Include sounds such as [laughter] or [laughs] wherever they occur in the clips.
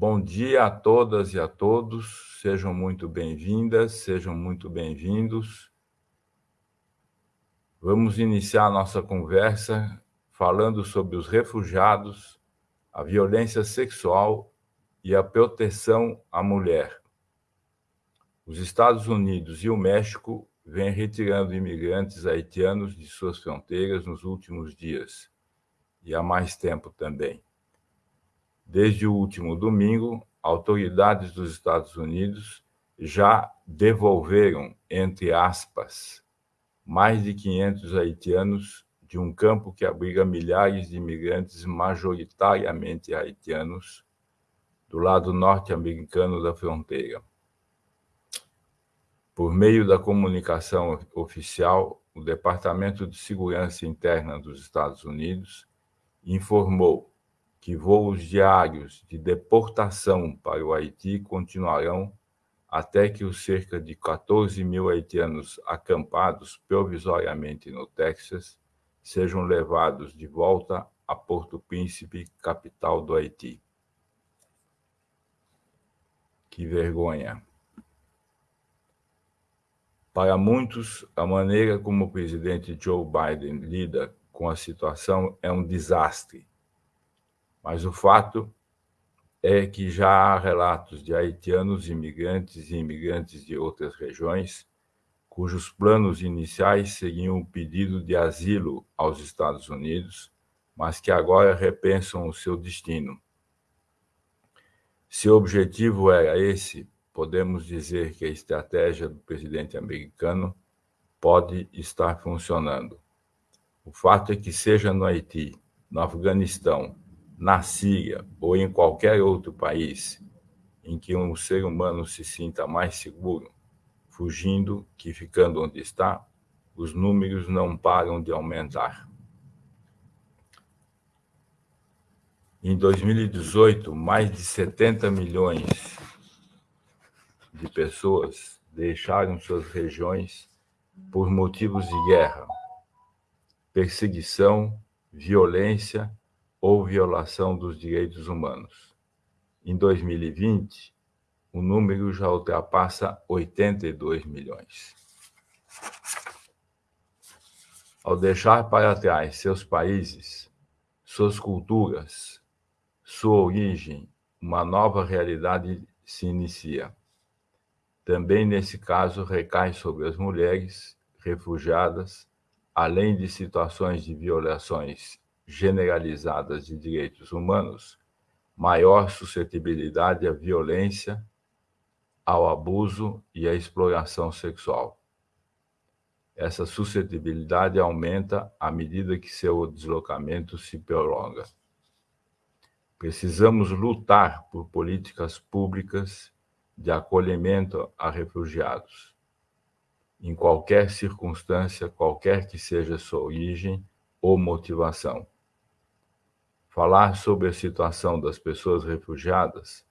Bom dia a todas e a todos, sejam muito bem-vindas, sejam muito bem-vindos. Vamos iniciar nossa conversa falando sobre os refugiados, a violência sexual e a proteção à mulher. Os Estados Unidos e o México vêm retirando imigrantes haitianos de suas fronteiras nos últimos dias, e há mais tempo também. Desde o último domingo, autoridades dos Estados Unidos já devolveram, entre aspas, mais de 500 haitianos de um campo que abriga milhares de imigrantes, majoritariamente haitianos, do lado norte-americano da fronteira. Por meio da comunicação oficial, o Departamento de Segurança Interna dos Estados Unidos informou que voos diários de deportação para o Haiti continuarão até que os cerca de 14 mil haitianos acampados provisoriamente no Texas sejam levados de volta a Porto Príncipe, capital do Haiti. Que vergonha! Para muitos, a maneira como o presidente Joe Biden lida com a situação é um desastre. Mas o fato é que já há relatos de haitianos imigrantes e imigrantes de outras regiões cujos planos iniciais seriam o pedido de asilo aos Estados Unidos, mas que agora repensam o seu destino. Se o objetivo era esse, podemos dizer que a estratégia do presidente americano pode estar funcionando. O fato é que, seja no Haiti, no Afeganistão, na Síria ou em qualquer outro país em que um ser humano se sinta mais seguro, fugindo que ficando onde está, os números não param de aumentar. Em 2018, mais de 70 milhões de pessoas deixaram suas regiões por motivos de guerra, perseguição, violência ou violação dos direitos humanos. Em 2020, o número já ultrapassa 82 milhões. Ao deixar para trás seus países, suas culturas, sua origem, uma nova realidade se inicia. Também nesse caso recai sobre as mulheres refugiadas, além de situações de violações generalizadas de direitos humanos, maior suscetibilidade à violência, ao abuso e à exploração sexual. Essa suscetibilidade aumenta à medida que seu deslocamento se prolonga. Precisamos lutar por políticas públicas de acolhimento a refugiados. Em qualquer circunstância, qualquer que seja sua origem ou motivação Falar sobre a situação das pessoas refugiadas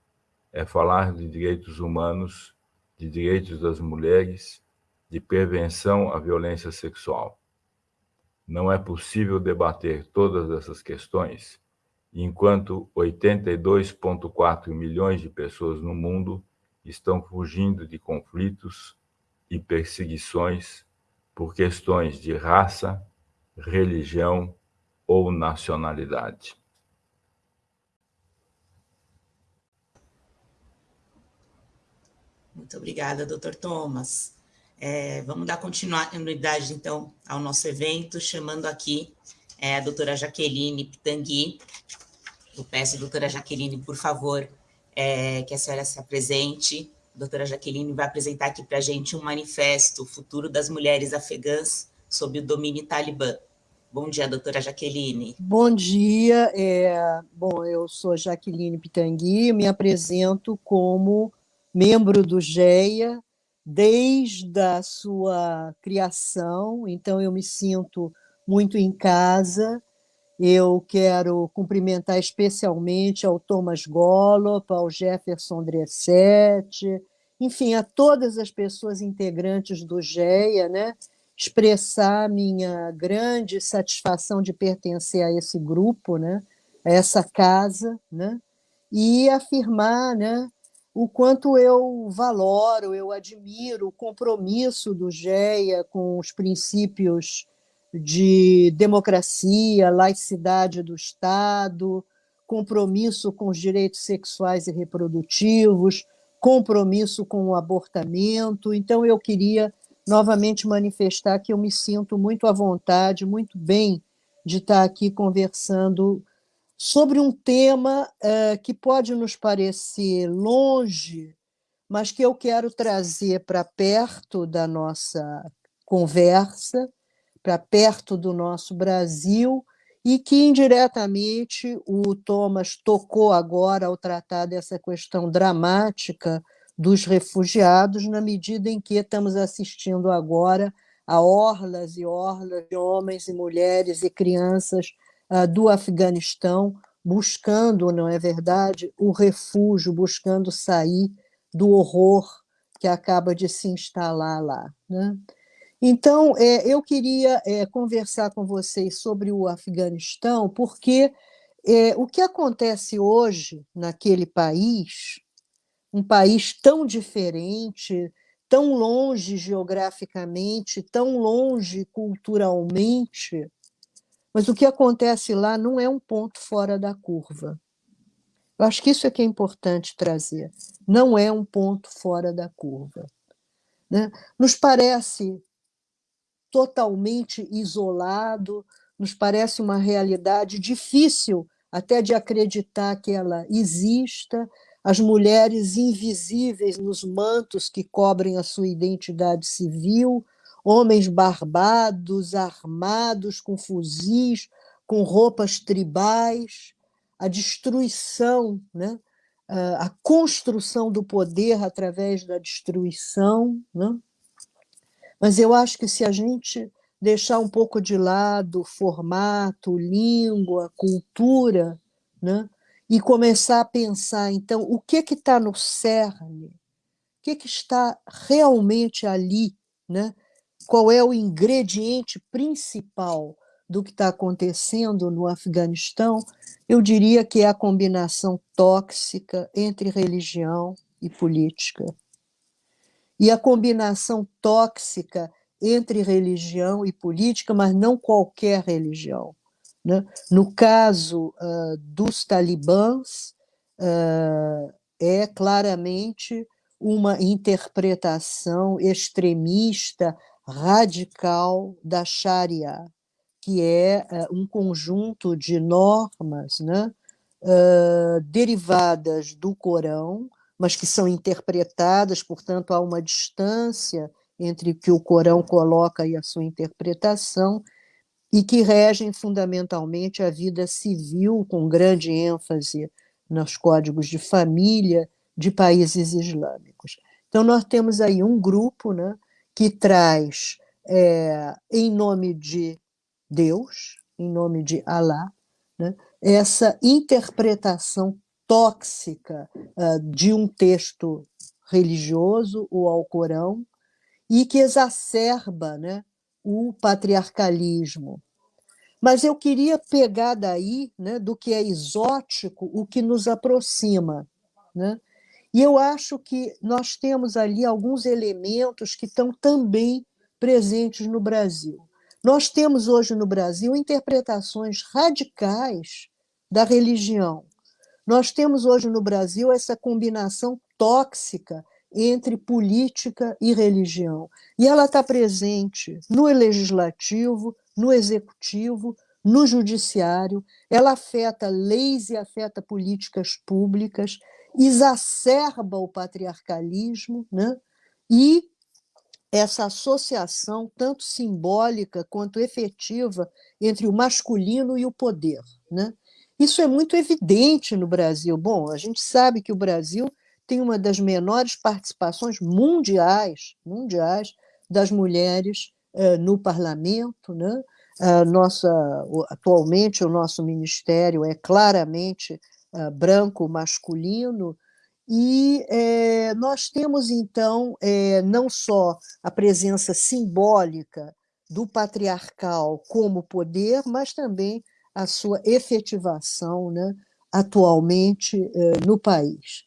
é falar de direitos humanos, de direitos das mulheres, de prevenção à violência sexual. Não é possível debater todas essas questões enquanto 82,4 milhões de pessoas no mundo estão fugindo de conflitos e perseguições por questões de raça, religião ou nacionalidade. Muito obrigada, doutor Thomas. É, vamos dar continuidade, então, ao nosso evento, chamando aqui é, a doutora Jaqueline Pitangui. Eu peço, doutora Jaqueline, por favor, é, que a senhora se apresente. A doutora Jaqueline vai apresentar aqui para a gente um manifesto, o futuro das mulheres afegãs sob o domínio talibã. Bom dia, doutora Jaqueline. Bom dia. É, bom, eu sou Jaqueline Pitangui, me apresento como membro do GEA desde a sua criação, então eu me sinto muito em casa. Eu quero cumprimentar especialmente ao Thomas Gollop, ao Jefferson Dressetti, enfim, a todas as pessoas integrantes do GEA, né? expressar minha grande satisfação de pertencer a esse grupo, né? a essa casa, né? e afirmar né, o quanto eu valoro, eu admiro o compromisso do GEA com os princípios de democracia, laicidade do Estado, compromisso com os direitos sexuais e reprodutivos, compromisso com o abortamento. Então, eu queria novamente manifestar que eu me sinto muito à vontade, muito bem de estar aqui conversando sobre um tema é, que pode nos parecer longe, mas que eu quero trazer para perto da nossa conversa, para perto do nosso Brasil, e que indiretamente o Thomas tocou agora ao tratar dessa questão dramática dos refugiados, na medida em que estamos assistindo agora a orlas e orlas de homens e mulheres e crianças uh, do Afeganistão buscando, não é verdade, o refúgio, buscando sair do horror que acaba de se instalar lá. Né? Então, é, eu queria é, conversar com vocês sobre o Afeganistão, porque é, o que acontece hoje naquele país, um país tão diferente, tão longe geograficamente, tão longe culturalmente, mas o que acontece lá não é um ponto fora da curva. Eu acho que isso é que é importante trazer. Não é um ponto fora da curva. Né? Nos parece totalmente isolado, nos parece uma realidade difícil até de acreditar que ela exista, as mulheres invisíveis nos mantos que cobrem a sua identidade civil, homens barbados, armados com fuzis, com roupas tribais, a destruição, né? a construção do poder através da destruição. Né? Mas eu acho que se a gente deixar um pouco de lado formato, língua, cultura, né? e começar a pensar, então, o que que está no cerne, o que, que está realmente ali, né? Qual é o ingrediente principal do que está acontecendo no Afeganistão, eu diria que é a combinação tóxica entre religião e política e a combinação tóxica entre religião e política, mas não qualquer religião. Né? No caso uh, dos talibãs, uh, é claramente uma interpretação extremista, radical da Sharia, que é uh, um conjunto de normas né, derivadas do Corão, mas que são interpretadas, portanto, há uma distância entre o que o Corão coloca e a sua interpretação, e que regem fundamentalmente a vida civil, com grande ênfase nos códigos de família de países islâmicos. Então, nós temos aí um grupo né, que traz, é, em nome de Deus, em nome de Alá, né, essa interpretação tóxica uh, de um texto religioso, o Alcorão, e que exacerba né, o patriarcalismo. Mas eu queria pegar daí, né, do que é exótico, o que nos aproxima. Né? E eu acho que nós temos ali alguns elementos que estão também presentes no Brasil. Nós temos hoje no Brasil interpretações radicais da religião, nós temos hoje no Brasil essa combinação tóxica entre política e religião. E ela está presente no legislativo, no executivo, no judiciário, ela afeta leis e afeta políticas públicas, exacerba o patriarcalismo, né? e essa associação, tanto simbólica quanto efetiva, entre o masculino e o poder. Né? Isso é muito evidente no Brasil. Bom, a gente sabe que o Brasil tem uma das menores participações mundiais, mundiais das mulheres eh, no parlamento, né? Nossa, atualmente o nosso ministério é claramente eh, branco masculino e eh, nós temos então não só a presença simbólica do patriarcal como poder, mas também a sua efetivação né, atualmente eh, no país.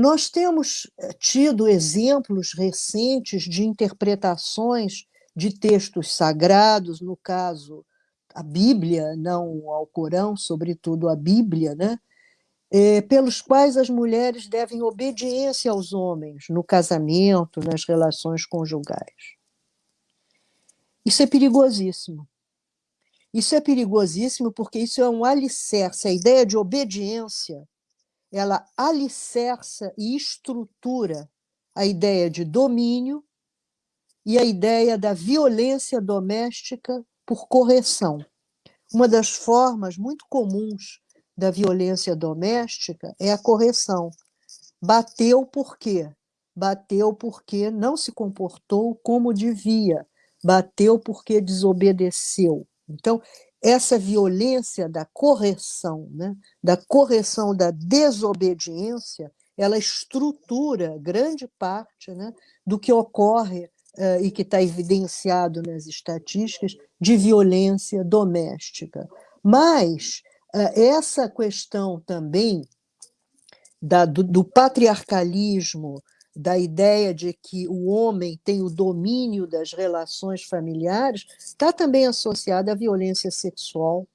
Nós temos tido exemplos recentes de interpretações de textos sagrados, no caso, a Bíblia, não o Alcorão, sobretudo a Bíblia, né? É, pelos quais as mulheres devem obediência aos homens no casamento, nas relações conjugais. Isso é perigosíssimo. Isso é perigosíssimo porque isso é um alicerce. A ideia de obediência, ela alicerça e estrutura a ideia de domínio e a ideia da violência doméstica por correção. Uma das formas muito comuns da violência doméstica é a correção. Bateu por quê? Bateu porque não se comportou como devia, bateu porque desobedeceu. Então, essa violência da correção, né, da correção da desobediência, ela estrutura grande parte né, do que ocorre uh, e que está evidenciado nas estatísticas de violência doméstica. Mas essa questão também da, do, do patriarcalismo, da ideia de que o homem tem o domínio das relações familiares, está também associada à violência sexual,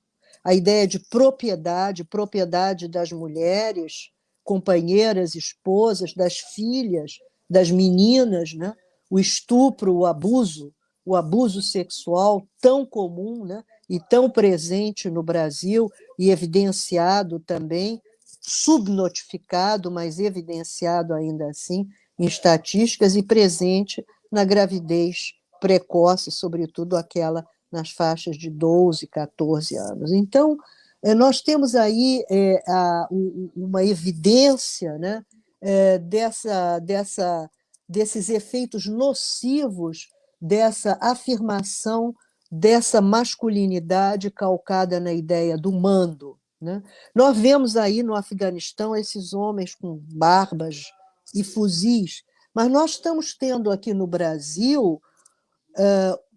a ideia de propriedade, propriedade das mulheres, companheiras, esposas, das filhas, das meninas, né? o estupro, o abuso, o abuso sexual tão comum, né? E tão presente no Brasil e evidenciado também, subnotificado, mas evidenciado ainda assim em estatísticas e presente na gravidez precoce, sobretudo aquela nas faixas de 12, 14 anos. Então, eh, nós temos aí é, a, uma evidência né, é, dessa, dessa, desses efeitos nocivos dessa afirmação dessa masculinidade calcada na ideia do mando. Né? Nós vemos aí no Afeganistão esses homens com barbas e fuzis, mas nós estamos tendo aqui no Brasil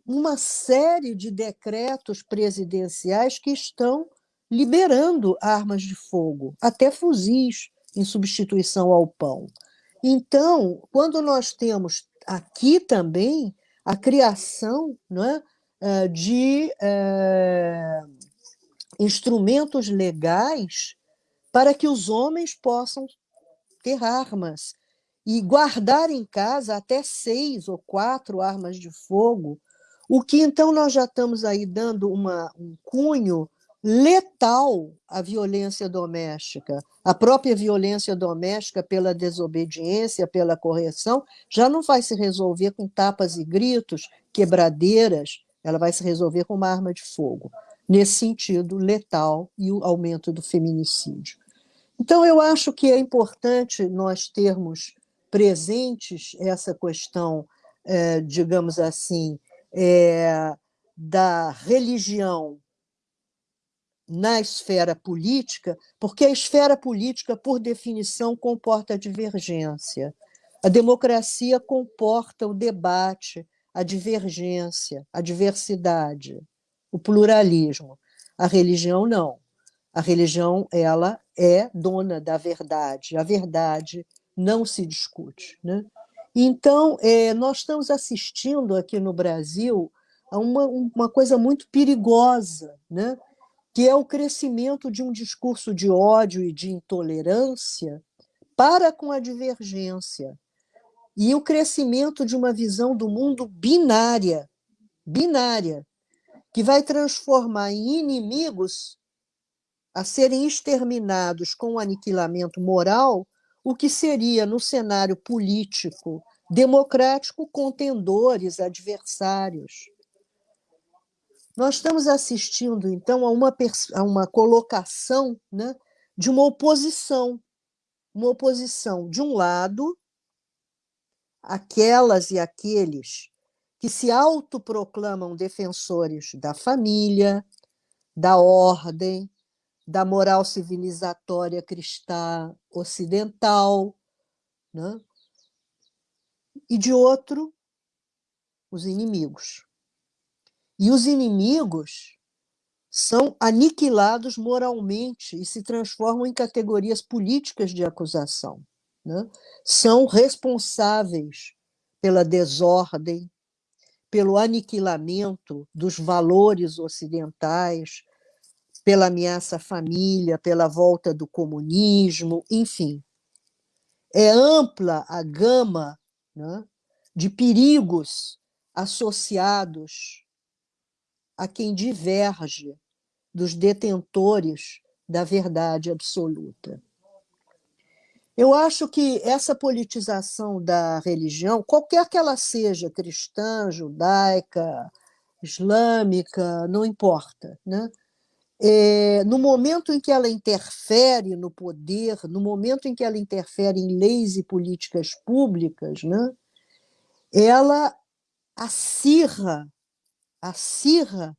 uma série de decretos presidenciais que estão liberando armas de fogo, até fuzis, em substituição ao pão. Então, quando nós temos aqui também a criação não é, de eh, instrumentos legais para que os homens possam ter armas e guardar em casa até seis ou quatro armas de fogo, o que então nós já estamos aí dando uma, um cunho letal à violência doméstica. A própria violência doméstica, pela desobediência, pela correção, já não vai se resolver com tapas e gritos, quebradeiras, ela vai se resolver com uma arma de fogo. Nesse sentido, letal e o aumento do feminicídio. Então, eu acho que é importante nós termos presentes essa questão, é, digamos assim, é, da religião na esfera política, porque a esfera política, por definição, comporta divergência. A democracia comporta o debate, a divergência, a diversidade, o pluralismo. A religião não. A religião ela é dona da verdade. A verdade não se discute. Né? Então, é, nós estamos assistindo aqui no Brasil a uma, uma coisa muito perigosa, né? que é o crescimento de um discurso de ódio e de intolerância para com a divergência e o crescimento de uma visão do mundo binária, binária, que vai transformar em inimigos a serem exterminados com o aniquilamento moral o que seria, no cenário político democrático, contendores, adversários. Nós estamos assistindo, então, a uma, a uma colocação né, de uma oposição, uma oposição, de um lado, aquelas e aqueles que se autoproclamam defensores da família, da ordem, da moral civilizatória cristã ocidental, né? e de outro, os inimigos. E os inimigos são aniquilados moralmente e se transformam em categorias políticas de acusação. Né? São responsáveis pela desordem, pelo aniquilamento dos valores ocidentais, pela ameaça à família, pela volta do comunismo, enfim. É ampla a gama né, de perigos associados a quem diverge dos detentores da verdade absoluta. Eu acho que essa politização da religião, qualquer que ela seja, cristã, judaica, islâmica, não importa, né? É, no momento em que ela interfere no poder, no momento em que ela interfere em leis e políticas públicas, né, ela acirra, acirra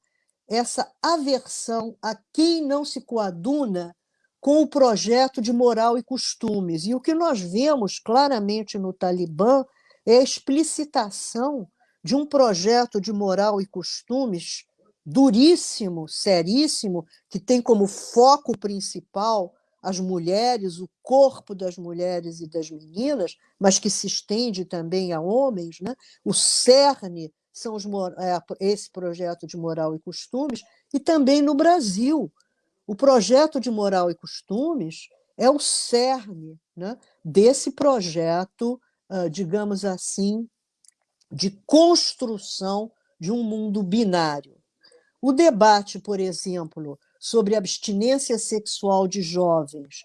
essa aversão a quem não se coaduna com o projeto de moral e costumes. E o que nós vemos claramente no Talibã é a explicitação de um projeto de moral e costumes duríssimo, seríssimo, que tem como foco principal as mulheres, o corpo das mulheres e das meninas, mas que se estende também a homens, né? o cerne são os, é, esse projeto de moral e costumes, e também no Brasil, o projeto de moral e costumes é o cerne né, desse projeto, ah, digamos assim, de construção de um mundo binário. O debate, por exemplo, sobre abstinência sexual de jovens,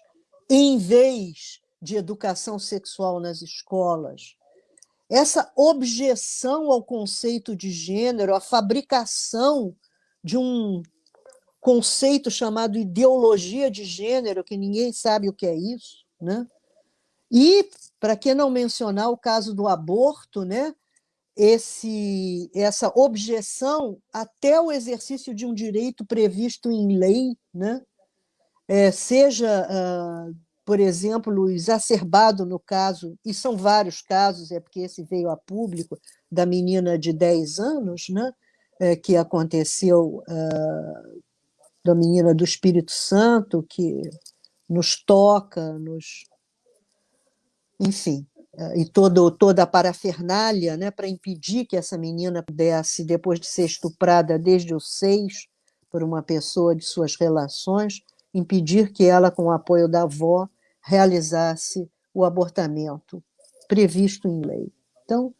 em vez de educação sexual nas escolas, essa objeção ao conceito de gênero, a fabricação de um conceito chamado ideologia de gênero, que ninguém sabe o que é isso, né? E, para que não mencionar o caso do aborto, né? Esse, essa objeção até o exercício de um direito previsto em lei, né? É, seja, uh, por exemplo, exacerbado no caso, e são vários casos, é porque esse veio a público, da menina de 10 anos, né? É, que aconteceu uh, da menina do Espírito Santo, que nos toca, nos. Enfim, eh, e todo, toda a parafernália né, para impedir que essa menina pudesse, depois de ser estuprada desde os seis por uma pessoa de suas relações, impedir que ela, com o apoio da avó, realizasse o abortamento previsto em lei. Então,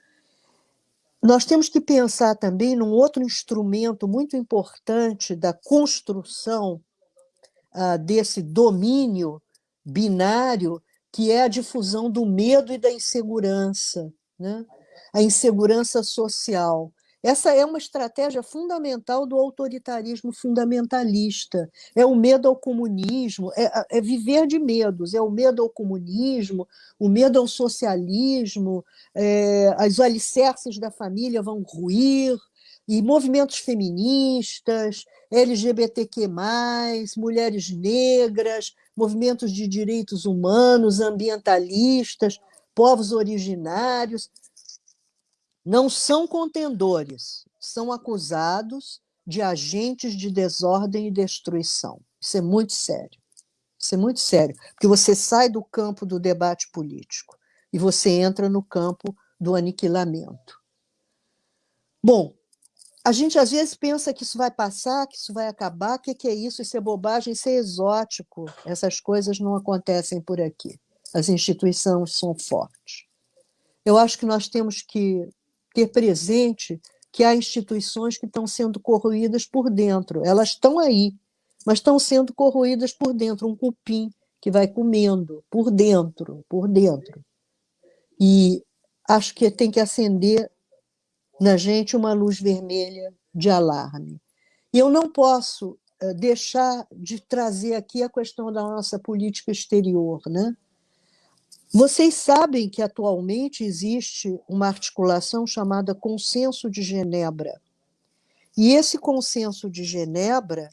nós temos que pensar também num outro instrumento muito importante da construção ah, desse domínio binário, que é a difusão do medo e da insegurança, né? a insegurança social. Essa é uma estratégia fundamental do autoritarismo fundamentalista. É o medo ao comunismo, é, é, viver de medos, é o medo ao comunismo, o medo ao socialismo, é, as alicerces da família vão ruir, e movimentos feministas, LGBTQ, mulheres negras, movimentos de direitos humanos, ambientalistas, povos originários, não são contendores, são acusados de agentes de desordem e destruição. Isso é muito sério. Isso é muito sério, porque você sai do campo do debate político e você entra no campo do aniquilamento. Bom, a gente às vezes pensa que isso vai passar, que isso vai acabar, o que, que é isso? Isso é bobagem, isso é exótico. Essas coisas não acontecem por aqui. As instituições são fortes. Eu acho que nós temos que ter presente que há instituições que estão sendo corroídas por dentro. Elas estão aí, mas estão sendo corroídas por dentro, um cupim que vai comendo por dentro, por dentro. E acho que tem que acender na gente uma luz vermelha de alarme. E eu não posso eh, deixar de trazer aqui a questão da nossa política exterior, né? Vocês sabem que atualmente existe uma articulação chamada Consenso de Genebra. E esse Consenso de Genebra,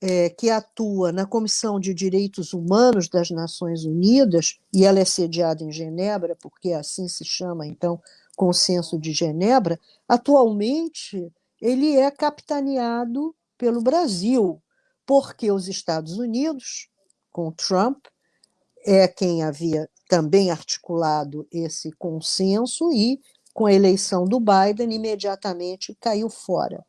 é, que atua na Comissão de Direitos Humanos das Nações Unidas, e ela é sediada em Genebra, porque assim se chama, então, Consenso de Genebra, atualmente ele é capitaneado pelo Brasil. porque os Estados Unidos, com Trump, é quem havia também articulado esse consenso e, com a eleição do Biden, imediatamente caiu fora.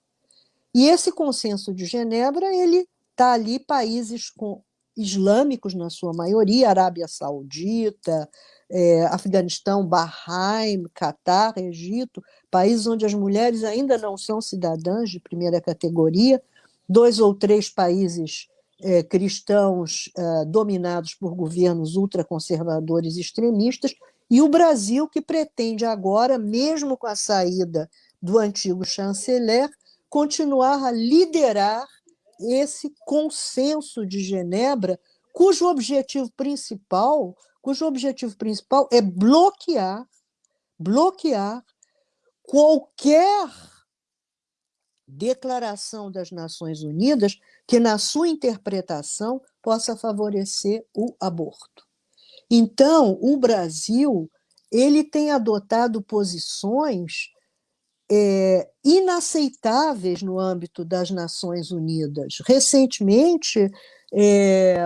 E esse consenso de Genebra, ele está ali países com islâmicos na sua maioria, Arábia Saudita, é, Afeganistão, Bahrein, Catar, Egito, países onde as mulheres ainda não são cidadãs de primeira categoria, dois ou três países é, cristãos é, dominados por governos ultraconservadores extremistas, e o Brasil, que pretende agora, mesmo com a saída do antigo chanceler, continuar a liderar esse consenso de Genebra, cujo objetivo principal, cujo objetivo principal é bloquear, bloquear qualquer declaração das Nações Unidas que, na sua interpretação, possa favorecer o aborto. Então, o Brasil ele tem adotado posições é, inaceitáveis no âmbito das Nações Unidas. Recentemente, é,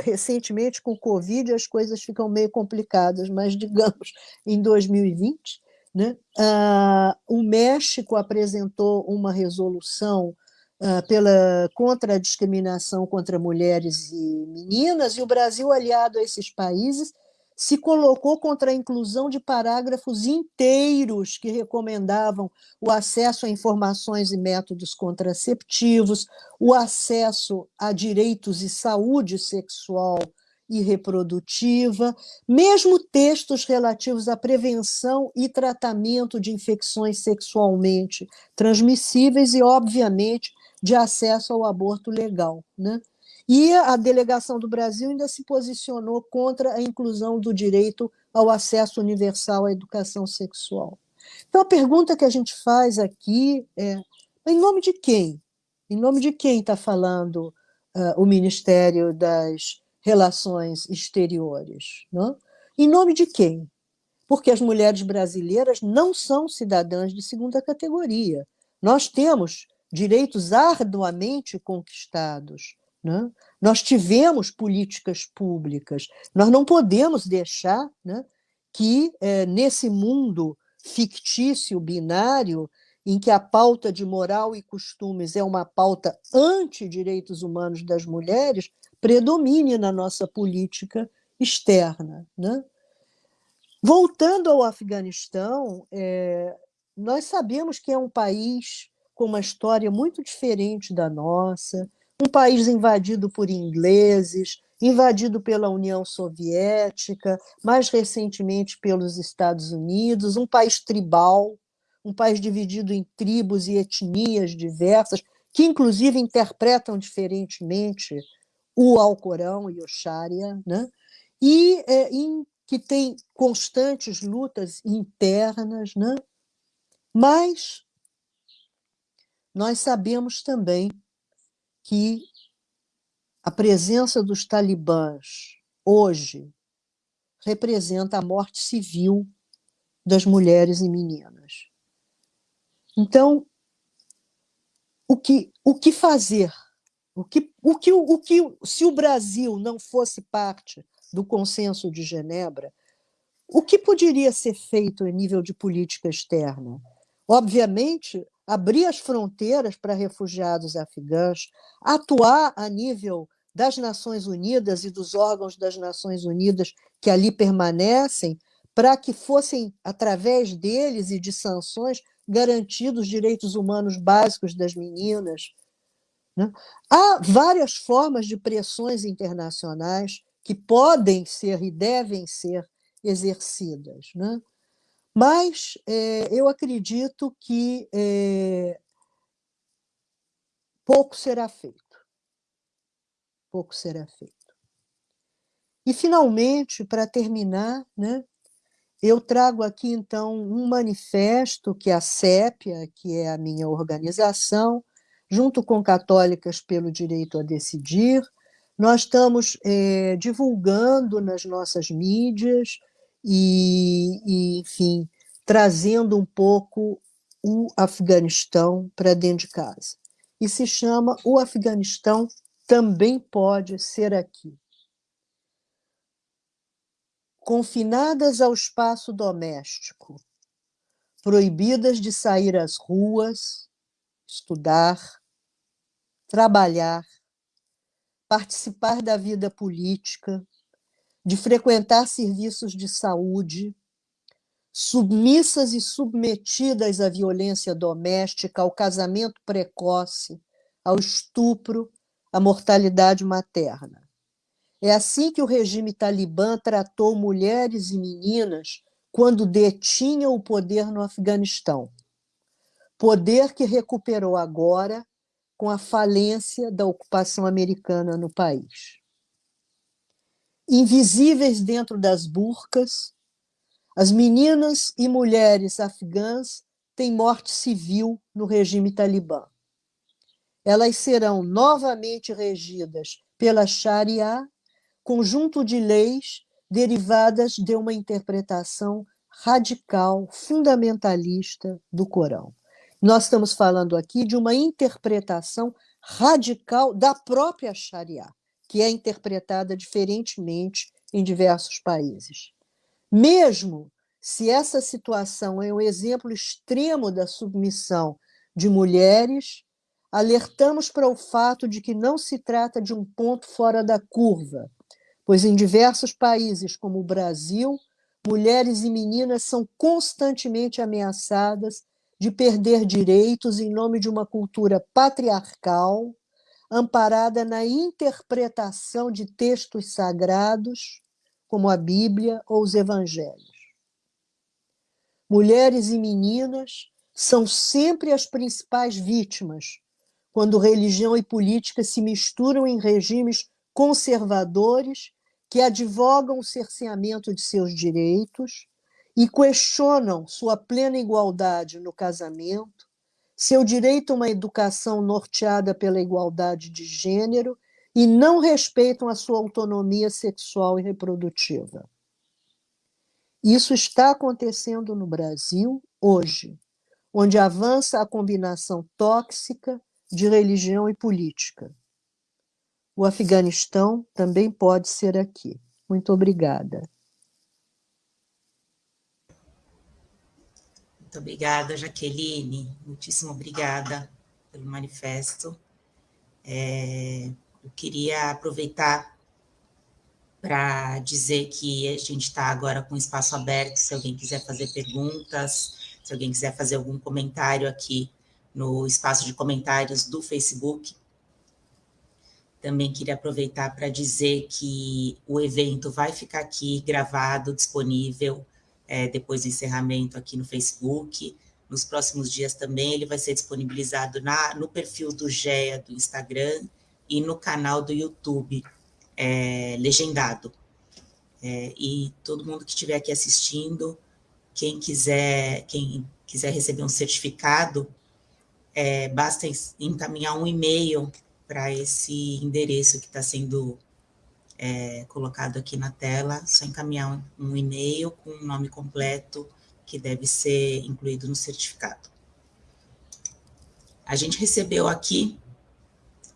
recentemente com o Covid as coisas ficam meio complicadas, mas digamos em 2020, né, ah, o México apresentou uma resolução ah, pela contra a discriminação contra mulheres e meninas e o Brasil aliado a esses países se colocou contra a inclusão de parágrafos inteiros que recomendavam o acesso a informações e métodos contraceptivos, o acesso a direitos e saúde sexual e reprodutiva, mesmo textos relativos à prevenção e tratamento de infecções sexualmente transmissíveis e, obviamente, de acesso ao aborto legal. Né? E a delegação do Brasil ainda se posicionou contra a inclusão do direito ao acesso universal à educação sexual. Então, a pergunta que a gente faz aqui é: em nome de quem? Em nome de quem está falando uh, o Ministério das Relações Exteriores? Não? Em nome de quem? Porque as mulheres brasileiras não são cidadãs de segunda categoria. Nós temos direitos arduamente conquistados né? Nós tivemos políticas públicas, nós não podemos deixar né, que, é, nesse mundo fictício, binário, em que a pauta de moral e costumes é uma pauta anti-direitos humanos das mulheres, predomine na nossa política externa. Né? Voltando ao Afeganistão, é, nós sabemos que é um país com uma história muito diferente da nossa, um país invadido por ingleses, invadido pela União Soviética, mais recentemente pelos Estados Unidos, um país tribal, um país dividido em tribos e etnias diversas, que inclusive interpretam diferentemente o Alcorão e o Sharia, né? e é, em, que tem constantes lutas internas, né? mas nós sabemos também que a presença dos talibãs hoje representa a morte civil das mulheres e meninas. Então, o que, o que fazer? O que, o que, o que, se o Brasil não fosse parte do consenso de Genebra, o que poderia ser feito em nível de política externa? Obviamente, abrir as fronteiras para refugiados afegãos, atuar a nível das Nações Unidas e dos órgãos das Nações Unidas que ali permanecem, para que fossem, através deles e de sanções, garantidos os direitos humanos básicos das meninas. Né? Há várias formas de pressões internacionais que podem ser e devem ser exercidas. Né? Mas é, eu acredito que é, pouco será feito. Pouco será feito. E, finalmente, para terminar, né, eu trago aqui, então, um manifesto que a CEPIA, que é a minha organização, junto com Católicas pelo Direito a Decidir, nós estamos é, divulgando nas nossas mídias e, e enfim, trazendo um pouco o Afeganistão para dentro de casa. e se chama O Afeganistão também pode ser aqui. Confinadas ao espaço doméstico, proibidas de sair às ruas, estudar, trabalhar, participar da vida política, de frequentar serviços de saúde, submissas e submetidas à violência doméstica, ao casamento precoce, ao estupro, à mortalidade materna. É assim que o regime talibã tratou mulheres e meninas quando detinha o poder no Afeganistão. Poder que recuperou agora com a falência da ocupação americana no país. Invisíveis dentro das burcas, as meninas e mulheres afegãs têm morte civil no regime talibã. Elas serão novamente regidas pela Sharia, conjunto de leis derivadas de uma interpretação radical, fundamentalista do Corão. Nós estamos falando aqui de uma interpretação radical da própria Sharia, que é interpretada diferentemente em diversos países. Mesmo se essa situação é um exemplo extremo da submissão de mulheres, alertamos para o fato de que não se trata de um ponto fora da curva, pois em diversos países, como o Brasil, mulheres e meninas são constantemente ameaçadas de perder direitos em nome de uma cultura patriarcal, amparada na interpretação de textos sagrados, como a Bíblia ou os Evangelhos. Mulheres e meninas são sempre as principais vítimas quando religião e política se misturam em regimes conservadores que advogam o cerceamento de seus direitos e questionam sua plena igualdade no casamento, seu direito a uma educação norteada pela igualdade de gênero e não respeitam a sua autonomia sexual e reprodutiva. Isso está acontecendo no Brasil hoje, onde avança a combinação tóxica de religião e política. O Afeganistão também pode ser aqui. Muito obrigada. Muito obrigada, Jaqueline. Muitíssimo obrigada pelo manifesto. É, eu queria aproveitar para dizer que a gente está agora com espaço aberto, se alguém quiser fazer perguntas, se alguém quiser fazer algum comentário aqui no espaço de comentários do Facebook. Também queria aproveitar para dizer que o evento vai ficar aqui gravado, disponível é, depois do encerramento aqui no Facebook. Nos próximos dias também ele vai ser disponibilizado na, no perfil do GEA do Instagram e no canal do YouTube é, legendado. É, e todo mundo que estiver aqui assistindo, quem quiser, quem quiser receber um certificado, é, basta encaminhar um e-mail para esse endereço que está sendo é, colocado aqui na tela, só encaminhar um, um e-mail com o nome completo que deve ser incluído no certificado. A gente recebeu aqui,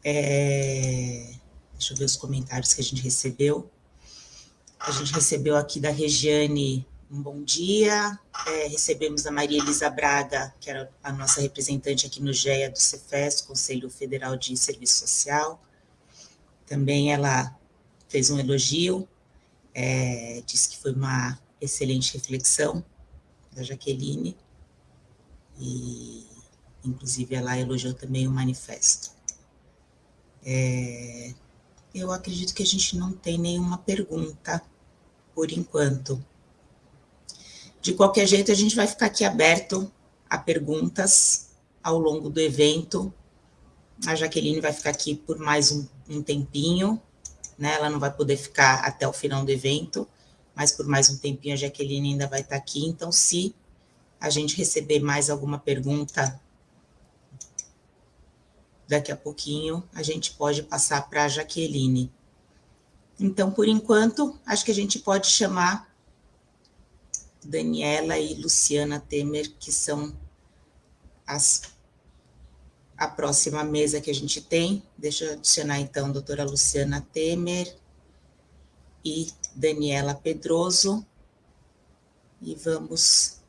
é, deixa eu ver os comentários que a gente recebeu. A gente recebeu aqui da Regiane um bom dia, é, recebemos a Maria Elisa Braga, que era a nossa representante aqui no GEA do Cefes, Conselho Federal de Serviço Social. Também ela fez um elogio, é, disse que foi uma excelente reflexão da Jaqueline, e inclusive ela elogiou também o manifesto. É, eu acredito que a gente não tem nenhuma pergunta por enquanto. De qualquer jeito, a gente vai ficar aqui aberto a perguntas ao longo do evento. A Jaqueline vai ficar aqui por mais um, um tempinho, né? Ela não vai poder ficar até o final do evento, mas por mais um tempinho a Jaqueline ainda vai estar aqui. Então, se a gente receber mais alguma pergunta daqui a pouquinho, a gente pode passar para a Jaqueline. Então, por enquanto, acho que a gente pode chamar Daniela e Luciana Temer, que são as a próxima mesa que a gente tem. Deixa eu adicionar, então, a doutora Luciana Temer e Daniela Pedroso. E vamos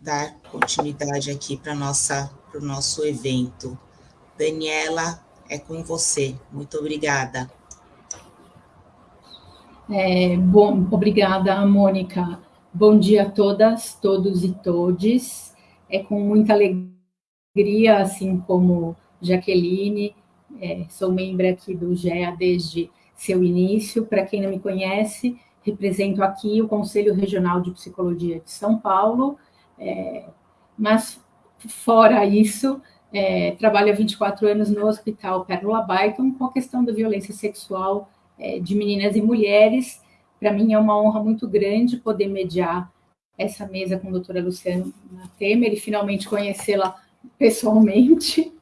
dar continuidade aqui para o nosso evento. Daniela, é com você. Muito obrigada. É, bom, obrigada, Mônica. Bom dia a todas, todos e todes. É com muita alegria, assim como Jaqueline, é, sou membro aqui do GEA desde seu início. Para quem não me conhece, represento aqui o Conselho Regional de Psicologia de São Paulo, é, mas fora isso, é, trabalho há 24 anos no Hospital Pérola Byton com a questão da violência sexual é, de meninas e mulheres. Para mim é uma honra muito grande poder mediar essa mesa com a doutora Luciana Temer e finalmente conhecê-la pessoalmente. [laughs]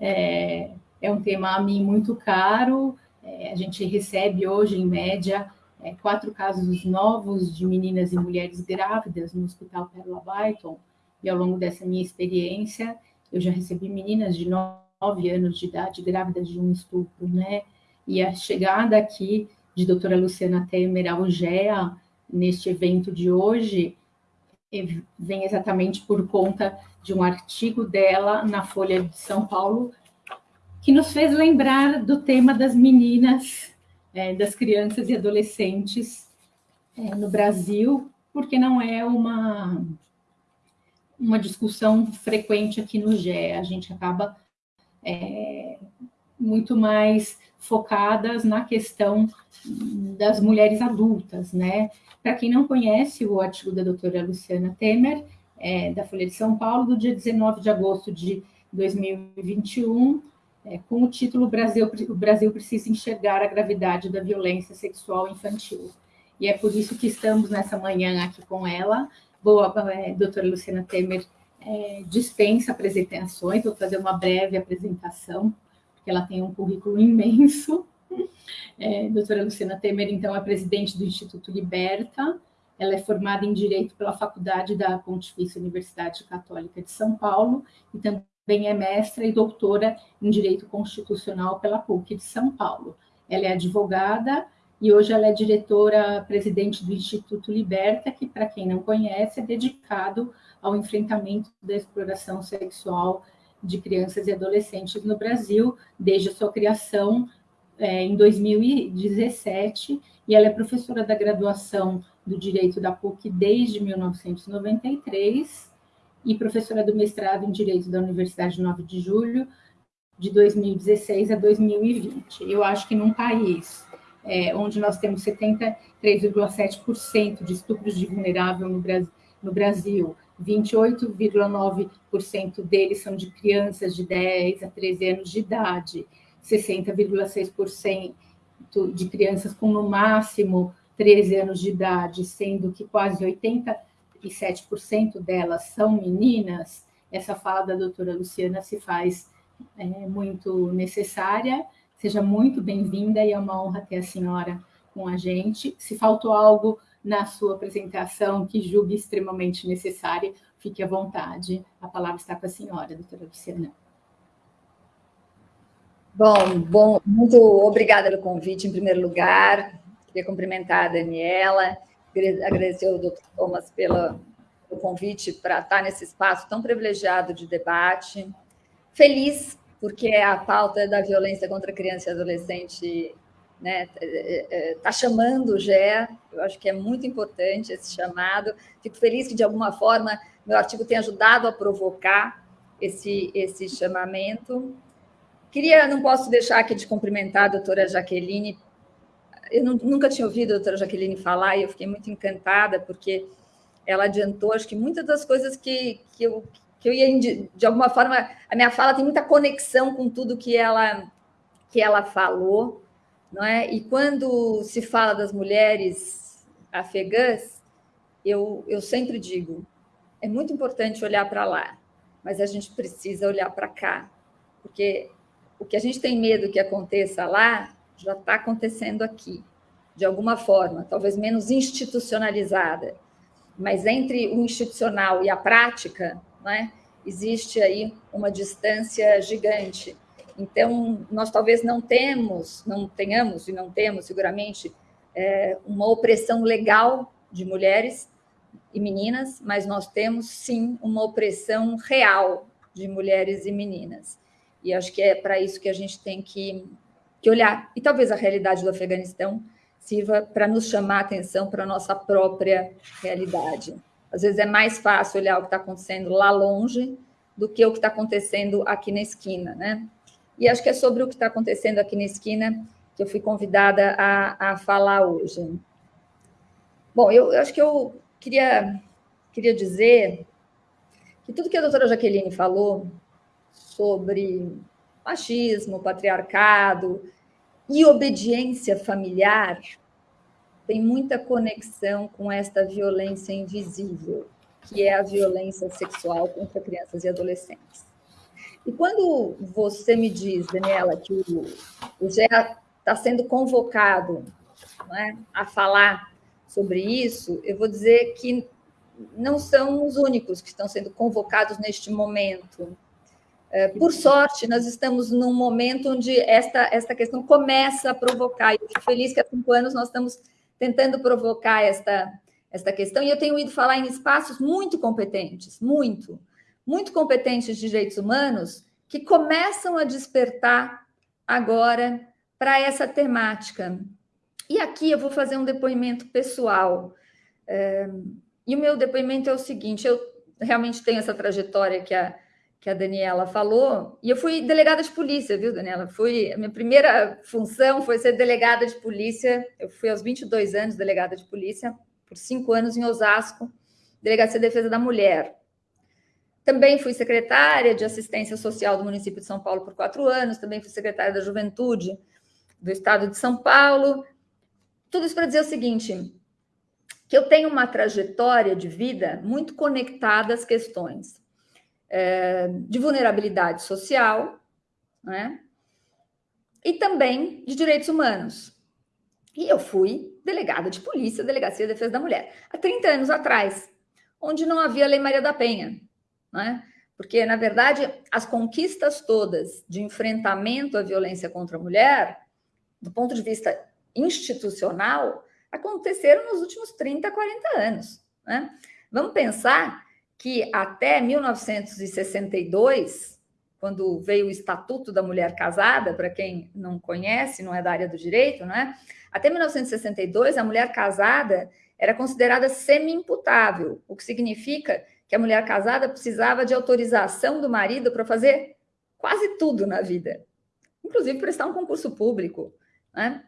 É, é, um tema a mim muito caro. É, a gente recebe hoje, em média, é, quatro casos novos de meninas e mulheres grávidas no Hospital Pérola Byton. E ao longo dessa minha experiência, eu já recebi meninas de nove anos de idade grávidas de um estupro, né? E a chegada aqui de doutora Luciana Temer ao GEA, neste evento de hoje, vem exatamente por conta de um artigo dela na Folha de São Paulo, que nos fez lembrar do tema das meninas, é, das crianças e adolescentes é, no Brasil, porque não é uma, uma discussão frequente aqui no GE. A gente acaba é, muito mais focadas na questão das mulheres adultas, né? Para quem não conhece o artigo da doutora Luciana Temer, é, da Folha de São Paulo, do dia 19 de agosto de 2021, é, com o título Brasil, O Brasil precisa enxergar a gravidade da violência sexual infantil. E é por isso que estamos nessa manhã aqui com ela. Boa, é, doutora Luciana Temer é, dispensa apresentações, vou fazer uma breve apresentação, porque ela tem um currículo imenso. [laughs] É, doutora Luciana Temer, então, é presidente do Instituto Liberta, ela é formada em Direito pela Faculdade da Pontifícia Universidade Católica de São Paulo e também é mestra e doutora em Direito Constitucional pela PUC de São Paulo. Ela é advogada e hoje ela é diretora presidente do Instituto Liberta, que, para quem não conhece, é dedicado ao enfrentamento da exploração sexual de crianças e adolescentes no Brasil, desde a sua criação é, em 2017, e ela é professora da graduação do Direito da PUC desde 1993 e professora do mestrado em Direito da Universidade 9 de Julho de 2016 a 2020. Eu acho que num país é, onde nós temos 73,7% de estupros de vulnerável no Brasil, no Brasil 28,9% deles são de crianças de 10 a 13 anos de idade, 60,6% de crianças com no máximo 13 anos de idade, sendo que quase 87% delas são meninas, essa fala da doutora Luciana se faz é, muito necessária. Seja muito bem-vinda e é uma honra ter a senhora com a gente. Se faltou algo na sua apresentação que julgue extremamente necessária, fique à vontade. A palavra está com a senhora, doutora Luciana. Bom, bom, muito obrigada pelo convite, em primeiro lugar. Queria cumprimentar a Daniela, agradecer ao Dr. Thomas pelo, pelo convite para estar nesse espaço tão privilegiado de debate. Feliz, porque a pauta da violência contra criança e adolescente está né, é, é, é, chamando o GE, eu acho que é muito importante esse chamado. Fico feliz que, de alguma forma, meu artigo tenha ajudado a provocar esse, esse chamamento. Queria, não posso deixar aqui de cumprimentar a doutora Jaqueline eu nunca tinha ouvido a doutora Jaqueline falar e eu fiquei muito encantada, porque ela adiantou, acho que muitas das coisas que, que, eu, que eu ia, de, de alguma forma, a minha fala tem muita conexão com tudo que ela, que ela falou, não é? E quando se fala das mulheres afegãs, eu, eu sempre digo, é muito importante olhar para lá, mas a gente precisa olhar para cá, porque o que a gente tem medo que aconteça lá já está acontecendo aqui, de alguma forma, talvez menos institucionalizada, mas entre o institucional e a prática, né, existe aí uma distância gigante. Então, nós talvez não temos, não tenhamos e não temos seguramente é, uma opressão legal de mulheres e meninas, mas nós temos sim uma opressão real de mulheres e meninas. E acho que é para isso que a gente tem que, que olhar. E talvez a realidade do Afeganistão sirva para nos chamar a atenção para a nossa própria realidade. Às vezes é mais fácil olhar o que está acontecendo lá longe do que o que está acontecendo aqui na esquina, né? E acho que é sobre o que está acontecendo aqui na esquina que eu fui convidada a, a falar hoje. Bom, eu, eu acho que eu queria, queria dizer que tudo que a doutora Jaqueline falou sobre machismo, patriarcado e obediência familiar tem muita conexão com esta violência invisível, que é a violência sexual contra crianças e adolescentes. E quando você me diz, Daniela, que o, GEA está sendo convocado é, a falar sobre isso, eu vou dizer que não são os únicos que estão sendo convocados neste momento. É, por sorte, nós estamos num momento onde esta, esta questão começa a provocar. Eu fico feliz que há cinco anos nós estamos tentando provocar esta, esta questão, e eu tenho ido falar em espaços muito competentes, muito, muito competentes de direitos humanos, que começam a despertar agora para essa temática. E aqui eu vou fazer um depoimento pessoal. É, e o meu depoimento é o seguinte: eu realmente tenho essa trajetória que a, que a Daniela falou, e eu fui delegada de polícia, viu, Daniela? Fui, a minha primeira função foi ser delegada de polícia. Eu fui aos 22 anos delegada de polícia, por cinco anos em Osasco, Delegacia de Defesa da Mulher. Também fui secretária de assistência social do município de São Paulo por quatro anos, também fui secretária da Juventude do estado de São Paulo. Tudo isso para dizer o seguinte: que eu tenho uma trajetória de vida muito conectada às questões é, de vulnerabilidade social, né? e também de direitos humanos. E eu fui delegada de polícia, Delegacia de Defesa da Mulher, há 30 anos atrás, onde não havia Lei Maria da Penha, né? porque, na verdade, as conquistas todas de enfrentamento à violência contra a mulher, do ponto de vista institucional, aconteceram nos últimos 30, 40 anos. Né? Vamos pensar que até 1962, quando veio o Estatuto da Mulher Casada, para quem não conhece, não é da área do direito, não é? Até 1962, a mulher casada era considerada semi-imputável, o que significa que a mulher casada precisava de autorização do marido para fazer quase tudo na vida, inclusive prestar um concurso público. Né?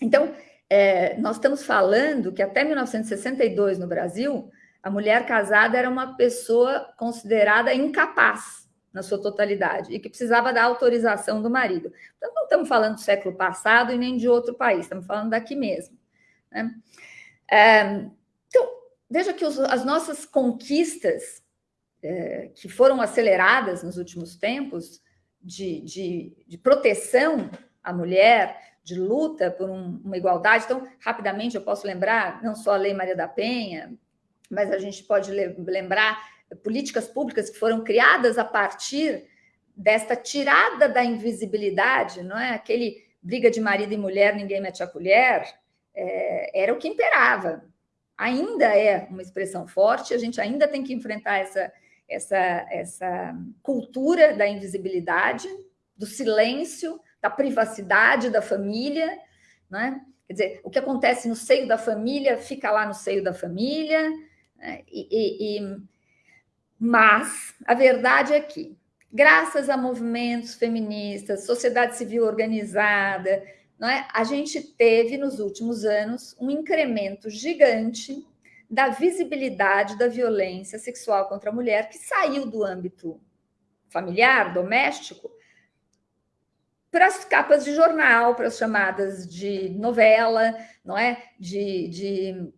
Então, é, nós estamos falando que até 1962 no Brasil, a mulher casada era uma pessoa considerada incapaz na sua totalidade e que precisava da autorização do marido. Então, não estamos falando do século passado e nem de outro país, estamos falando daqui mesmo. Né? É, então, veja que os, as nossas conquistas, é, que foram aceleradas nos últimos tempos, de, de, de proteção à mulher, de luta por um, uma igualdade. Então, rapidamente, eu posso lembrar não só a Lei Maria da Penha, mas a gente pode lembrar políticas públicas que foram criadas a partir desta tirada da invisibilidade, não é? Aquele briga de marido e mulher, ninguém mete a colher, é, era o que imperava. Ainda é uma expressão forte, a gente ainda tem que enfrentar essa, essa, essa cultura da invisibilidade, do silêncio, da privacidade da família, não é? Quer dizer, o que acontece no seio da família fica lá no seio da família? E, e, e, mas a verdade é que, graças a movimentos feministas, sociedade civil organizada, não é? a gente teve nos últimos anos um incremento gigante da visibilidade da violência sexual contra a mulher, que saiu do âmbito familiar, doméstico, para as capas de jornal, para as chamadas de novela, não é? De, de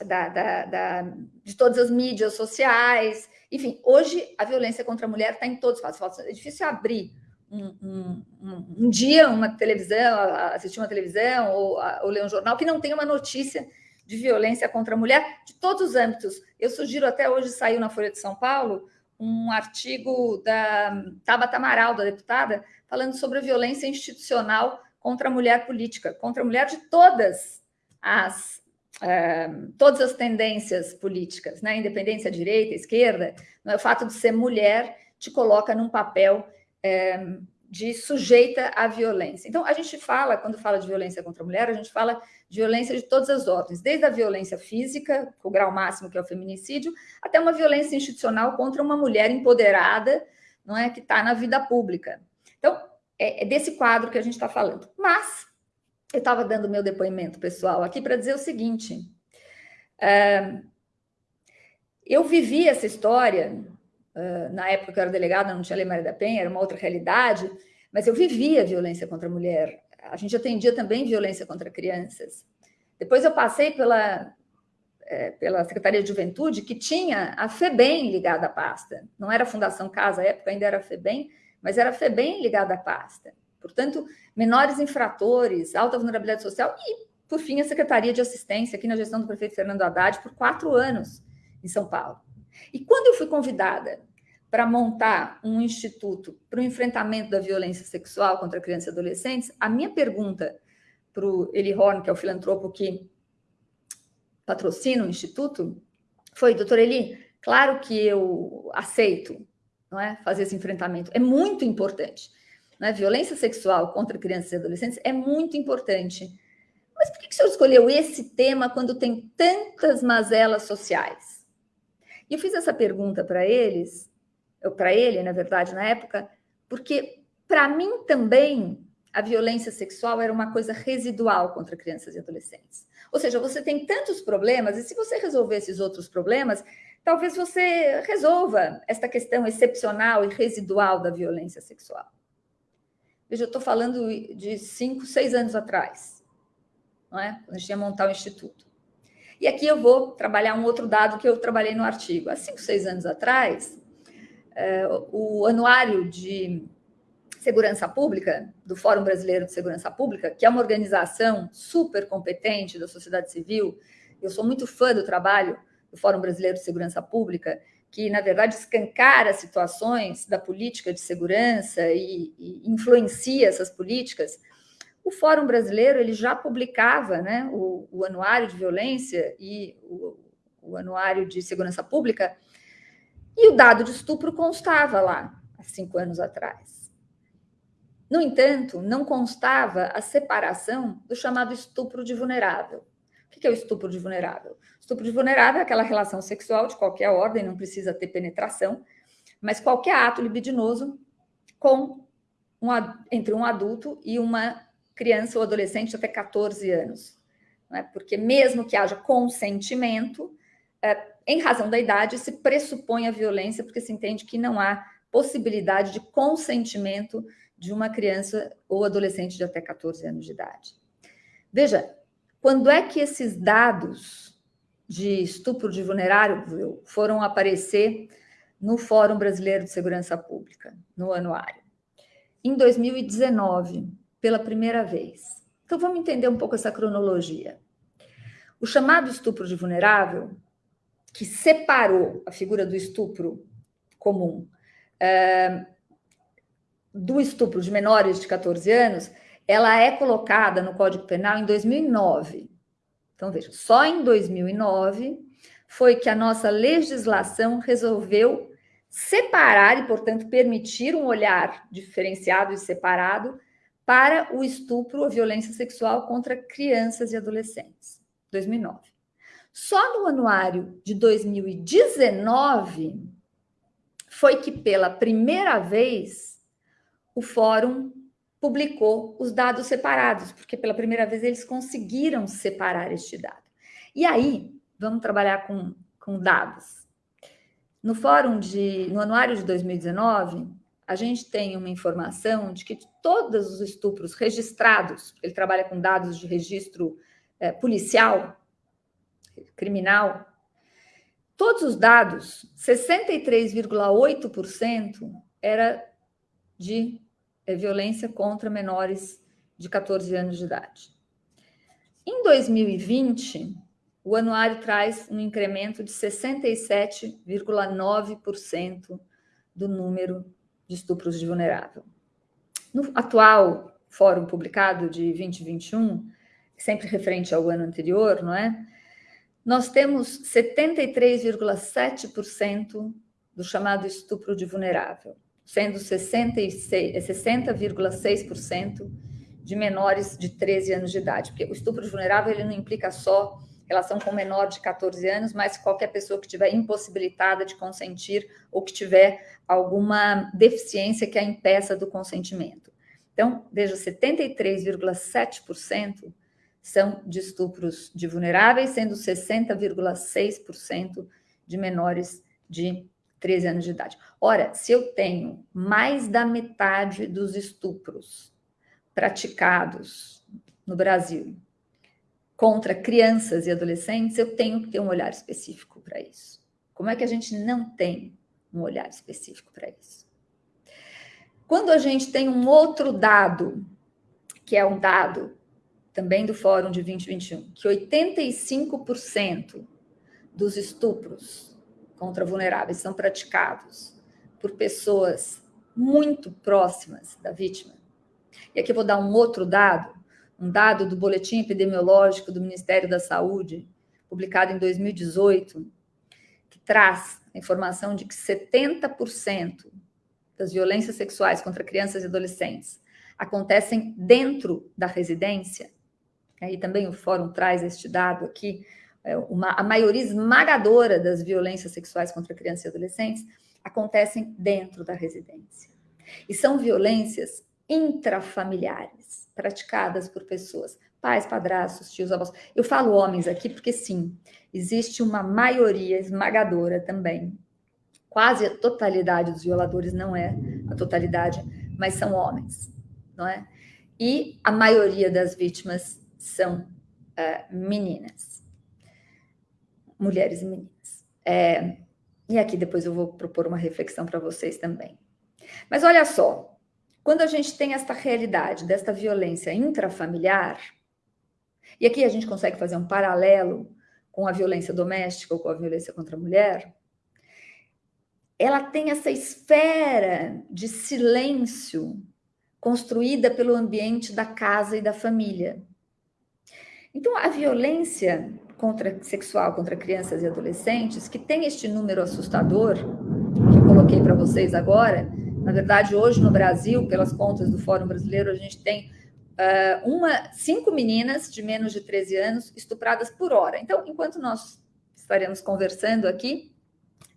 da, da, da, de todas as mídias sociais. Enfim, hoje a violência contra a mulher está em todos os espaços. É difícil abrir um, um, um, um, dia uma televisão, assistir uma televisão ou, ou ler um jornal que não tenha uma notícia de violência contra a mulher de todos os âmbitos. Eu sugiro até hoje saiu na Folha de São Paulo um artigo da Tabata Amaral, da deputada, falando sobre a violência institucional contra a mulher política, contra a mulher de todas as todas as tendências políticas, né? independência direita, esquerda, é? o fato de ser mulher te coloca num papel é, de sujeita à violência. Então, a gente fala, quando fala de violência contra a mulher, a gente fala de violência de todas as ordens, desde a violência física, o grau máximo que é o feminicídio, até uma violência institucional contra uma mulher empoderada, não é, que está na vida pública. Então, é, é desse quadro que a gente está falando. Mas eu estava dando meu depoimento pessoal aqui para dizer o seguinte: é, eu vivi essa história na época que eu era delegada, não tinha Lei Maria da Penha, era uma outra realidade, mas eu vivia violência contra a mulher. A gente atendia também violência contra crianças. Depois eu passei pela, é, pela Secretaria de Juventude, que tinha a FEBEM ligada à pasta. Não era a Fundação Casa, à época ainda era a FEBEM, mas era a FEBEM ligada à pasta. Portanto, menores infratores, alta vulnerabilidade social e, por fim, a Secretaria de Assistência, aqui na gestão do prefeito Fernando Haddad, por quatro anos em São Paulo. E quando eu fui convidada para montar um instituto para o enfrentamento da violência sexual contra crianças e adolescentes, a minha pergunta para o Eli Horn, que é o filantropo que patrocina o instituto, foi, doutor Eli, claro que eu aceito não é, fazer esse enfrentamento, é muito importante. Não é? Violência sexual contra crianças e adolescentes é muito importante. Mas por que, que o senhor escolheu esse tema quando tem tantas mazelas sociais? E eu fiz essa pergunta para eles, para ele, na verdade, na época, porque para mim também a violência sexual era uma coisa residual contra crianças e adolescentes. Ou seja, você tem tantos problemas, e se você resolver esses outros problemas, talvez você resolva esta questão excepcional e residual da violência sexual. Veja, eu estou falando de cinco, seis anos atrás, não é? quando a gente ia montar o instituto. E aqui eu vou trabalhar um outro dado que eu trabalhei no artigo. Há cinco, seis anos atrás, é, o anuário de segurança pública do Fórum Brasileiro de Segurança Pública, que é uma organização super competente da sociedade civil, eu sou muito fã do trabalho do Fórum Brasileiro de Segurança Pública, que, na verdade, escancara situações da política de segurança e, e influencia essas políticas. O Fórum Brasileiro ele já publicava né, o, o anuário de violência e o, o anuário de segurança pública, e o dado de estupro constava lá, há cinco anos atrás. No entanto, não constava a separação do chamado estupro de vulnerável. O que é o estupro de vulnerável? Estupro de vulnerável é aquela relação sexual de qualquer ordem, não precisa ter penetração, mas qualquer ato libidinoso com um, entre um adulto e uma criança ou adolescente até 14 anos. É? Porque mesmo que haja consentimento, é, em razão da idade, se pressupõe a violência, porque se entende que não há possibilidade de consentimento de uma criança ou adolescente de até 14 anos de idade. Veja, quando é que esses dados de estupro de vulnerável foram aparecer no Fórum Brasileiro de Segurança Pública, no anuário? Em 2019, pela primeira vez. Então vamos entender um pouco essa cronologia. O chamado estupro de vulnerável, que separou a figura do estupro comum é, do estupro de menores de 14 anos, ela é colocada no Código Penal em 2009. Então, veja, só em 2009 foi que a nossa legislação resolveu separar e, portanto, permitir um olhar diferenciado e separado para o estupro ou violência sexual contra crianças e adolescentes, 2009. Só no anuário de 2019 foi que pela primeira vez o fórum publicou os dados separados, porque pela primeira vez eles conseguiram separar este dado. E aí, vamos trabalhar com, com dados. No fórum de, no anuário de 2019, a gente tem uma informação de que todos os estupros registrados, ele trabalha com dados de registro é, policial, criminal, todos os dados, 63,8% era de é, violência contra menores de 14 anos de idade. Em 2020, o anuário traz um incremento de 67,9% do número de estupros de vulnerável. No atual fórum publicado de 2021, sempre referente ao ano anterior, não é? Nós temos 73,7% do chamado estupro de vulnerável, sendo 60,6% de menores de 13 anos de idade, porque o estupro vulnerável ele não implica só relação com menor de 14 anos, mas qualquer pessoa que estiver impossibilitada de consentir ou que tiver alguma deficiência que a impeça do consentimento. Então, veja, 73,7% são de estupros de vulneráveis, sendo 60,6% de menores de 13 anos de idade. Ora, se eu tenho mais da metade dos estupros praticados no Brasil contra crianças e adolescentes, eu tenho que ter um olhar específico para isso. Como é que a gente não tem um olhar específico para isso? Quando a gente tem um outro dado, que é um dado também do Fórum de 2021, que 85% dos estupros contra vulneráveis são praticados por pessoas muito próximas da vítima. E aqui eu vou dar um outro dado, um dado do Boletim Epidemiológico do Ministério da Saúde, publicado em 2018, que traz a informação de que 70% das violências sexuais contra crianças e adolescentes acontecem dentro da residência, aí também o fórum traz este dado aqui, uma, a maioria esmagadora das violências sexuais contra crianças e adolescentes acontecem dentro da residência. E são violências intrafamiliares praticadas por pessoas, pais, padrastos, tios, avós. Eu falo homens aqui porque, sim, existe uma maioria esmagadora também. Quase a totalidade dos violadores não é a totalidade, mas são homens, não é? E a maioria das vítimas são uh, meninas, mulheres e meninas. É, e aqui depois eu vou propor uma reflexão para vocês também. Mas olha só, quando a gente tem esta realidade desta violência intrafamiliar, e aqui a gente consegue fazer um paralelo com a violência doméstica ou com a violência contra a mulher, ela tem essa esfera de silêncio construída pelo ambiente da casa e da família. Então, a violência contra, sexual contra crianças e adolescentes, que tem este número assustador, que eu coloquei para vocês agora, na verdade, hoje no Brasil, pelas contas do Fórum Brasileiro, a gente tem uh, uma, cinco meninas de menos de 13 anos estupradas por hora. Então, enquanto nós estaremos conversando aqui,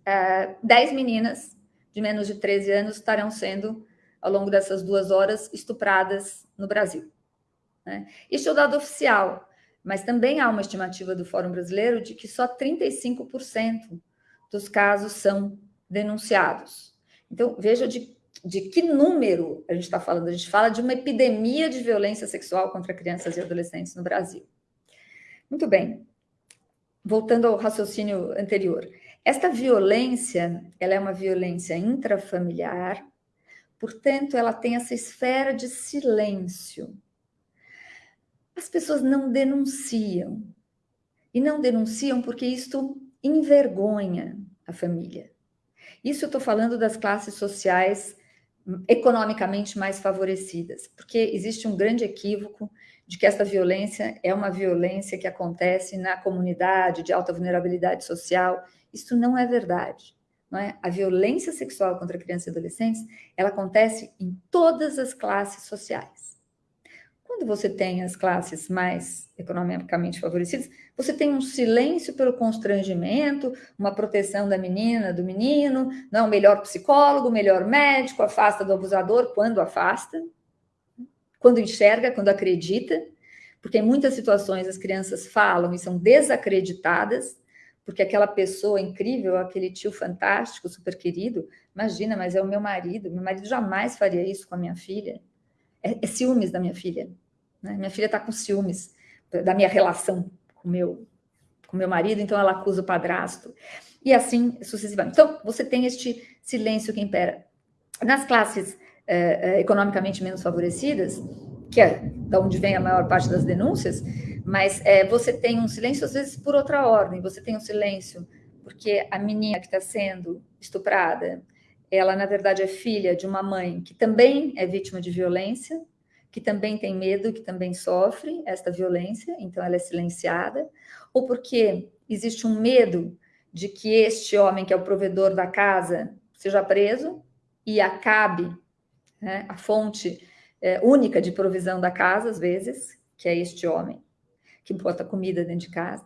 uh, 10 meninas de menos de 13 anos estarão sendo, ao longo dessas duas horas, estupradas no Brasil. Né? Isso é o dado oficial, mas também há uma estimativa do Fórum Brasileiro de que só 35% dos casos são denunciados. Então, veja de de que número a gente está falando? A gente fala de uma epidemia de violência sexual contra crianças e adolescentes no Brasil. Muito bem. Voltando ao raciocínio anterior. Esta violência, ela é uma violência intrafamiliar, portanto, ela tem essa esfera de silêncio. As pessoas não denunciam. E não denunciam porque isto envergonha a família. Isso eu estou falando das classes sociais economicamente mais favorecidas, porque existe um grande equívoco de que essa violência é uma violência que acontece na comunidade de alta vulnerabilidade social. Isso não é verdade. Não é? A violência sexual contra crianças e adolescentes, ela acontece em todas as classes sociais. Quando você tem as classes mais economicamente favorecidas, você tem um silêncio pelo constrangimento, uma proteção da menina, do menino, não melhor psicólogo, melhor médico, afasta do abusador quando afasta, quando enxerga, quando acredita, porque em muitas situações as crianças falam e são desacreditadas, porque aquela pessoa incrível, aquele tio fantástico, super querido, imagina, mas é o meu marido, meu marido jamais faria isso com a minha filha. É, é ciúmes da minha filha. Né? Minha filha está com ciúmes da minha relação com meu, com meu marido, então ela acusa o padrasto. E assim sucessivamente. Então, você tem este silêncio que impera. Nas classes é, economicamente menos favorecidas, que é da onde vem a maior parte das denúncias, mas é, você tem um silêncio, às vezes, por outra ordem. Você tem um silêncio porque a menina que está sendo estuprada ela, na verdade, é filha de uma mãe que também é vítima de violência, que também tem medo, que também sofre esta violência, então ela é silenciada, ou porque existe um medo de que este homem, que é o provedor da casa, seja preso e acabe né, a fonte é, única de provisão da casa, às vezes, que é este homem, que bota comida dentro de casa.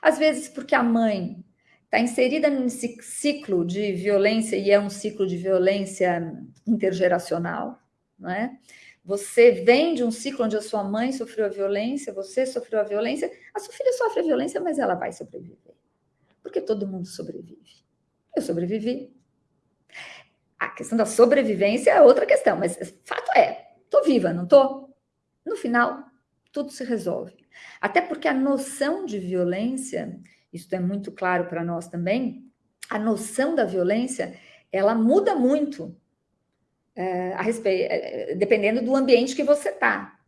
Às vezes, porque a mãe está inserida nesse ciclo de violência, e é um ciclo de violência intergeracional, não é? Você vem de um ciclo onde a sua mãe sofreu a violência, você sofreu a violência, a sua filha sofre a violência, mas ela vai sobreviver. Porque todo mundo sobrevive. Eu sobrevivi. A questão da sobrevivência é outra questão, mas fato é, estou viva, não estou? No final, tudo se resolve. Até porque a noção de violência isso é muito claro para nós também, a noção da violência, ela muda muito é, respeito, é, dependendo do ambiente que você está.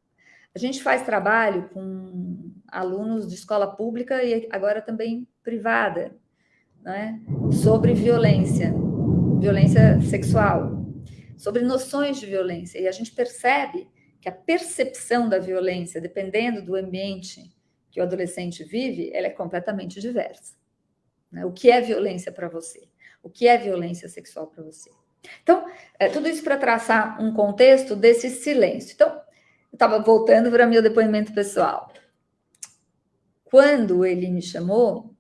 A gente faz trabalho com alunos de escola pública e agora também privada, né? sobre violência, violência sexual, sobre noções de violência. E a gente percebe que a percepção da violência, dependendo do ambiente que o adolescente vive, ela é completamente diversa. Né? O que é violência para você? O que é violência sexual para você? Então, é, tudo isso para traçar um contexto desse silêncio. Então, eu estava voltando para meu depoimento pessoal. Quando ele me chamou,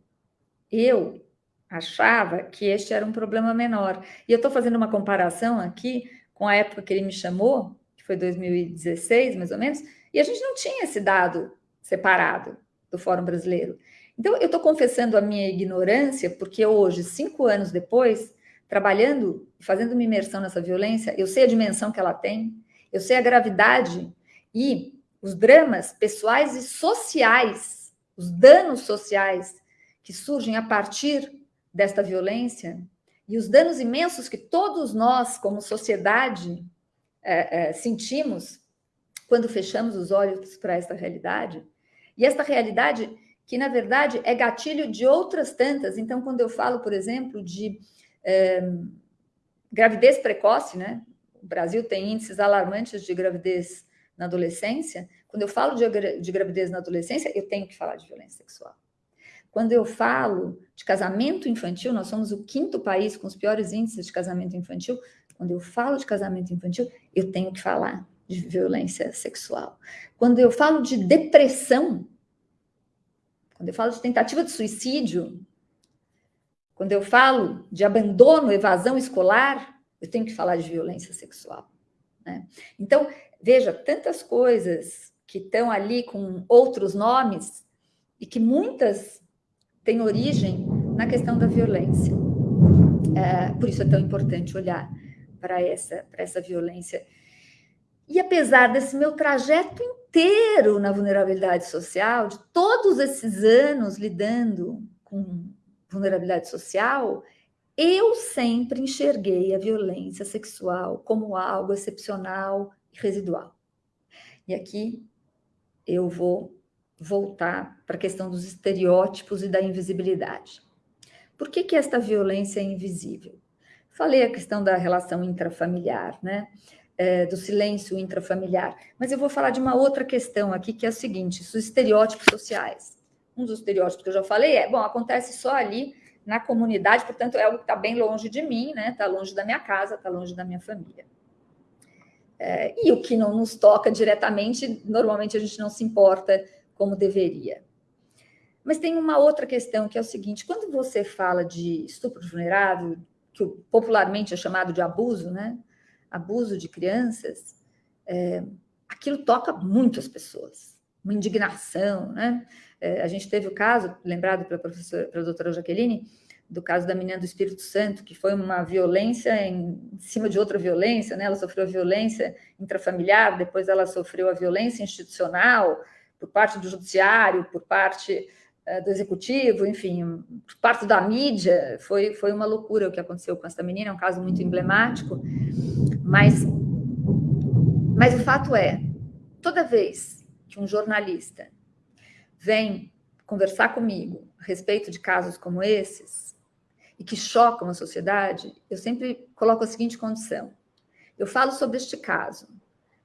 eu achava que este era um problema menor. E eu estou fazendo uma comparação aqui com a época que ele me chamou, que foi 2016, mais ou menos, e a gente não tinha esse dado separado do Fórum Brasileiro. Então, eu estou confessando a minha ignorância, porque hoje, cinco anos depois, trabalhando, fazendo uma imersão nessa violência, eu sei a dimensão que ela tem, eu sei a gravidade e os dramas pessoais e sociais, os danos sociais que surgem a partir desta violência e os danos imensos que todos nós, como sociedade, é, é, sentimos quando fechamos os olhos para esta realidade. E esta realidade, que na verdade é gatilho de outras tantas. Então, quando eu falo, por exemplo, de gravidez precoce, né? O Brasil tem índices alarmantes de gravidez na adolescência. Quando eu falo de, de gravidez na adolescência, eu tenho que falar de violência sexual. Quando eu falo de casamento infantil, nós somos o quinto país com os piores índices de casamento infantil. Quando eu falo de casamento infantil, eu tenho que falar de violência sexual. Quando eu falo de depressão, quando eu falo de tentativa de suicídio, quando eu falo de abandono, evasão escolar, eu tenho que falar de violência sexual. Né? Então, veja, tantas coisas que estão ali com outros nomes e que muitas têm origem na questão da violência. É, por isso é tão importante olhar para essa, para essa violência e apesar desse meu trajeto inteiro na vulnerabilidade social, de todos esses anos lidando com vulnerabilidade social, eu sempre enxerguei a violência sexual como algo excepcional e residual. E aqui eu vou voltar para a questão dos estereótipos e da invisibilidade. Por que, que esta violência é invisível? Falei a questão da relação intrafamiliar, né? é, do silêncio intrafamiliar. Mas eu vou falar de uma outra questão aqui, que é o seguinte: os estereótipos sociais. Um dos estereótipos que eu já falei é, bom, acontece só ali na comunidade, portanto, é algo que está bem longe de mim, né? Está longe da minha casa, está longe da minha família. É, e o que não nos toca diretamente, normalmente a gente não se importa como deveria. Mas tem uma outra questão que é o seguinte: quando você fala de estupro vulnerável, que popularmente é chamado de abuso, né? abuso de crianças, é, aquilo toca muito as pessoas, uma indignação, né? É, a gente teve o caso, lembrado pela professora, pela doutora Jaqueline, do caso da menina do Espírito Santo, que foi uma violência em, cima de outra violência, né? Ela sofreu violência intrafamiliar, depois ela sofreu a violência institucional por parte do judiciário, por parte uh, do executivo, enfim, por parte da mídia. Foi, foi uma loucura o que aconteceu com essa menina, é um caso muito emblemático. Mas, mas o fato é, toda vez que um jornalista vem conversar comigo a respeito de casos como esses, e que chocam a sociedade, eu sempre coloco a seguinte condição. Eu falo sobre este caso,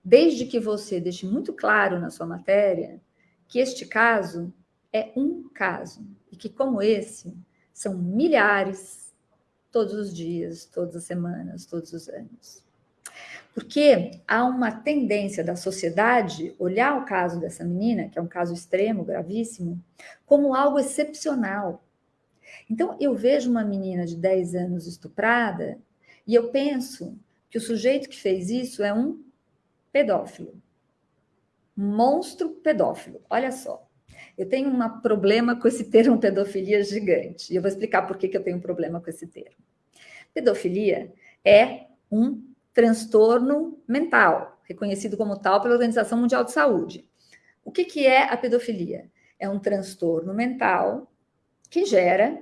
desde que você deixe muito claro na sua matéria que este caso é um caso e que, como esse, são milhares todos os dias, todas as semanas, todos os anos. Porque há uma tendência da sociedade olhar o caso dessa menina, que é um caso extremo, gravíssimo, como algo excepcional. Então, eu vejo uma menina de 10 anos estuprada e eu penso que o sujeito que fez isso é um pedófilo. Monstro pedófilo. Olha só. Eu tenho um problema com esse termo pedofilia gigante. E eu vou explicar por que, que eu tenho um problema com esse termo. Pedofilia é um transtorno mental, reconhecido como tal pela Organização Mundial de Saúde. O que, que é a pedofilia? É um transtorno mental que gera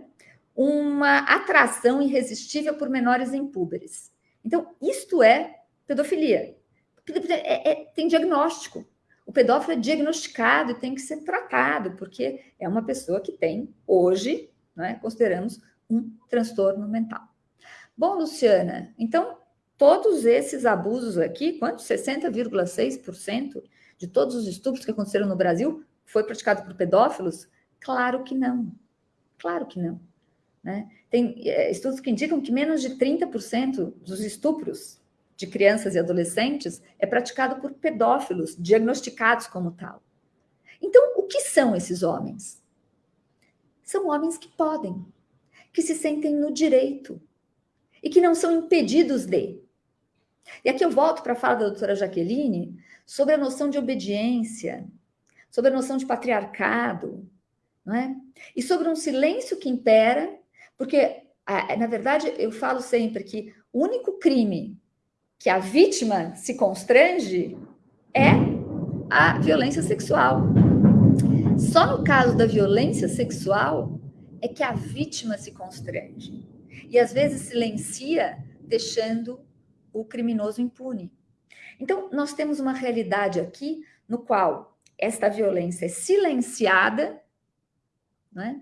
uma atração irresistível por menores impúberes. Então, isto é pedofilia. É, é, tem diagnóstico. O pedófilo é diagnosticado e tem que ser tratado, porque é uma pessoa que tem, hoje, né, consideramos, um transtorno mental. Bom, Luciana, então todos esses abusos aqui, quanto? 60,6% de todos os estupros que aconteceram no Brasil foi praticado por pedófilos? Claro que não. Claro que não. Né? Tem é, estudos que indicam que menos de 30% dos estupros de crianças e adolescentes é praticado por pedófilos diagnosticados como tal. Então, o que são esses homens? São homens que podem, que se sentem no direito e que não são impedidos de. E aqui eu volto para a fala da doutora Jaqueline sobre a noção de obediência, sobre a noção de patriarcado, não é? E sobre um silêncio que impera, porque, na verdade, eu falo sempre que o único crime que a vítima se constrange é a violência sexual. Só no caso da violência sexual é que a vítima se constrange. E às vezes silencia, deixando o criminoso impune. Então, nós temos uma realidade aqui no qual esta violência é silenciada, né?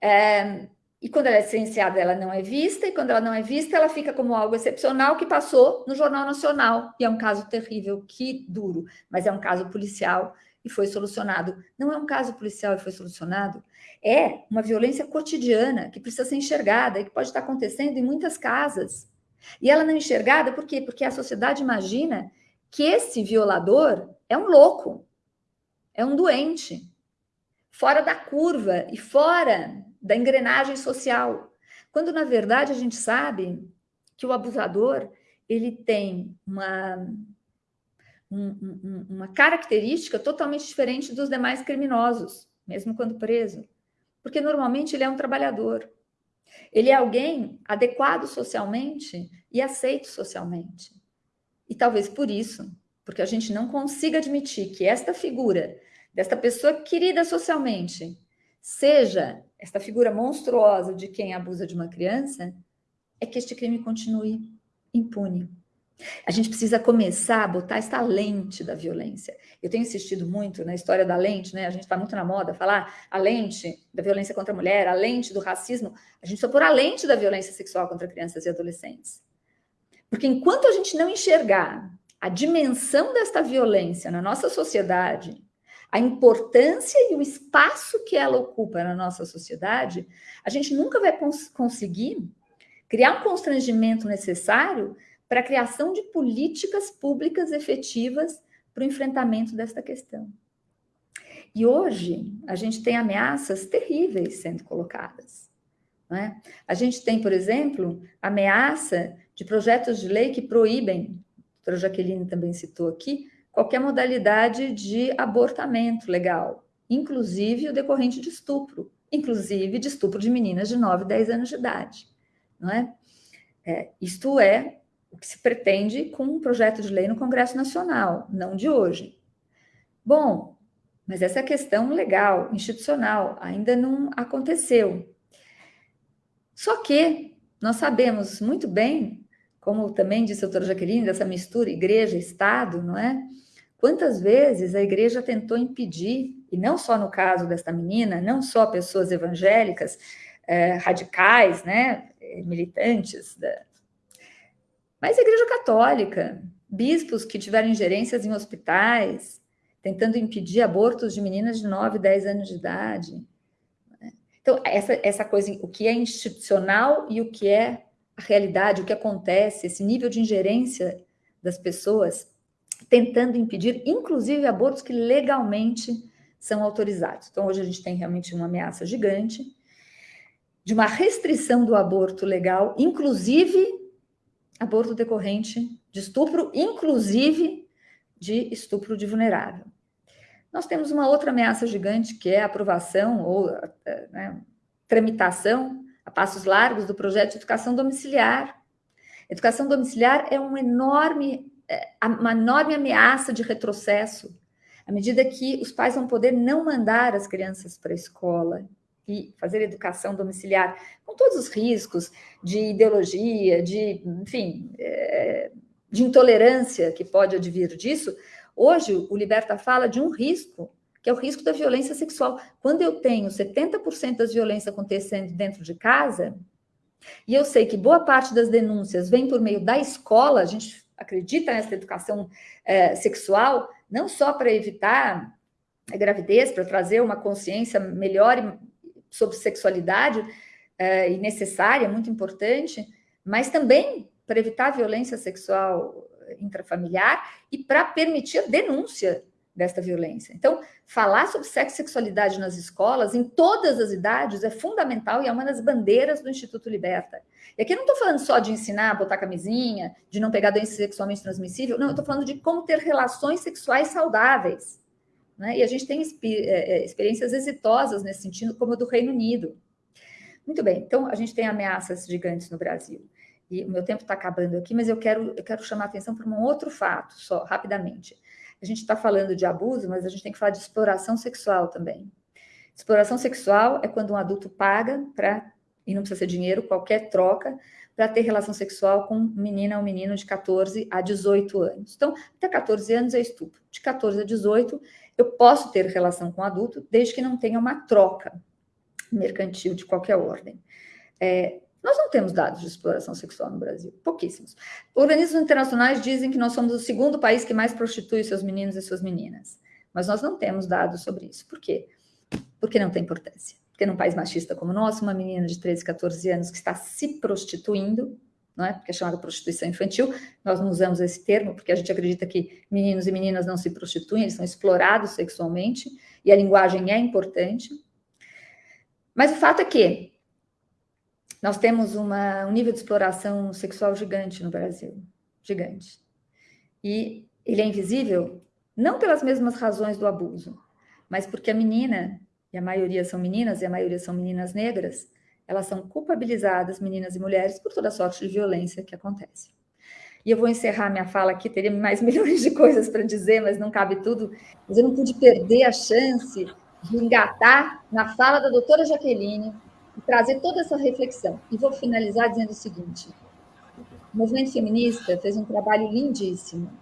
É, e quando ela é silenciada, ela não é vista, e quando ela não é vista, ela fica como algo excepcional que passou no Jornal Nacional. E é um caso terrível, que duro, mas é um caso policial e foi solucionado. Não é um caso policial e foi solucionado, é uma violência cotidiana que precisa ser enxergada e que pode estar acontecendo em muitas casas. E ela não é enxergada por quê? Porque a sociedade imagina que esse violador é um louco, é um doente, fora da curva e fora da engrenagem social. Quando, na verdade, a gente sabe que o abusador ele tem uma, um, uma característica totalmente diferente dos demais criminosos, mesmo quando preso. Porque, normalmente, ele é um trabalhador. Ele é alguém adequado socialmente e aceito socialmente. E talvez por isso, porque a gente não consiga admitir que esta figura, desta pessoa querida socialmente, seja esta figura monstruosa de quem abusa de uma criança, é que este crime continue impune. A gente precisa começar a botar esta lente da violência. Eu tenho insistido muito na história da lente, né? A gente está muito na moda falar a lente da violência contra a mulher, a lente do racismo. A gente precisa pôr a lente da violência sexual contra crianças e adolescentes. Porque enquanto a gente não enxergar a dimensão desta violência na nossa sociedade, a importância e o espaço que ela ocupa na nossa sociedade, a gente nunca vai cons conseguir criar um constrangimento necessário para a criação de políticas públicas efetivas para o enfrentamento desta questão. E hoje a gente tem ameaças terríveis sendo colocadas. É? A gente tem, por exemplo, ameaça de projetos de lei que proíbem, a doutora Jaqueline também citou aqui, qualquer modalidade de abortamento legal, inclusive o decorrente de estupro, inclusive de estupro de meninas de 9, 10 anos de idade. Não é? é isto é o que se pretende com um projeto de lei no Congresso Nacional, não de hoje. Bom, mas essa questão legal, institucional, ainda não aconteceu. Só que nós sabemos muito bem, como também disse a doutora Jaqueline, dessa mistura igreja-estado, não é? Quantas vezes a igreja tentou impedir, e não só no caso desta menina, não só pessoas evangélicas, eh, radicais, né, militantes, da... mas a Igreja Católica, bispos que tiveram ingerências em hospitais, tentando impedir abortos de meninas de 9, 10 anos de idade. Né? Então, essa, essa coisa, o que é institucional e o que é a realidade, o que acontece, esse nível de ingerência das pessoas, tentando impedir, inclusive, abortos que legalmente são autorizados. Então, hoje a gente tem realmente uma ameaça gigante de uma restrição do aborto legal, inclusive aborto decorrente de estupro, inclusive de estupro de vulnerável. Nós temos uma outra ameaça gigante, que é a aprovação ou né, tramitação a passos largos do projeto de educação domiciliar. Educação domiciliar é um enorme, é, uma enorme ameaça de retrocesso, à medida que os pais vão poder não mandar as crianças para a escola e fazer educação domiciliar, com todos os riscos de ideologia, de, enfim, é, de intolerância que pode advir disso, hoje o Liberta fala de um risco, que é o risco da violência sexual. Quando eu tenho 70% das violências acontecendo dentro de casa, e eu sei que boa parte das denúncias vem por meio da escola, a gente acredita nessa educação é, sexual, não só para evitar a gravidez, para trazer uma consciência melhor sobre sexualidade é, e necessária, muito importante, mas também para evitar a violência sexual intrafamiliar e para permitir a denúncia desta violência. Então, falar sobre sexo e sexualidade nas escolas, em todas as idades, é fundamental e é uma das bandeiras do Instituto Liberta. E aqui eu não estou falando só de ensinar a botar camisinha, de não pegar doença sexualmente transmissível, não, eu estou falando de como ter relações sexuais saudáveis. Né? E a gente tem é, é, experiências exitosas nesse sentido, como a do Reino Unido. Muito bem, então a gente tem ameaças gigantes no Brasil. E o meu tempo está acabando aqui, mas eu quero, eu quero chamar a atenção para um outro fato, só rapidamente. A gente está falando de abuso, mas a gente tem que falar de exploração sexual também. Exploração sexual é quando um adulto paga para, e não precisa ser dinheiro, qualquer troca, para ter relação sexual com menina ou menino de 14 a 18 anos. Então, até 14 anos é estupro. De 14 a 18, eu posso ter relação com adulto, desde que não tenha uma troca mercantil de qualquer ordem. É, nós não temos dados de exploração sexual no Brasil, pouquíssimos. Organismos internacionais dizem que nós somos o segundo país que mais prostitui seus meninos e suas meninas, mas nós não temos dados sobre isso. Por quê? Porque não tem importância. Porque num país machista como o nosso, uma menina de 13, 14 anos que está se prostituindo não é? Porque é chamada prostituição infantil. Nós não usamos esse termo porque a gente acredita que meninos e meninas não se prostituem, eles são explorados sexualmente e a linguagem é importante. Mas o fato é que nós temos uma, um nível de exploração sexual gigante no Brasil, gigante. E ele é invisível não pelas mesmas razões do abuso, mas porque a menina, e a maioria são meninas, e a maioria são meninas negras, elas são culpabilizadas, meninas e mulheres, por toda sorte de violência que acontece. E eu vou encerrar minha fala aqui, teria mais [laughs] milhões de coisas para dizer, mas não cabe tudo. Mas eu não pude perder a chance de engatar na fala da doutora Jaqueline e trazer toda essa reflexão. E vou finalizar dizendo o seguinte: o movimento feminista fez um trabalho lindíssimo.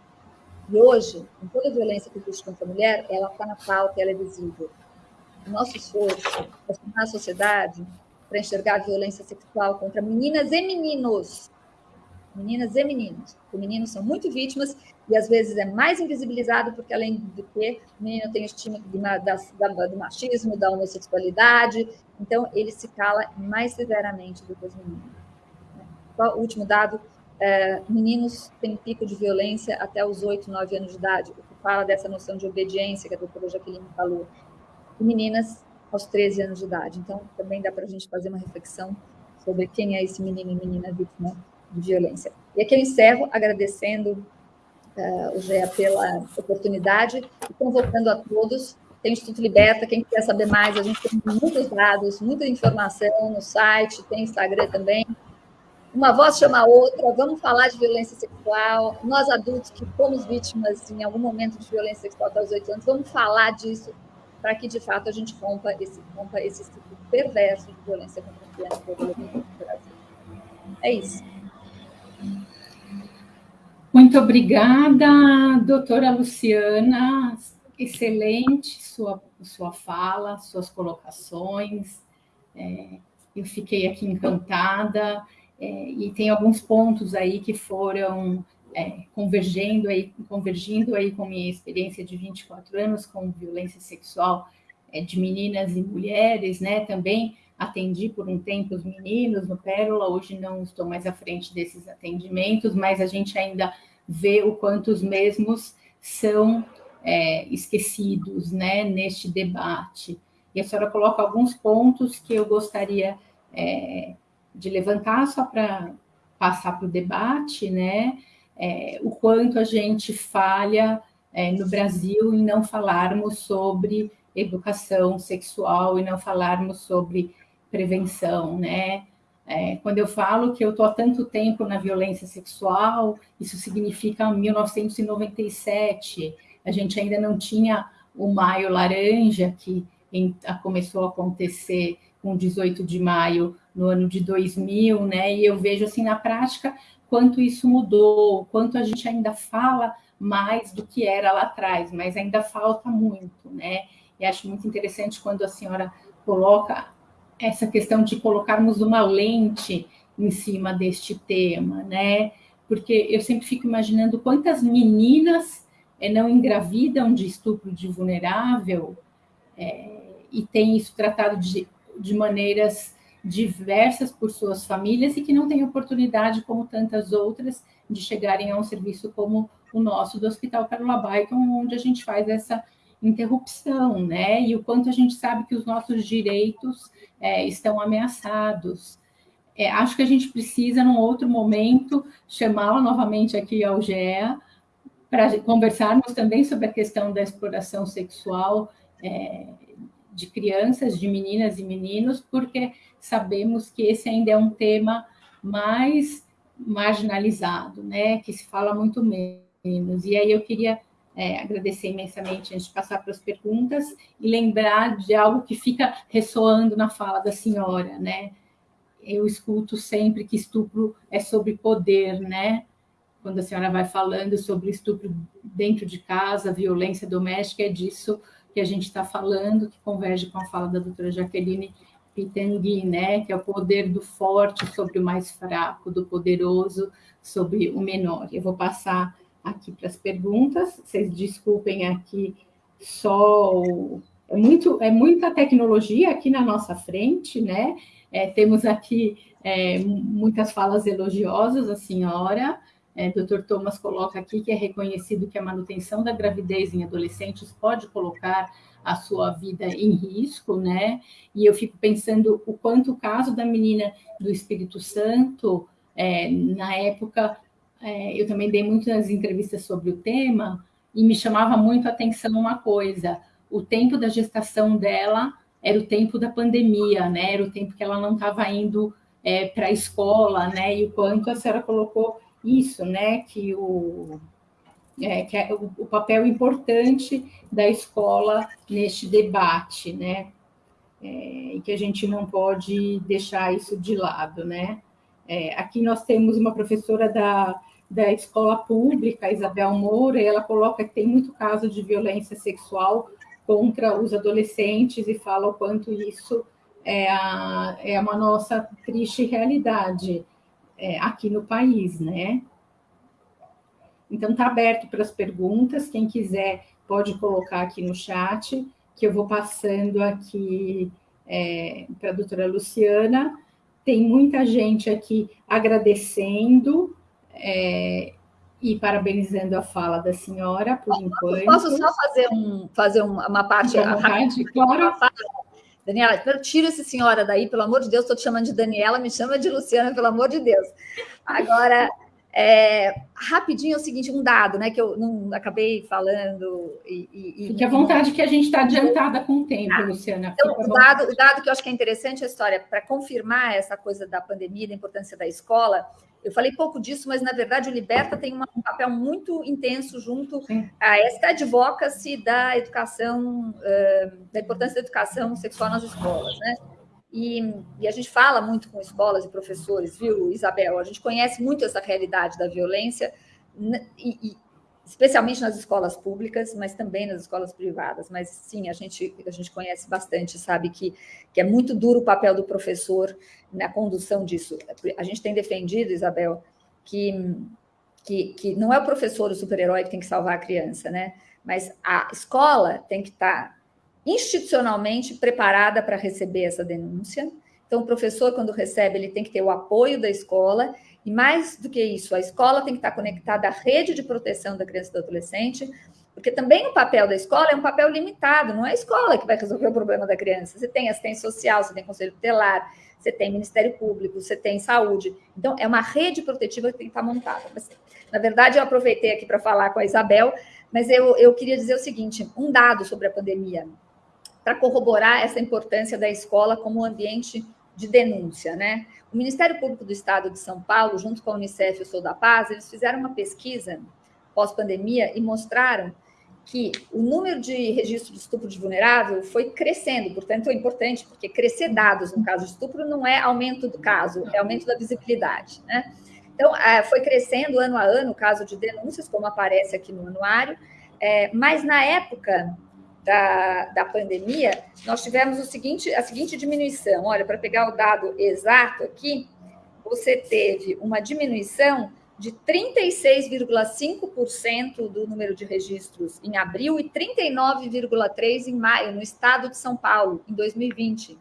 E hoje, com toda a violência que existe contra a mulher, ela está na pauta, ela é visível. O nosso esforço é formar a sociedade para enxergar a violência sexual contra meninas e meninos. Meninas e meninos. Os meninos são muito vítimas e às vezes é mais invisibilizado porque, além do que, o menino tem estima do machismo, da homossexualidade, então ele se cala mais severamente do que os meninos. O último dado, é, meninos têm pico de violência até os 8, 9 anos de idade, o que fala dessa noção de obediência que a doutora Jaqueline falou. E meninas aos 13 anos de idade. Então, também dá para a gente fazer uma reflexão sobre quem é esse menino e menina vítima de violência. E aqui eu encerro agradecendo uh, o GEA pela oportunidade e convocando a todos. Tem o Instituto Liberta, quem quiser saber mais, a gente tem muitos dados, muita informação no site, tem Instagram também. Uma voz chama a outra, vamos falar de violência sexual. Nós adultos que fomos vítimas em algum momento de violência sexual até os 8 anos, vamos falar disso para que, de fato, a gente rompa esse, rompa esse ciclo perverso de violência contra a criança no Brasil. É isso. Muito obrigada, doutora Luciana. Excelente sua, sua fala, suas colocações. É, eu fiquei aqui encantada é, e tem alguns pontos aí que foram é, convergendo aí, convergindo aí com minha experiência de 24 anos com violência sexual é, de meninas e mulheres, né? Também atendi por um tempo os meninos no Pérola, hoje não estou mais à frente desses atendimentos, mas a gente ainda vê o quanto os mesmos são é, esquecidos, né? Neste debate. E a senhora coloca alguns pontos que eu gostaria é, de levantar só para passar para o debate, né? É, o quanto a gente falha é, no Brasil em não falarmos sobre educação sexual e não falarmos sobre prevenção, né? É, quando eu falo que eu estou há tanto tempo na violência sexual, isso significa 1997. A gente ainda não tinha o Maio Laranja, que em, começou a acontecer com 18 de maio no ano de 2000, né? E eu vejo assim na prática quanto isso mudou, quanto a gente ainda fala mais do que era lá atrás, mas ainda falta muito, né? E acho muito interessante quando a senhora coloca essa questão de colocarmos uma lente em cima deste tema, né? Porque eu sempre fico imaginando quantas meninas é, não engravidam de estupro de vulnerável é, e tem isso tratado de, de maneiras diversas por suas famílias e que não têm oportunidade, como tantas outras, de chegarem a um serviço como o nosso do Hospital Carola Baiton, onde a gente faz essa interrupção, né? E o quanto a gente sabe que os nossos direitos é, estão ameaçados. É, acho que a gente precisa, num outro momento, chamá-la novamente aqui ao GEA, para conversarmos também sobre a questão da exploração sexual é, de crianças, de meninas e meninos, porque sabemos que esse ainda é um tema mais marginalizado, né? Que se fala muito menos. E aí eu queria é, agradecer imensamente antes de passar para as perguntas e lembrar de algo que fica ressoando na fala da senhora, né? Eu escuto sempre que estupro é sobre poder, né? Quando a senhora vai falando sobre estupro dentro de casa, violência doméstica, é disso que a gente está falando, que converge com a fala da doutora Jaqueline Pitangui, né, que é o poder do forte sobre o mais fraco, do poderoso sobre o menor. Eu vou passar aqui para as perguntas, vocês desculpem aqui só o... é muito é muita tecnologia aqui na nossa frente, né? É, temos aqui é, muitas falas elogiosas a senhora. É, Dr. Thomas coloca aqui que é reconhecido que a manutenção da gravidez em adolescentes pode colocar a sua vida em risco, né? E eu fico pensando o quanto o caso da menina do Espírito Santo, é, na época, é, eu também dei muitas entrevistas sobre o tema e me chamava muito a atenção uma coisa: o tempo da gestação dela era o tempo da pandemia, né? Era o tempo que ela não estava indo é, para a escola, né? E o quanto a senhora colocou isso, né? Que o é, que é o, o, papel importante da escola neste debate, né? É, e que a gente não pode deixar isso de lado, né? É, aqui nós temos uma professora da, da escola pública, Isabel Moura, e ela coloca que tem muito caso de violência sexual contra os adolescentes e fala o quanto isso é, a, é uma nossa triste realidade é, aqui no país, né? Então, está aberto para as perguntas. Quem quiser pode colocar aqui no chat, que eu vou passando aqui é, para a doutora Luciana. Tem muita gente aqui agradecendo é, e parabenizando a fala da senhora, por enquanto. Posso só fazer, um, fazer uma parte? Vontade, claro. Daniela, tira essa senhora daí, pelo amor de Deus, estou te chamando de Daniela, me chama de Luciana, pelo amor de Deus. Agora, é, rapidinho é o seguinte, um dado, né, que eu não acabei falando. E, e, Fique à vontade que a gente está adiantada com o tempo, ah, Luciana. Então, o dado, o dado que eu acho que é interessante a história, para confirmar essa coisa da pandemia, da importância da escola, eu falei pouco disso, mas na verdade o Liberta tem uma, um papel muito intenso junto Sim. a esta advocacy da educação, da importância da educação sexual nas escolas, né? E, e, a gente fala muito com escolas e professores, viu, Isabel? A gente conhece muito essa realidade da violência e, e especialmente nas escolas públicas, mas também nas escolas privadas. Mas sim, a gente, a gente conhece bastante, sabe que, que é muito duro o papel do professor na condução disso. A gente tem defendido, Isabel, que, que, que não é o professor o super-herói que tem que salvar a criança, né? Mas a escola tem que estar institucionalmente preparada para receber essa denúncia. Então, o professor, quando recebe, ele tem que ter o apoio da escola e mais do que isso, a escola tem que estar conectada à rede de proteção da criança e do adolescente, porque também o papel da escola é um papel limitado, não é a escola que vai resolver o problema da criança. Você tem assistência social, você tem conselho tutelar, você tem Ministério Público, você tem saúde. Então, é uma rede protetiva que tem que estar montada. Mas, na verdade, eu aproveitei aqui para falar com a Isabel, mas eu, eu queria dizer o seguinte: um dado sobre a pandemia, para corroborar essa importância da escola como ambiente de denúncia, né? O Ministério Público do Estado de São Paulo, junto com a Unicef e o Sou da Paz, eles fizeram uma pesquisa pós-pandemia e mostraram que o número de registro de estupro de vulnerável foi crescendo, portanto é importante, porque crescer dados no caso de estupro não é aumento do caso, é aumento da visibilidade, né? Então, é, foi crescendo ano a ano o caso de denúncias, como aparece aqui no anuário, é, mas na época da, da pandemia, nós tivemos o seguinte, a seguinte diminuição. Olha, para pegar o dado exato aqui, você teve uma diminuição de 36,5% do número de registros em abril e 39,3% em maio, no estado de São Paulo, em 2020,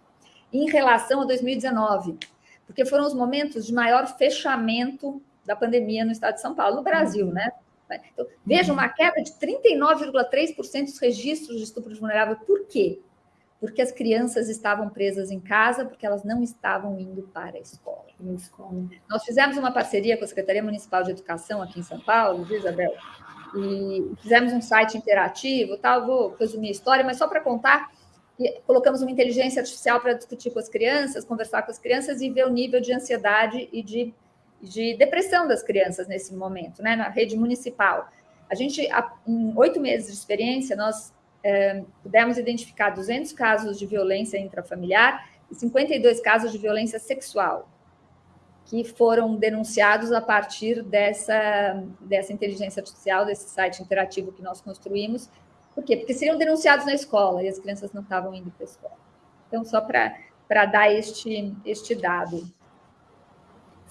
em relação a 2019, porque foram os momentos de maior fechamento da pandemia no estado de São Paulo, no Brasil, né? Então, veja uma queda de 39,3% dos registros de estupro de vulnerável. Por quê? Porque as crianças estavam presas em casa, porque elas não estavam indo para a escola. escola. Nós fizemos uma parceria com a Secretaria Municipal de Educação aqui em São Paulo, viu, Isabel? E fizemos um site interativo, tal. Vou resumir a história, mas só para contar colocamos uma inteligência artificial para discutir com as crianças, conversar com as crianças e ver o nível de ansiedade e de de depressão das crianças nesse momento, né, na rede municipal. A gente, em oito meses de experiência, nós é, pudemos identificar 200 casos de violência intrafamiliar e 52 casos de violência sexual, que foram denunciados a partir dessa, dessa inteligência artificial, desse site interativo que nós construímos. Por quê? Porque seriam denunciados na escola e as crianças não estavam indo para a escola. Então, só para dar este, este dado.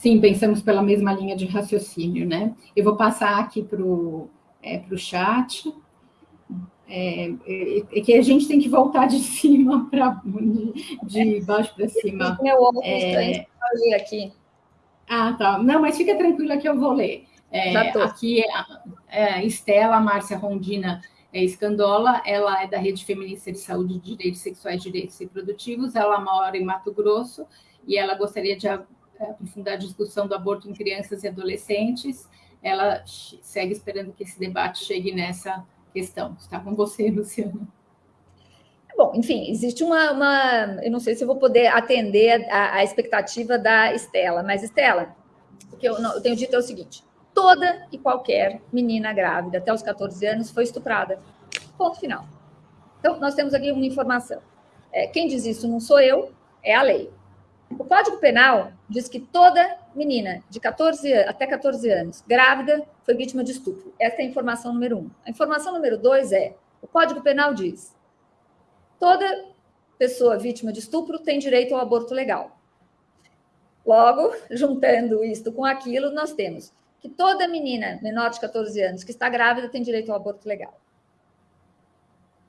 Sim, pensamos pela mesma linha de raciocínio, né? Eu vou passar aqui para o é, chat. É, é, é, que a gente tem que voltar de [laughs] cima para de, de baixo para cima. Meu óculos é... ler aqui. Ah, tá. Não, mas fica tranquila que eu vou ler. É, aqui é, é Estela Márcia Rondina é, Escandola, ela é da Rede Feminista de Saúde, Direitos Sexuais e Direitos Reprodutivos, ela mora em Mato Grosso e ela gostaria de aprofundar a discussão do aborto em crianças e adolescentes. Ela segue esperando que esse debate chegue nessa questão. Está com você, [laughs] Luciana. Bom, enfim, existe uma, uma, Eu não sei se vou poder atender a, a expectativa da Estela, mas, Estela, o que eu, eu tenho dito é o seguinte: toda e qualquer menina grávida até os 14 anos foi estuprada. Ponto final. Então, nós temos aqui uma informação. É, quem diz isso não sou eu, é a lei. O Código Penal diz que toda menina de 14 até 14 anos, grávida, foi vítima de estupro. Essa é a informação número um. A informação número dois é: o Código Penal diz toda pessoa vítima de estupro tem direito ao aborto legal. Logo, [laughs] juntando isto com aquilo, nós temos que toda menina menor de 14 anos que está grávida tem direito ao aborto legal.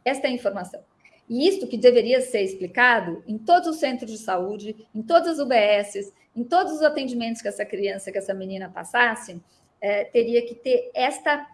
Esta é a informação. E isto que deveria ser explicado em todos os centros de saúde, em todas as UBSs, em todos os atendimentos que essa criança, que essa menina passasse, é, teria que ter esta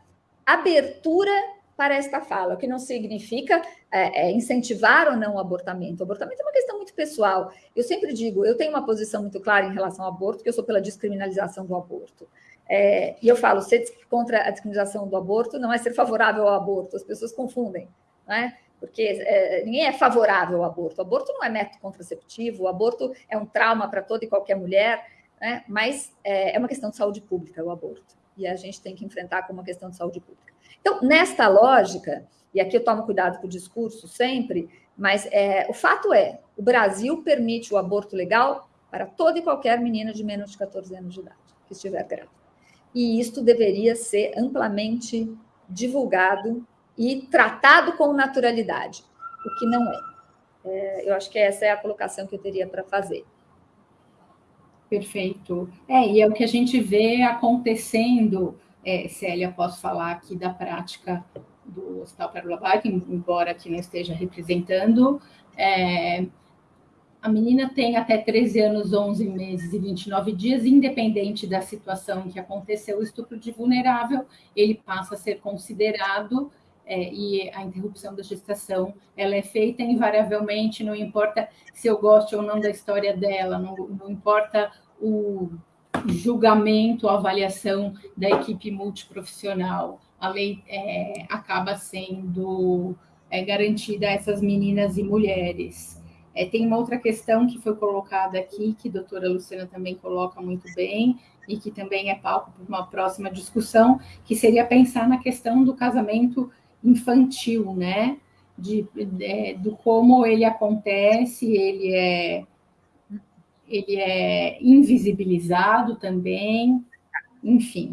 abertura para esta fala, o que não significa é, é, incentivar ou não o abortamento. O abortamento é uma questão muito pessoal. Eu sempre digo, eu tenho uma posição muito clara em relação ao aborto, que eu sou pela descriminalização do aborto. É, e eu falo, ser contra a descriminalização do aborto não é ser favorável ao aborto, as pessoas confundem. Não é? Porque é, ninguém é favorável ao aborto. O aborto não é método contraceptivo, o aborto é um trauma para toda e qualquer mulher, né? mas é, é, uma questão de saúde pública o aborto, e a gente tem que enfrentar como uma questão de saúde pública. Então, nesta lógica, e aqui eu tomo cuidado com o discurso sempre, mas é, o fato é, o Brasil permite o aborto legal para toda e qualquer menina de menos de 14 anos de idade que estiver grávida. E isto deveria ser amplamente divulgado e tratado com naturalidade, o que não é. é eu acho que essa é a colocação que eu teria para fazer. Perfeito. É, e é o que a gente vê acontecendo, é, Célia, posso falar aqui da prática do Hospital Pérola Bike, embora aqui não esteja representando, é, a menina tem até 13 anos, 11 meses e 29 dias, independente da situação em que aconteceu o estupro de vulnerável, ele passa a ser considerado é, e a interrupção da gestação ela é feita invariavelmente, não importa se eu gosto ou não da história dela, não, não importa o julgamento, a avaliação da equipe multiprofissional, a lei é, acaba sendo é, garantida a essas meninas e mulheres. É, tem uma outra questão que foi colocada aqui, que a doutora Luciana também coloca muito bem, e que também é palco para uma próxima discussão, que seria pensar na questão do casamento infantil, né? De, de, é, do como ele acontece, ele é, ele é invisibilizado também, enfim.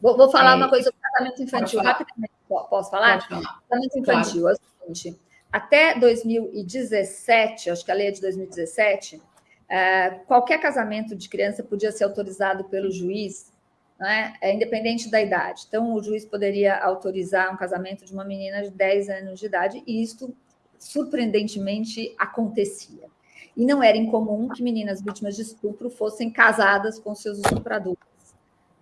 Vou, vou falar é, uma coisa sobre casamento infantil, rapidamente, posso falar? falar? Casamento infantil, claro. é o seguinte, até 2017, acho que a lei é de 2017, é, qualquer casamento de criança podia ser autorizado pelo juiz né, é independente da idade. Então, o juiz poderia autorizar um casamento de uma menina de 10 anos de idade, e isto, surpreendentemente, acontecia. E não era incomum que meninas vítimas de estupro fossem casadas com seus estupradores.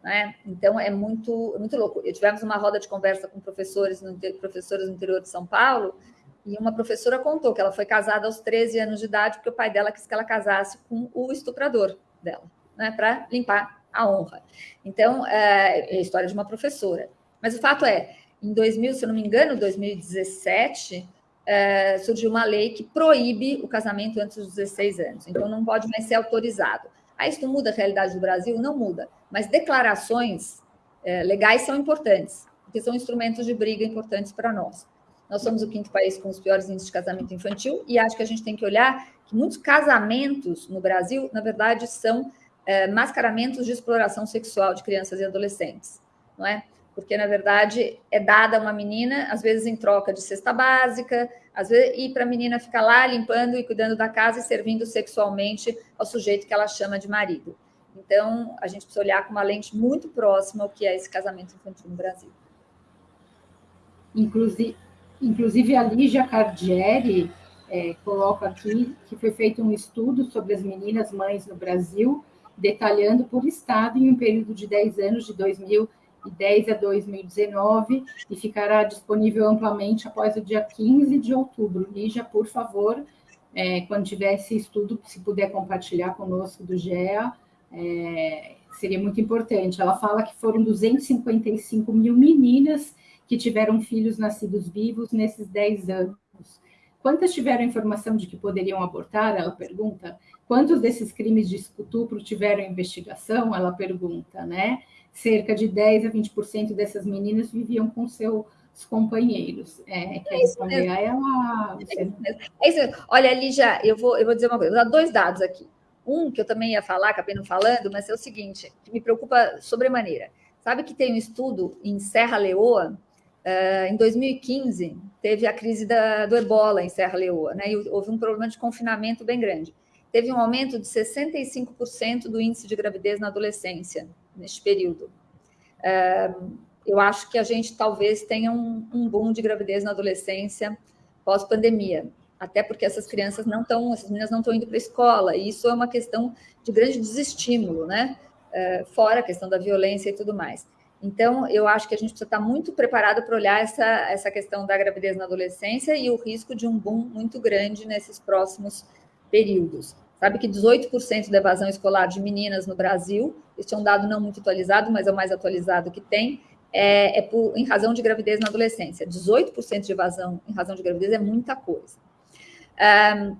Né? Então, é muito, muito louco. Eu tivemos uma roda de conversa com professores no, professores no interior de São Paulo, e uma professora contou que ela foi casada aos 13 anos de idade porque o pai dela quis que ela casasse com o estuprador dela, né, para limpar a honra. Então, é, é a história de uma professora. Mas o fato é, em 2000, se eu não me engano, 2017, é, surgiu uma lei que proíbe o casamento antes dos 16 anos. Então, não pode mais ser autorizado. Aí, isso muda a realidade do Brasil? Não muda. Mas declarações é, legais são importantes, porque são instrumentos de briga importantes para nós. Nós somos o quinto país com os piores índices de casamento infantil e acho que a gente tem que olhar que muitos casamentos no Brasil, na verdade, são é, mascaramentos de exploração sexual de crianças e adolescentes, não é? Porque, na verdade, é dada a uma menina, às vezes em troca de cesta básica, às vezes, e para a menina ficar lá limpando e cuidando da casa e servindo sexualmente ao sujeito que ela chama de marido. Então, a gente precisa olhar com uma lente muito próxima ao que é esse casamento infantil no Brasil. Inclusive, inclusive a Lígia Cardieri é, coloca aqui que foi feito um estudo sobre as meninas mães no Brasil detalhando por estado em um período de 10 anos, de 2010 a 2019, e ficará disponível amplamente após o dia 15 de outubro. Lígia, por favor, é, quando tiver esse estudo, se puder compartilhar conosco do GEA, é, seria muito importante. Ela fala que foram 255 mil meninas que tiveram filhos nascidos vivos nesses 10 anos. Quantas tiveram informação de que poderiam abortar? Ela pergunta. Quantos desses crimes de estupro tiveram investigação? Ela pergunta, né? Cerca de 10 a 20% dessas meninas viviam com seus companheiros. É, é responder a ela? Você... É isso Olha, Lígia, eu vou, eu vou dizer uma coisa, vou dar dois dados aqui. Um que eu também ia falar, acabei não falando, mas é o seguinte, que me preocupa sobremaneira. Sabe que tem um estudo em Serra Leoa, Uh, em 2015, teve a crise da, do ebola em Serra Leoa, né? E houve um problema de confinamento bem grande teve um aumento de 65% do índice de gravidez na adolescência, neste período. É, eu acho que a gente talvez tenha um, um boom de gravidez na adolescência pós-pandemia, até porque essas crianças não estão, essas meninas não estão indo para a escola, e isso é uma questão de grande desestímulo, né? É, fora a questão da violência e tudo mais. Então, eu acho que a gente precisa estar muito preparado para olhar essa, essa questão da gravidez na adolescência e o risco de um boom muito grande nesses próximos períodos. Sabe que 18% da evasão escolar de meninas no Brasil, este é um dado não muito atualizado, mas é o mais atualizado que tem, é, é por, em razão de gravidez na adolescência. 18% de evasão em razão de gravidez é muita coisa. Um,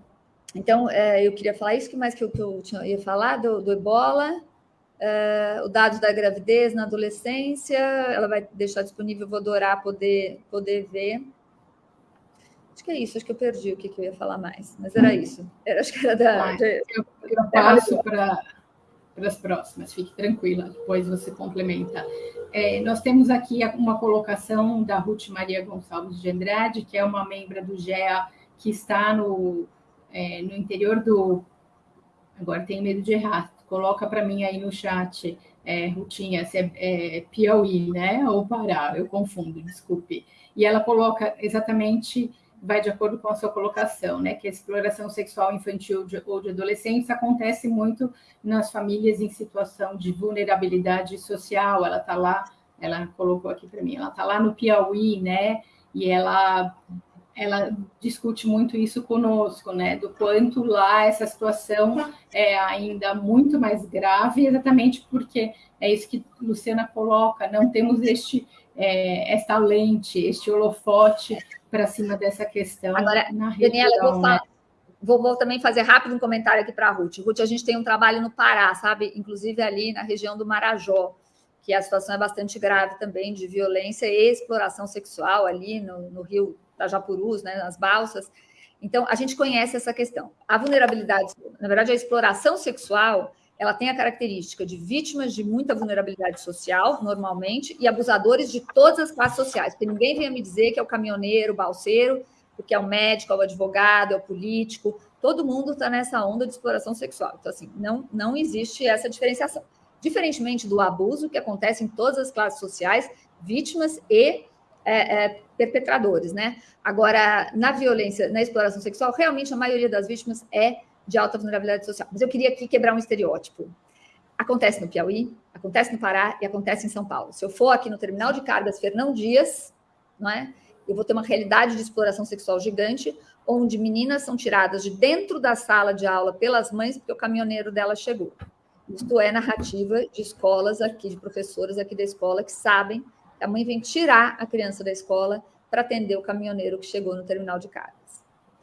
então, é, eu queria falar isso, que mais que eu, que eu tinha, ia falar do, do ebola, uh, o dado da gravidez na adolescência, ela vai deixar disponível, vou adorar poder, poder ver. Acho que é isso, acho que eu perdi o que, que eu ia falar mais, mas era isso. Era, acho que era da. eu, eu passo para. para as próximas, fique tranquila, depois você complementa. É, nós temos aqui uma colocação da Ruth Maria Gonçalves de Andrade, que é uma membra do GEA que está no, é, no interior do. Agora tenho medo de errar, coloca para mim aí no chat, é, Rutinha, se é, é Piauí, né? Ou Pará, eu confundo, desculpe. E ela coloca exatamente vai de acordo com a sua colocação, né? Que a exploração sexual infantil de, ou de adolescentes acontece muito nas famílias em situação de vulnerabilidade social. Ela está lá, ela colocou aqui para mim, ela está lá no Piauí, né? E ela ela discute muito isso conosco, né? Do quanto lá essa situação é ainda muito mais grave, exatamente porque é isso que Luciana coloca, não temos este é, esta lente, este holofote para cima dessa questão. Agora, na Daniela, eu vou, né? vou, vou, também fazer rápido um comentário aqui para a Ruth. Ruth, a gente tem um trabalho no Pará, sabe? Inclusive ali na região do Marajó, que a situação é bastante grave também de violência e exploração sexual ali no, no rio Tajapurus, né, nas balsas. Então, a gente conhece essa questão. A vulnerabilidade, na verdade, a exploração sexual ela tem a característica de vítimas de muita vulnerabilidade social, normalmente, e abusadores de todas as classes sociais, porque ninguém venha me dizer que é o caminhoneiro, o balseiro, porque é o médico, é o advogado, é o político, todo mundo está nessa onda de exploração sexual. Então, assim, não, não existe essa diferenciação. Diferentemente do abuso, que acontece em todas as classes sociais, vítimas e é, é, perpetradores, né? Agora, na violência, na exploração sexual, realmente a maioria das vítimas é de alta vulnerabilidade social. Mas eu queria aqui quebrar um estereótipo. Acontece no Piauí, acontece no Pará e acontece em São Paulo. Se eu for aqui no terminal de cargas Fernão Dias, não é? Eu vou ter uma realidade de exploração sexual gigante, onde meninas são tiradas de dentro da sala de aula pelas mães porque o caminhoneiro dela chegou. Isto é narrativa de escolas aqui, de professoras aqui da escola que sabem que a mãe vem tirar a criança da escola para atender o caminhoneiro que chegou no terminal de cargas.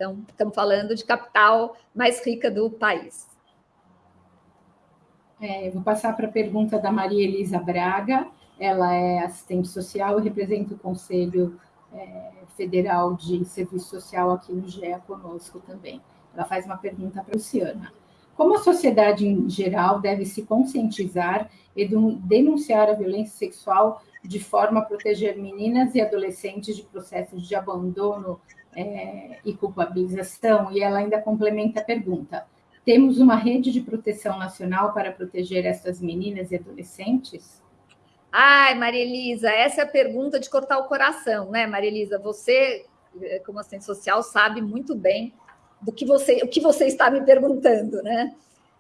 Então, estamos falando de capital mais rica do país. É, vou passar para a pergunta da Maria Elisa Braga. Ela é assistente social e representa o Conselho é, Federal de Serviço Social aqui no GEA conosco também. Ela faz uma pergunta para a Luciana. Como a sociedade em geral deve se conscientizar e denunciar a violência sexual de forma a proteger meninas e adolescentes de processos de abandono é, e culpabilização, e ela ainda complementa a pergunta: temos uma rede de proteção nacional para proteger essas meninas e adolescentes? Ai, Maria Elisa, essa é a pergunta de cortar o coração, né, Maria Elisa? Você, como assistente social, sabe muito bem do que você, o que você está me perguntando, né?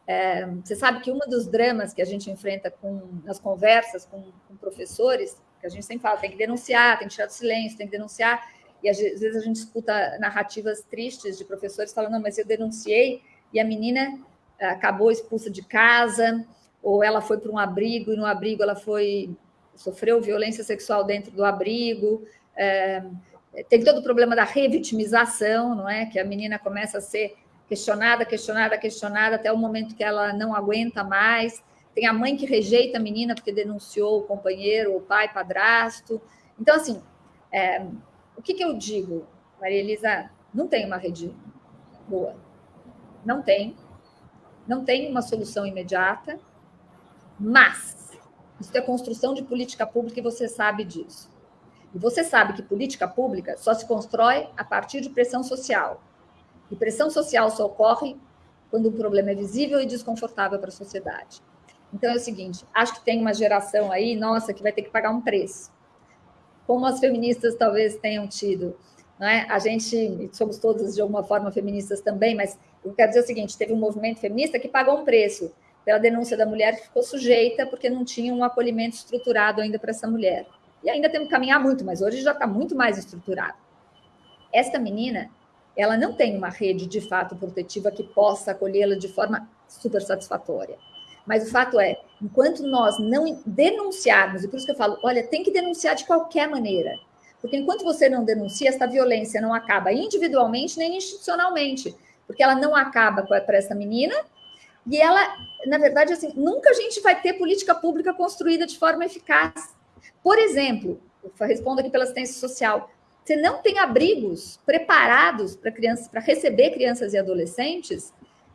É, você sabe que um dos dramas que a gente enfrenta com, nas conversas com, com professores, que a gente sempre fala, tem que denunciar, tem que tirar do silêncio, tem que denunciar, e às vezes a gente escuta narrativas tristes de professores falando, não, mas eu denunciei e a menina eh, acabou expulsa de casa, ou ela foi para um abrigo e no abrigo ela foi sofreu violência sexual dentro do abrigo. É, tem todo o problema da revitimização, não é? Que a menina começa a ser questionada, questionada, questionada até o momento que ela não aguenta mais. Tem a mãe que rejeita a menina porque denunciou o companheiro, o pai, padrasto. Então, assim, é, o que, que eu digo, Maria Elisa? Não tem uma rede boa. Não tem. Não tem uma solução imediata, mas isso é construção de política pública e você sabe disso. E você sabe que política pública só se constrói a partir de pressão social. E pressão social só ocorre quando um problema é visível e desconfortável para a sociedade. Então é o seguinte: acho que tem uma geração aí, nossa, que vai ter que pagar um preço como as feministas talvez tenham tido. Não é? A gente, somos todas de alguma forma feministas também, mas eu quero dizer o seguinte: teve um movimento feminista que pagou um preço pela denúncia da mulher que ficou sujeita porque não tinha um acolhimento estruturado ainda para essa mulher. E ainda temos que caminhar muito, mas hoje já está muito mais estruturado. Esta menina, ela não tem uma rede de fato protetiva que possa acolhê-la de forma super satisfatória. Mas o fato é, enquanto nós não denunciarmos, e por isso que eu falo, olha, tem que denunciar de qualquer maneira. Porque enquanto você não denuncia, essa violência não acaba individualmente nem institucionalmente. Porque ela não acaba para essa menina, e ela, na verdade, assim, nunca a gente vai ter política pública construída de forma eficaz. Por exemplo, respondo aqui pela assistência social, você não tem abrigos preparados para crianças, para receber crianças e adolescentes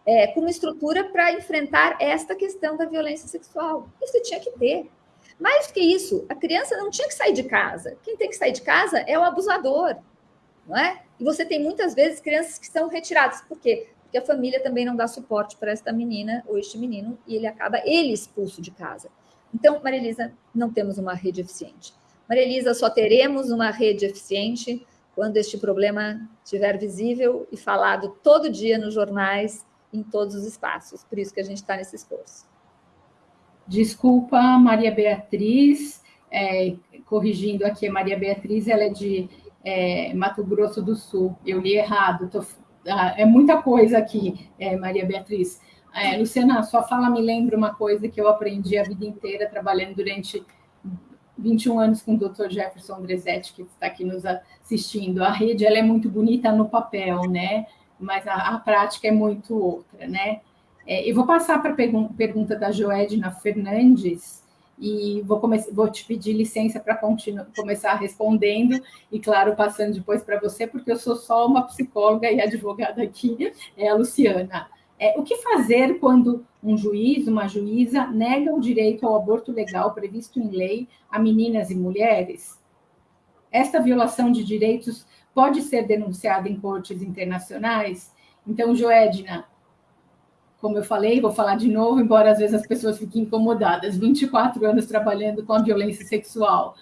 é, com uma estrutura para enfrentar esta questão da violência sexual. Isso tinha que ter. Mais do que isso, a criança não tinha que sair de casa. Quem tem que sair de casa é o abusador, não é? E você tem muitas vezes crianças que são retiradas. Por quê? Porque a família também não dá suporte para esta menina ou este menino e ele acaba ele expulso de casa. Então, Maria Elisa, não temos uma rede eficiente. Maria Elisa, só teremos uma rede eficiente quando este problema estiver visível e falado todo dia nos jornais, em todos os espaços. Por isso que a gente está nesse esforço. Desculpa, Maria Beatriz, é, corrigindo aqui, Maria Beatriz, ela é de é, Mato Grosso do Sul. Eu li errado, tô, ah, é muita coisa aqui, é, Maria Beatriz. É, Luciana, sua fala me lembra uma coisa que eu aprendi a vida inteira trabalhando durante 21 anos com o Dr. Jefferson Andresetti, que está aqui nos assistindo. A rede ela é muito bonita no papel, né? Mas a, a prática é muito outra, né? É, eu vou passar para a pergun pergunta da Joedna Fernandes e vou, vou te pedir licença para começar respondendo e, claro, passando depois para você, porque eu sou só uma psicóloga e advogada aqui, é a Luciana. É, o que fazer quando um juiz, uma juíza, nega o direito ao aborto legal previsto em lei a meninas e mulheres? Esta violação de direitos pode ser denunciada em cortes internacionais? Então, Joedna, como eu falei, vou falar de novo, embora às vezes as pessoas fiquem incomodadas, 24 anos trabalhando com a violência sexual.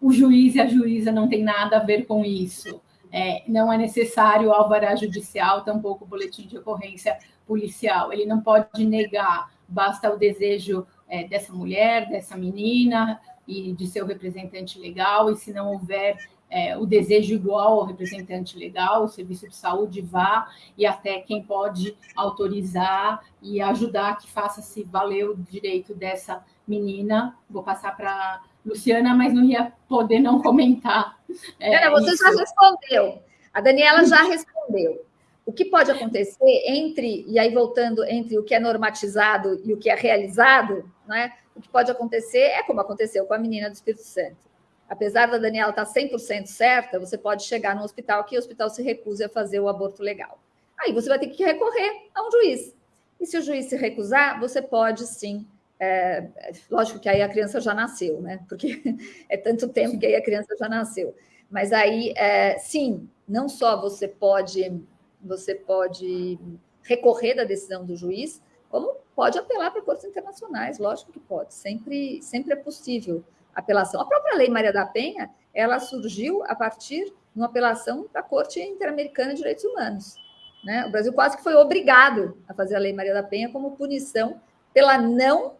O juiz e a juíza não tem nada a ver com isso. É, não é necessário alvará judicial, tampouco boletim de ocorrência policial. Ele não pode negar, basta o desejo é, dessa mulher, dessa menina e de seu representante legal, e se não houver é, o desejo igual ao representante legal, o serviço de saúde vá e até quem pode autorizar e ajudar que faça-se valer o direito dessa menina. Vou passar para Luciana, mas não ia poder não comentar. É, você isso. já respondeu. A Daniela já respondeu. O que pode acontecer entre, e aí voltando entre o que é normatizado e o que é realizado, né? o que pode acontecer é como aconteceu com a menina do Espírito Santo apesar da Daniela estar 100% certa, você pode chegar no hospital que o hospital se recuse a fazer o aborto legal. Aí você vai ter que recorrer a um juiz. E se o juiz se recusar, você pode sim. É, lógico que aí a criança já nasceu, né? Porque [laughs] é tanto tempo que aí a criança já nasceu. Mas aí, é, sim, não só você pode, você pode recorrer da decisão do juiz, como pode apelar para cortes internacionais, lógico que pode, sempre, sempre é possível apelação. A própria Lei Maria da Penha, ela surgiu a partir de uma apelação da Corte Interamericana de Direitos Humanos. Né? O Brasil quase que foi obrigado a fazer a Lei Maria da Penha como punição pela não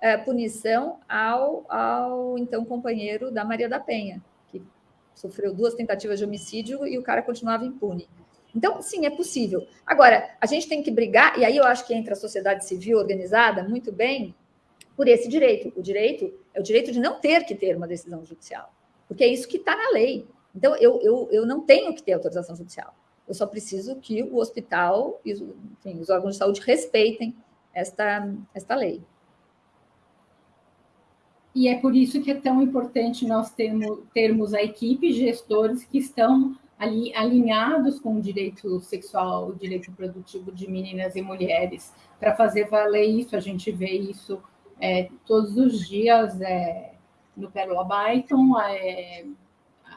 é, punição ao, ao então companheiro da Maria da Penha, que sofreu duas tentativas de homicídio e o cara continuava impune. Então, sim, é possível. Agora, a gente tem que brigar, e aí eu acho que entra a sociedade civil organizada muito bem, por esse direito. O direito é o direito de não ter que ter uma decisão judicial, porque é isso que está na lei. Então, eu, eu, eu não tenho que ter autorização judicial. Eu só preciso que o hospital e enfim, os órgãos de saúde respeitem esta, esta lei. E é por isso que é tão importante nós termos, termos a equipe gestores que estão ali alinhados com o direito sexual, o direito produtivo de meninas e mulheres, para fazer valer isso. A gente vê isso é, todos os dias é, no Pérola Byton, é,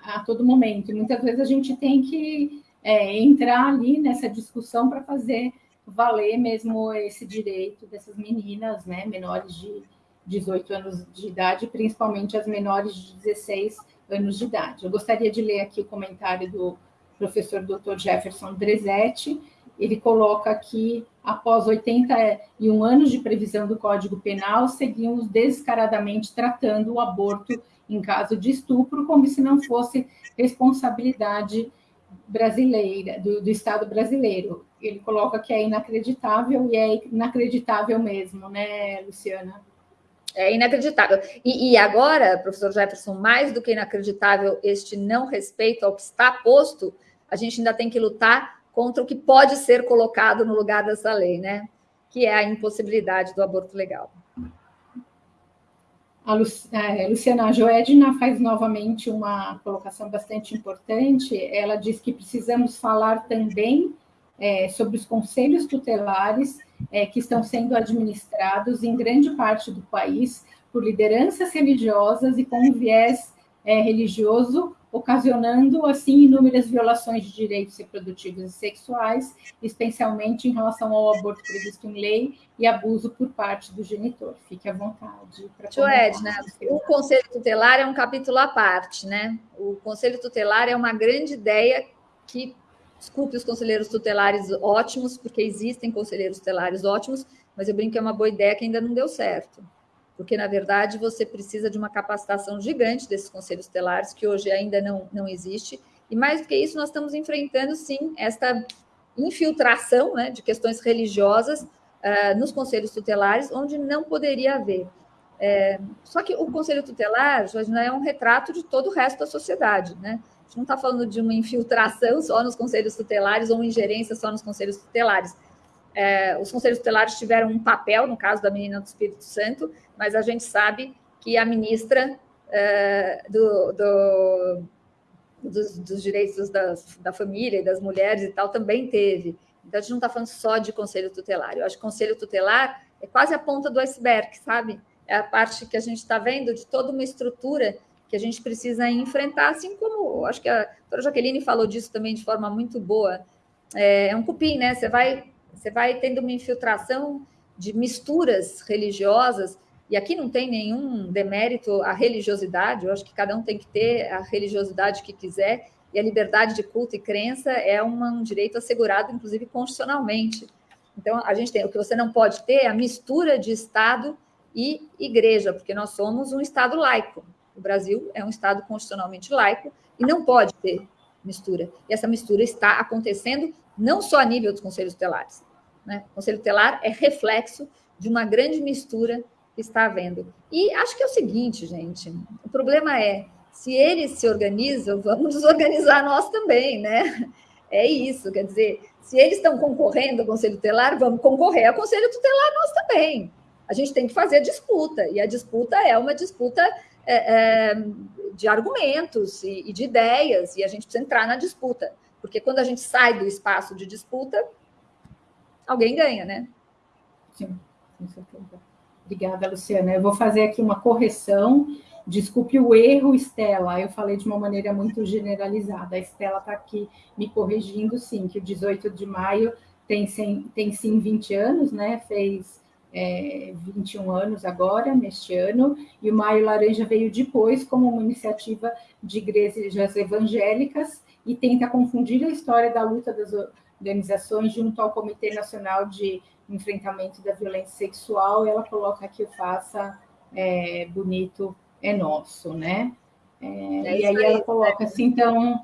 a todo momento. Muitas vezes a gente tem que é, entrar ali nessa discussão para fazer valer mesmo esse direito dessas meninas, né, menores de 18 anos de idade, principalmente as menores de 16 anos de idade. Eu gostaria de ler aqui o comentário do professor Dr. Jefferson Dresetti, ele coloca que após 81 anos de previsão do Código Penal, seguimos descaradamente tratando o aborto em caso de estupro como se não fosse responsabilidade brasileira, do, do Estado brasileiro. Ele coloca que é inacreditável e é inacreditável mesmo, né, Luciana? É inacreditável. E, e, agora, professor Jefferson, mais do que inacreditável este não respeito ao que está posto, a gente ainda tem que lutar contra o que pode ser colocado no lugar dessa lei, né? Que é a impossibilidade do aborto legal. A é, Luciana Joedna faz novamente uma colocação bastante importante. Ela diz que precisamos falar também é, sobre os conselhos tutelares é, que estão sendo administrados em grande parte do país por lideranças religiosas e com um viés é, religioso, ocasionando, assim, inúmeras violações de direitos reprodutivos e sexuais, especialmente em relação ao aborto previsto em lei e abuso por parte do genitor. Fique à vontade. Tio Edna, o Conselho Tutelar é um capítulo à parte, né? O Conselho Tutelar é uma grande ideia que, desculpe os conselheiros tutelares ótimos, porque existem conselheiros tutelares ótimos, mas eu brinco que é uma boa ideia que ainda não deu certo porque, na verdade, você precisa de uma capacitação gigante desses conselhos tutelares, que hoje ainda não, não existe, e mais do que isso, nós estamos enfrentando, sim, esta infiltração né, de questões religiosas uh, nos conselhos tutelares, onde não poderia haver. É, só que o conselho tutelar já é um retrato de todo o resto da sociedade, né? A gente não está falando de uma infiltração só nos conselhos tutelares ou uma ingerência só nos conselhos tutelares. É, os conselhos tutelares tiveram um papel, no caso da menina do Espírito Santo, mas a gente sabe que a ministra é, do, do, dos, dos, direitos das, da família e das mulheres e tal também teve. Então, a gente não está falando só de conselho tutelar. Eu acho que conselho tutelar é quase a ponta do iceberg, sabe? É a parte que a gente está vendo de toda uma estrutura que a gente precisa enfrentar, assim como acho que a doutora Jaqueline falou disso também de forma muito boa. É, é um cupim, né? Você vai você vai tendo uma infiltração de misturas religiosas, e aqui não tem nenhum demérito à religiosidade, eu acho que cada um tem que ter a religiosidade que quiser, e a liberdade de culto e crença é um direito assegurado, inclusive constitucionalmente. Então, a gente tem o que você não pode ter é a mistura de Estado e igreja, porque nós somos um Estado laico. O Brasil é um Estado constitucionalmente laico e não pode ter mistura. E essa mistura está acontecendo não só a nível dos conselhos tutelares. Né? O conselho tutelar é reflexo de uma grande mistura está havendo. E acho que é o seguinte, gente: o problema é, se eles se organizam, vamos nos organizar nós também, né? É isso, quer dizer, se eles estão concorrendo ao Conselho Tutelar, vamos concorrer ao Conselho Tutelar nós também. A gente tem que fazer a disputa, e a disputa é uma disputa é, é, de argumentos e, e de ideias, e a gente precisa entrar na disputa. Porque quando a gente sai do espaço de disputa, alguém ganha, né? Sim, com certeza. Obrigada, Luciana. Eu vou fazer aqui uma correção. Desculpe o erro, Estela. Eu falei de uma maneira muito generalizada. A Estela está aqui me corrigindo, sim, que o 18 de maio tem, tem sim 20 anos, né? Fez é, 21 anos agora, neste ano, e o Maio Laranja veio depois como uma iniciativa de igrejas evangélicas e tenta confundir a história da luta das organizações junto ao Comitê Nacional de Enfrentamento da Violência Sexual. Ela coloca que o Faça é, Bonito é Nosso, né? É, é e aí, aí ela coloca assim, então,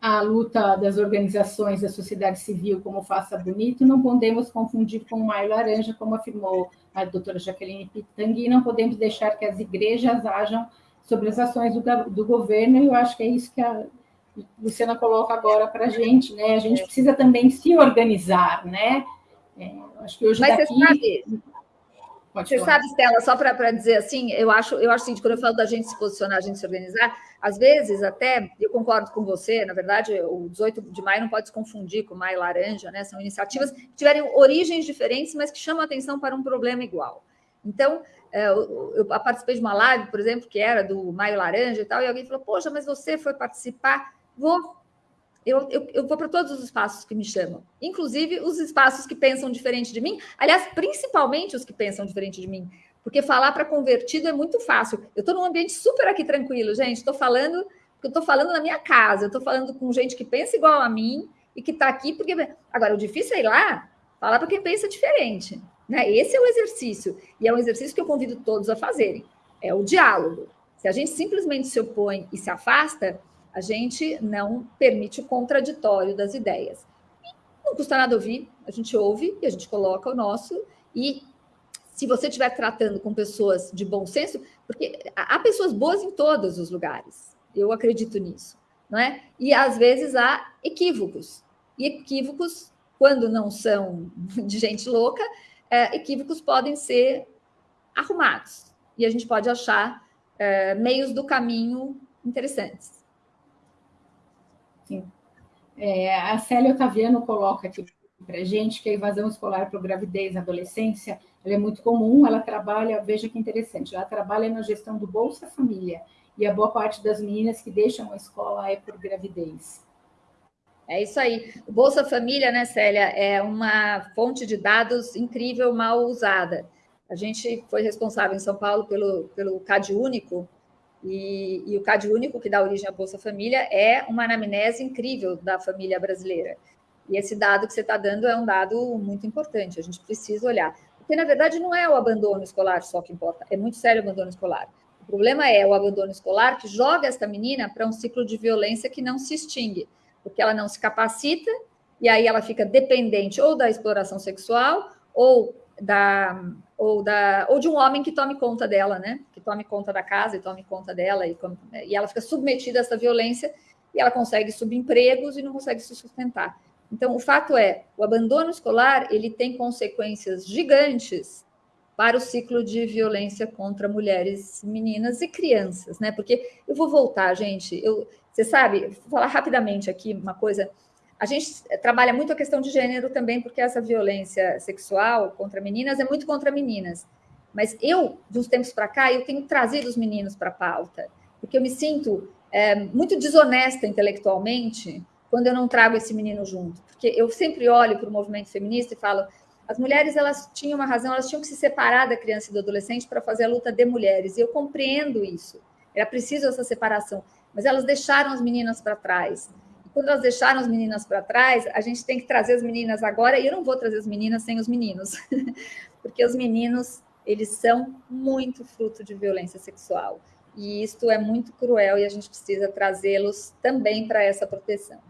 a luta das organizações da sociedade civil como Faça Bonito, não podemos confundir com o Maio Laranja, como afirmou a doutora Jaqueline Pitangui, não podemos deixar que as igrejas ajam sobre as ações do, do governo, e eu acho que é isso que a Luciana coloca agora para a gente, né? A gente precisa também se organizar, né? É, acho que hoje Mas daqui... Você sabe, Pode você falar. sabe, Stella, só para dizer assim, eu acho, eu acho assim, quando eu falo da gente se posicionar, a gente se organizar, às vezes até, eu concordo com você, na verdade, o 18 de maio não pode se confundir com o Maio Laranja, né? São iniciativas que tiverem origens diferentes, mas que chamam a atenção para um problema igual. Então, é, eu participei de uma live, por exemplo, que era do Maio Laranja e tal, e alguém falou, poxa, mas você foi participar Vou. Eu, eu, eu vou para todos os espaços que me chamam, inclusive os espaços que pensam diferente de mim, aliás, principalmente os que pensam diferente de mim, porque falar para convertido é muito fácil. Eu estou num ambiente super aqui tranquilo, gente. Estou falando, eu estou falando na minha casa, eu estou falando com gente que pensa igual a mim e que está aqui porque. Agora, o difícil é ir lá falar para quem pensa diferente. Né? Esse é o exercício, e é um exercício que eu convido todos a fazerem. É o diálogo. Se a gente simplesmente se opõe e se afasta, a gente não permite o contraditório das ideias. Não custa nada ouvir, a gente ouve e a gente coloca o nosso. E se você estiver tratando com pessoas de bom senso, porque há pessoas boas em todos os lugares, eu acredito nisso, não é? E às vezes há equívocos. E equívocos, quando não são de gente louca, é, equívocos podem ser arrumados. E a gente pode achar é, meios do caminho interessantes. Sim. É, a Célia Otaviano coloca aqui para gente que a evasão escolar por gravidez na adolescência é muito comum, ela trabalha, veja que interessante, ela trabalha na gestão do Bolsa Família, e a boa parte das meninas que deixam a escola é por gravidez. É isso aí. O Bolsa Família, né, Célia, é uma fonte de dados incrível, mal usada. A gente foi responsável em São Paulo pelo, pelo CAD Único, e, e o CAD Único, que dá origem à Bolsa Família, é uma anamnese incrível da família brasileira. E esse dado que você está dando é um dado muito importante, a gente precisa olhar. Porque, na verdade, não é o abandono escolar só que importa, é muito sério o abandono escolar. O problema é o abandono escolar que joga essa menina para um ciclo de violência que não se extingue porque ela não se capacita, e aí ela fica dependente ou da exploração sexual, ou da ou da ou de um homem que tome conta dela, né? Que tome conta da casa e tome conta dela e, e ela fica submetida a essa violência e ela consegue subempregos e não consegue se sustentar. Então, o fato é, o abandono escolar, ele tem consequências gigantes para o ciclo de violência contra mulheres, meninas e crianças, né? Porque eu vou voltar, gente, eu você sabe, vou falar rapidamente aqui uma coisa. A gente trabalha muito a questão de gênero também, porque essa violência sexual contra meninas é muito contra meninas. Mas eu, de uns tempos para cá, eu tenho trazido os meninos para a pauta, porque eu me sinto é, muito desonesta intelectualmente quando eu não trago esse menino junto. Porque eu sempre olho para o movimento feminista e falo: as mulheres elas tinham uma razão, elas tinham que se separar da criança e do adolescente para fazer a luta de mulheres. E eu compreendo isso. Era preciso essa separação mas elas deixaram as meninas para trás. Quando elas deixaram as meninas para trás, a gente tem que trazer as meninas agora, e eu não vou trazer as meninas sem os meninos, [laughs] porque os meninos, eles são muito fruto de violência sexual. E isto é muito cruel e a gente precisa trazê-los também para essa proteção.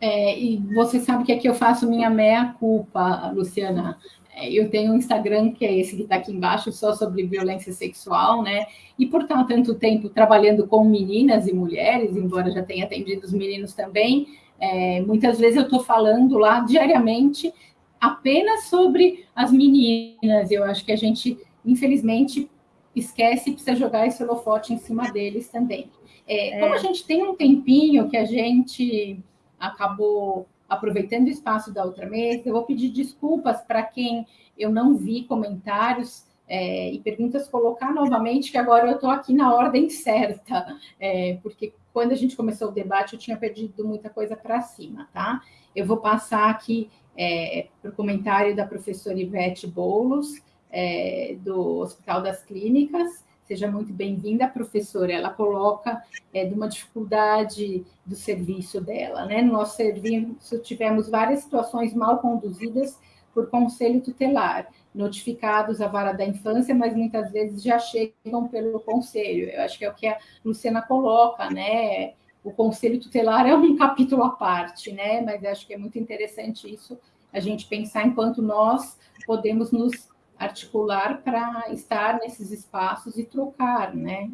É, e você sabe que aqui eu faço minha meia-culpa, Luciana. É, eu tenho um Instagram que é esse que está aqui embaixo, só sobre violência sexual, né? E por estar tanto tempo trabalhando com meninas e mulheres, embora já tenha atendido os meninos também, é, muitas vezes eu estou falando lá diariamente apenas sobre as meninas. Eu acho que a gente, infelizmente, esquece e precisa jogar esse holofote em cima deles também. É, é. Como a gente tem um tempinho que a gente acabou aproveitando o espaço da outra mesa, eu vou pedir desculpas para quem eu não vi comentários é, e perguntas colocar novamente, que agora eu estou aqui na ordem certa, é, porque quando a gente começou o debate eu tinha perdido muita coisa para cima, tá? Eu vou passar aqui é, para o comentário da professora Ivete Boulos, é, do Hospital das Clínicas, Seja muito bem-vinda, professora. Ela coloca é, de uma dificuldade do serviço dela. Né? No nosso serviço, tivemos várias situações mal conduzidas por conselho tutelar, notificados à vara da infância, mas muitas vezes já chegam pelo conselho. Eu acho que é o que a Luciana coloca, né? O conselho tutelar é um [laughs] capítulo à parte, né? Mas acho que é muito interessante isso, a gente pensar enquanto nós podemos nos articular para estar nesses espaços e trocar, né?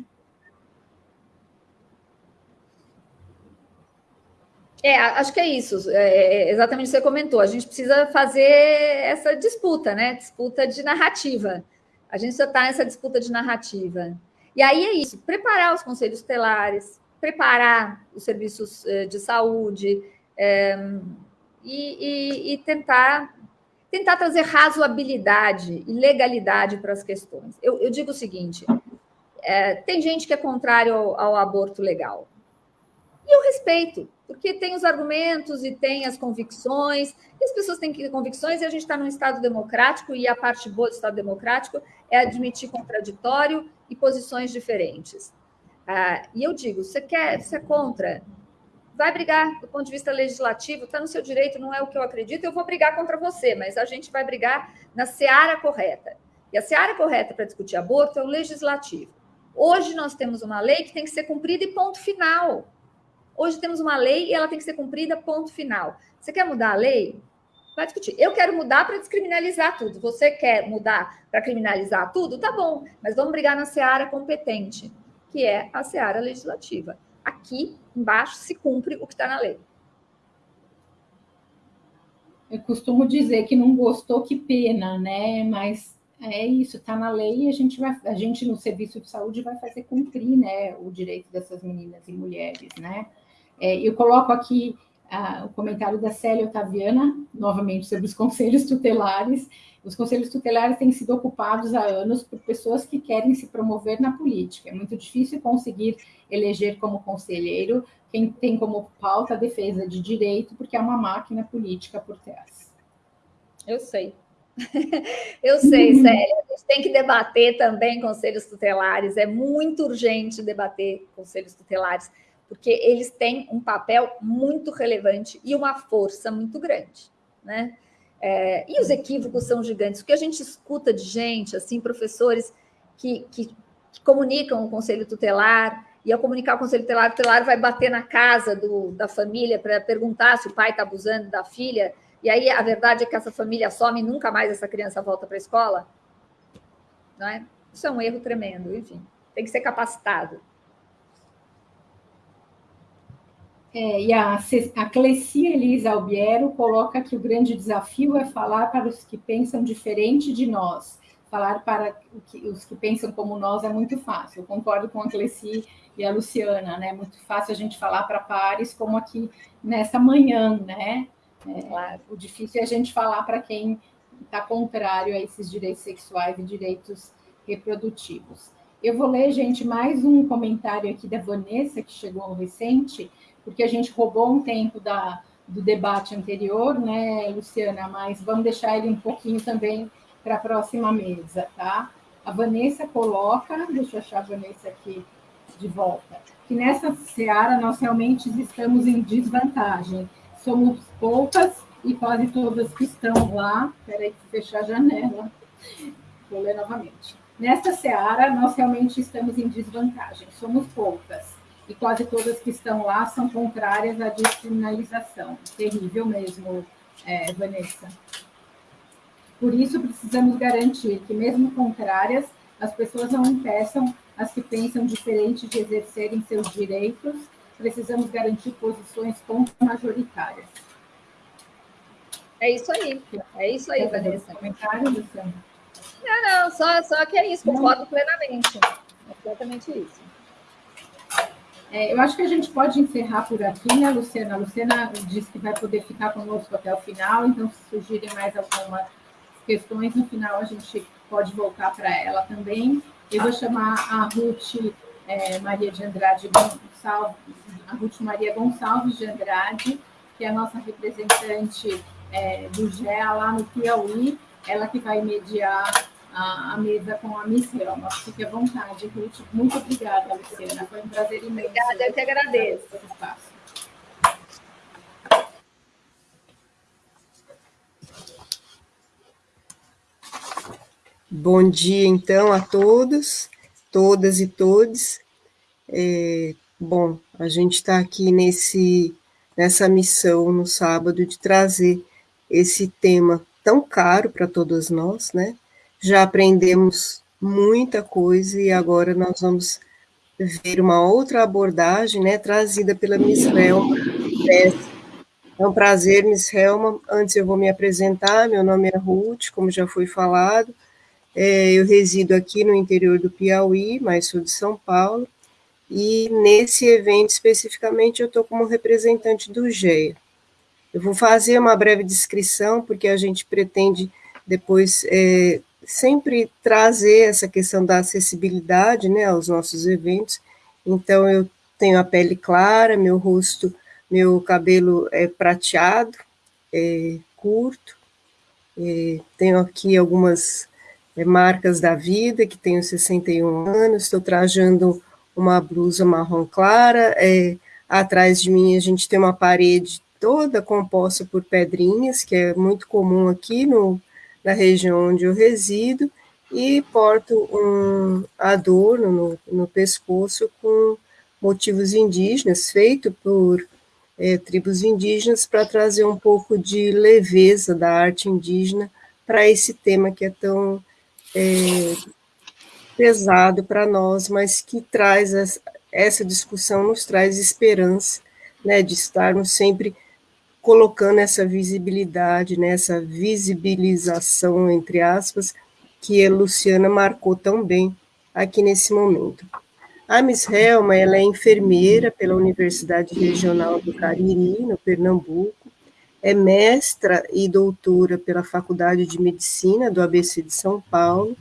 É, acho que é isso, é, é exatamente o que você comentou. A gente precisa fazer essa disputa, né? Disputa de narrativa. A gente já está nessa disputa de narrativa. E aí é isso: preparar os conselhos tutelares, preparar os serviços eh, de saúde é, e, e, e tentar tentar trazer razoabilidade e legalidade para as questões. Eu, eu digo o seguinte: é, tem gente que é contrário ao, ao, aborto legal. E eu respeito, porque tem os argumentos e tem as convicções, e as pessoas têm que ter convicções, e a gente está num Estado democrático, e a parte boa do Estado democrático é admitir contraditório e posições diferentes. Ah, e eu digo: você quer, você é contra, vai brigar do ponto de vista legislativo, está no seu direito, não é o que eu acredito, eu vou brigar contra você, mas a gente vai brigar na seara correta. E a seara correta para discutir aborto é o legislativo. Hoje nós temos uma lei que tem que ser cumprida e ponto final. Hoje temos uma lei e ela tem que ser cumprida, ponto final. Você quer mudar a lei? Vai discutir. Eu quero mudar para descriminalizar tudo. Você quer mudar para criminalizar tudo? Tá bom, mas vamos brigar na seara competente, que é a seara legislativa aqui embaixo se cumpre o que está na lei. Eu costumo dizer que não gostou, que pena, né? Mas é isso, está na lei e a gente vai, a gente no serviço de saúde vai fazer cumprir, né, o direito dessas meninas e mulheres, né? É, eu coloco aqui o comentário da Célia Otaviana, novamente sobre os [laughs] conselhos tutelares. Os conselhos tutelares têm sido ocupados há anos por pessoas que querem se promover na política. É muito difícil conseguir eleger como conselheiro quem tem como pauta a defesa de direito, porque é uma máquina política por trás. Eu sei. [laughs] Eu sei, [laughs] Célia. A gente tem que debater também conselhos tutelares. É muito urgente debater conselhos tutelares porque eles têm um papel muito relevante e uma força muito grande, né? É, e os equívocos são gigantes. O que a gente escuta de gente, assim, professores que, que, que comunicam o conselho tutelar, e ao comunicar o conselho tutelar, o tutelar vai bater na casa do, da família para perguntar se o pai está abusando da filha, e aí a verdade é que essa família some e nunca mais essa criança volta para a escola. Não é? Isso é um erro tremendo, enfim, tem que ser capacitado. É, e a, a Clecia Elisa Albiero coloca que o grande desafio é falar para os que pensam diferente de nós. Falar para os que pensam como nós é muito fácil. Eu concordo com a Cleci e a Luciana, né? É muito fácil a gente falar para pares, como aqui nessa manhã, né? É, claro. O difícil é a gente falar para quem está contrário a esses direitos sexuais e direitos reprodutivos. Eu vou ler, gente, mais um comentário aqui da Vanessa, que chegou recente, porque a gente roubou um tempo da, do debate anterior, né, Luciana? Mas vamos deixar ele um pouquinho também para a próxima mesa, tá? A Vanessa coloca, deixa eu achar a Vanessa aqui de volta, que nessa seara nós realmente estamos em desvantagem. Somos poucas e quase todas que estão lá. Espera aí, fechar a janela. Vou ler novamente. Nesta seara, nós realmente estamos em desvantagem. Somos poucas e quase todas que estão lá são contrárias à descriminalização. Terrível mesmo, é, Vanessa. Por isso, precisamos garantir que, mesmo contrárias, as pessoas não impeçam as que pensam diferente de exercerem seus direitos. Precisamos garantir posições contra-majoritárias. É isso aí. É isso aí, Vanessa. Comentário, Luciana? Não, não, só, só que é isso, concordo plenamente. É exatamente isso. É, eu acho que a gente pode encerrar por aqui, né, Luciana? A Luciana disse que vai poder ficar conosco até o final, então, se surgirem mais algumas questões, no final a gente pode voltar para ela também. Eu vou chamar a Ruth é, Maria de Andrade Gonçalves, a Ruth Maria Gonçalves de Andrade, que é a nossa representante é, do GEA lá no Piauí, ela que vai mediar a, a mesa com a Miss Helma. Fique à vontade, Ruth. Muito obrigada, Luciana. Foi um prazer imenso. Obrigada, eu que agradeço. Bom dia, então, a todos, todas e todos. É, bom, a gente está aqui nesse, nessa missão no sábado de trazer esse tema tão caro para todas nós, né? Já aprendemos muita coisa e agora nós vamos ver uma outra abordagem, né, trazida pela Miss Helma. É um prazer, Miss Helma. Antes eu vou me apresentar, meu nome é Ruth, como já foi falado. É, eu resido aqui no interior do Piauí, mas sou de São Paulo. E nesse evento especificamente eu estou como representante do GEA. Eu vou fazer uma breve descrição, porque a gente pretende depois é, sempre trazer essa questão da acessibilidade né, aos nossos eventos. Então, eu tenho a pele clara, meu rosto, meu cabelo é prateado, é curto, é, tenho aqui algumas é, marcas da vida, que tenho 61 anos, estou trajando uma blusa marrom clara, é, atrás de mim a gente tem uma parede toda composta por pedrinhas, que é muito comum aqui no, na região onde eu resido, e porto um adorno no, no pescoço com motivos indígenas, feito por é, tribos indígenas, para trazer um pouco de leveza da arte indígena para esse tema que é tão é, pesado para nós, mas que traz essa discussão, nos traz esperança, né, de estarmos sempre colocando essa visibilidade, né, essa visibilização, entre aspas, que a Luciana marcou tão bem aqui nesse momento. A Miss Helma, ela é enfermeira pela Universidade Regional do Cariri, no Pernambuco, é mestra e doutora pela Faculdade de Medicina do ABC de São Paulo,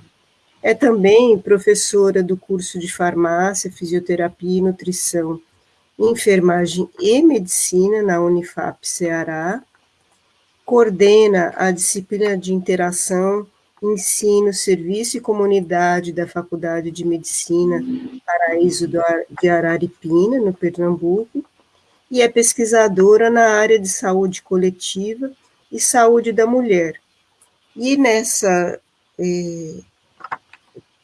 é também professora do curso de Farmácia, Fisioterapia e Nutrição, Enfermagem e Medicina na Unifap Ceará, coordena a disciplina de interação, ensino, serviço e comunidade da Faculdade de Medicina Paraíso de Araripina, no Pernambuco, e é pesquisadora na área de saúde coletiva e saúde da mulher. E nessa eh,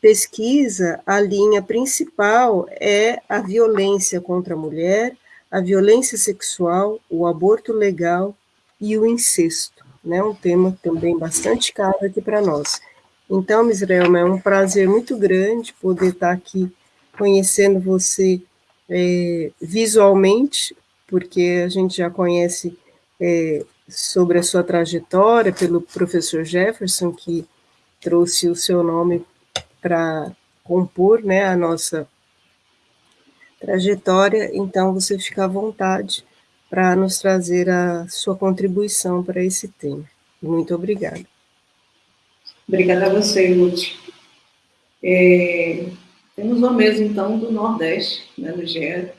pesquisa, a linha principal é a violência contra a mulher, a violência sexual, o aborto legal e o incesto, né? Um tema também bastante caro aqui para nós. Então, Misrael, é um prazer muito grande poder estar aqui conhecendo você é, visualmente, porque a gente já conhece é, sobre a sua trajetória pelo professor Jefferson, que trouxe o seu nome para compor né, a nossa trajetória, então você fica à vontade para nos trazer a sua contribuição para esse tema. Muito obrigada. Obrigada a você, Ruth. É, temos uma mesa, então, do Nordeste, né, no GEA,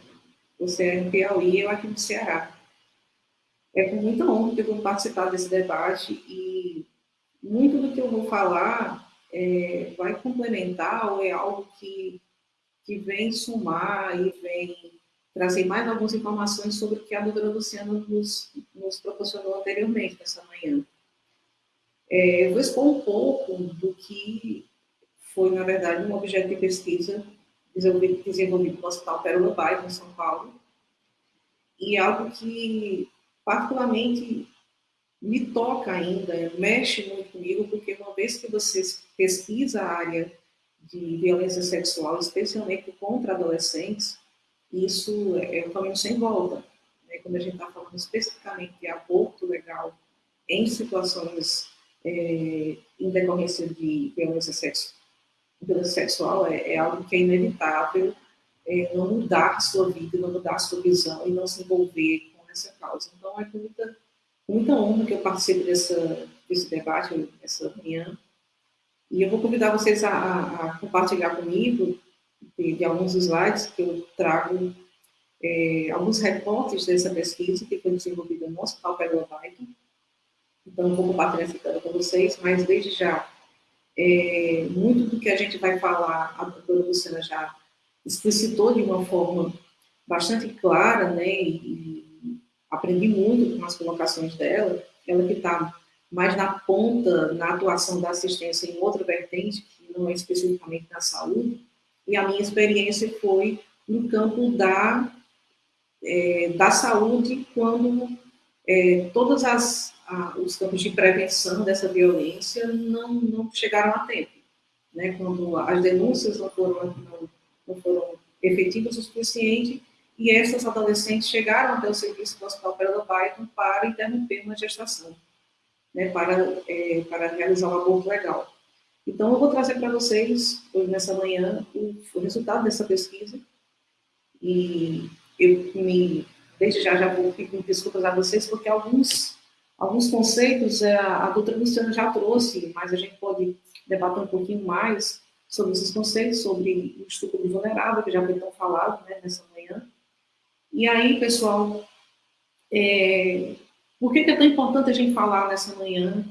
você é em Piauí, eu aqui no Ceará. É com muita honra que eu vou participar desse debate e muito do que eu vou falar é, vai complementar ou é algo que, que vem somar e vem trazer mais algumas informações sobre o que a doutora Luciana nos, nos proporcionou anteriormente, nessa manhã. É, eu vou expor um pouco do que foi, na verdade, um objeto de pesquisa desenvolvido, desenvolvido no Hospital Pérola Bairro, em São Paulo, e algo que particularmente me toca ainda, mexe muito comigo, porque uma vez que você pesquisa a área de violência sexual, especialmente contra adolescentes, isso é um caminho sem volta. Né? Quando a gente está falando especificamente de aborto legal em situações é, em decorrência de violência violência sexual é, é algo que é inevitável é, não mudar a sua vida, não mudar a sua visão e não se envolver com essa causa. Então, é com muita, muita honra que eu participo dessa, desse debate, essa manhã. E eu vou convidar vocês a, a, compartilhar comigo de, de, alguns slides que eu trago é, alguns reportes dessa pesquisa que foi desenvolvida no Hospital Pedro Python. Então, eu vou compartilhar essa tela com vocês, mas desde já é, muito do que a gente vai falar, a doutora Luciana já explicitou de uma forma bastante clara, né, e, e aprendi muito com as colocações dela, ela que está mais na ponta, na atuação da assistência em outra vertente, que não é especificamente na saúde, e a minha experiência foi no campo da, é, da saúde, quando é, a, os campos de prevenção dessa violência não, não chegaram a tempo. Né? Quando as denúncias não foram, não, não foram efetivas o suficiente, e essas adolescentes chegaram até o serviço do Hospital Pérola Python para interromper uma gestação, né, para, é, para realizar um aborto legal. Então, eu vou trazer para vocês, hoje nessa manhã, o, o, resultado dessa pesquisa, e eu me, desde já, já vou pedir desculpas a vocês, porque alguns Alguns conceitos é, a doutora Luciana já trouxe, mas a gente pode debater um pouquinho mais sobre esses conceitos, sobre o estupro vulnerável, que já foi tão falado né, nessa manhã. E aí, pessoal, é, por que, que, é tão importante a gente falar nessa manhã?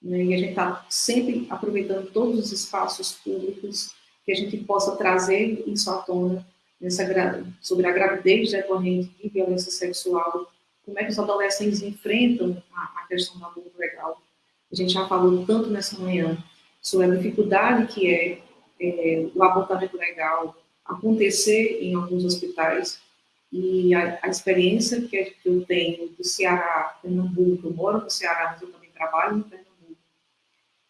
Né, e a gente está sempre aproveitando todos os espaços públicos que a gente possa trazer isso à tona nessa, sobre a gravidez decorrente de violência sexual como é que os adolescentes enfrentam a, a questão do aborto legal. A gente já falou tanto nessa manhã sobre a dificuldade que é, é o abortamento legal acontecer em alguns hospitais e a, a experiência que, eu tenho do Ceará, Pernambuco, eu moro no Ceará, mas eu também trabalho no Pernambuco,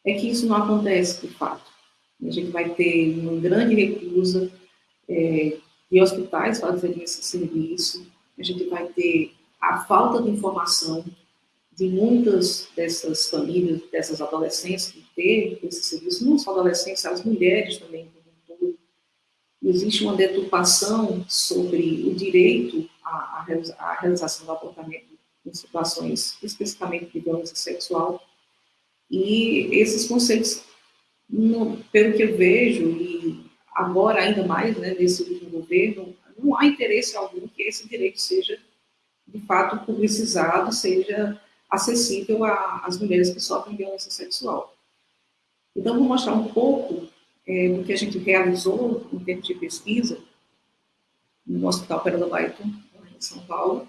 é que isso não acontece de fato. A gente vai ter uma grande recusa é, de hospitais fazerem esse serviço, a gente vai ter a falta de informação de muitas dessas famílias, dessas adolescentes que teve esse serviço, não só adolescentes, as mulheres também. Existe uma deturpação sobre o direito à, à realização do abortamento em situações especificamente de violência sexual. E esses conceitos, no, pelo que eu vejo, e agora ainda mais né, nesse último governo, não há interesse algum que esse direito seja, de fato, publicizado, seja acessível às mulheres que sofrem violência sexual. Então, vou mostrar um pouco é, do que a gente realizou em termos de pesquisa no Hospital Pérola Baito, em São Paulo.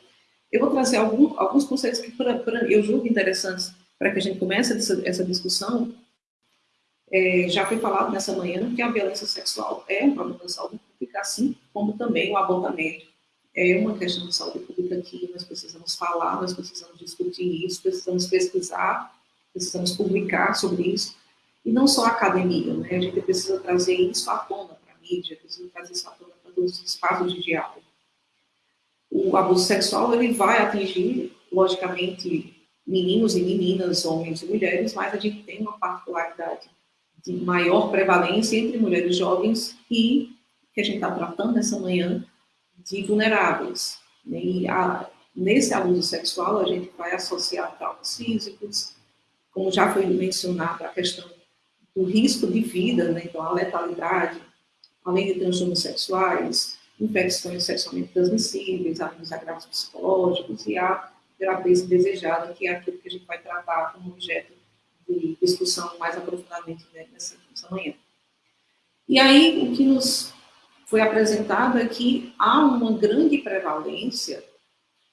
Eu vou trazer algum, alguns conceitos que pra, pra, eu julgo interessantes para que a gente comece essa, essa discussão. É, já foi falado nessa manhã que a violência sexual é um problema de saúde pública, assim como também o abortamento é uma questão de saúde pública que nós precisamos falar, nós precisamos discutir isso, precisamos pesquisar, precisamos publicar sobre isso, e não só a academia, né? a gente precisa trazer isso à tona para a mídia, precisa trazer isso à tona para todos os espaços de diálogo. O abuso sexual, ele vai atingir, logicamente, meninos e meninas, homens e mulheres, mas a gente tem uma particularidade de maior prevalência entre mulheres jovens e, que a gente está tratando nessa manhã, de vulneráveis. Né? E a, nesse abuso sexual, a gente vai associar traumas físicos, como já foi mencionado, a questão do risco de vida, né? então a letalidade, além de transtornos sexuais, infecções sexualmente transmissíveis, alguns agravos psicológicos e a gravidez desejada, que é aquilo que a gente vai tratar como objeto de discussão mais aprofundadamente né, nessa, nessa manhã. E aí, o que nos foi apresentado é que há uma grande prevalência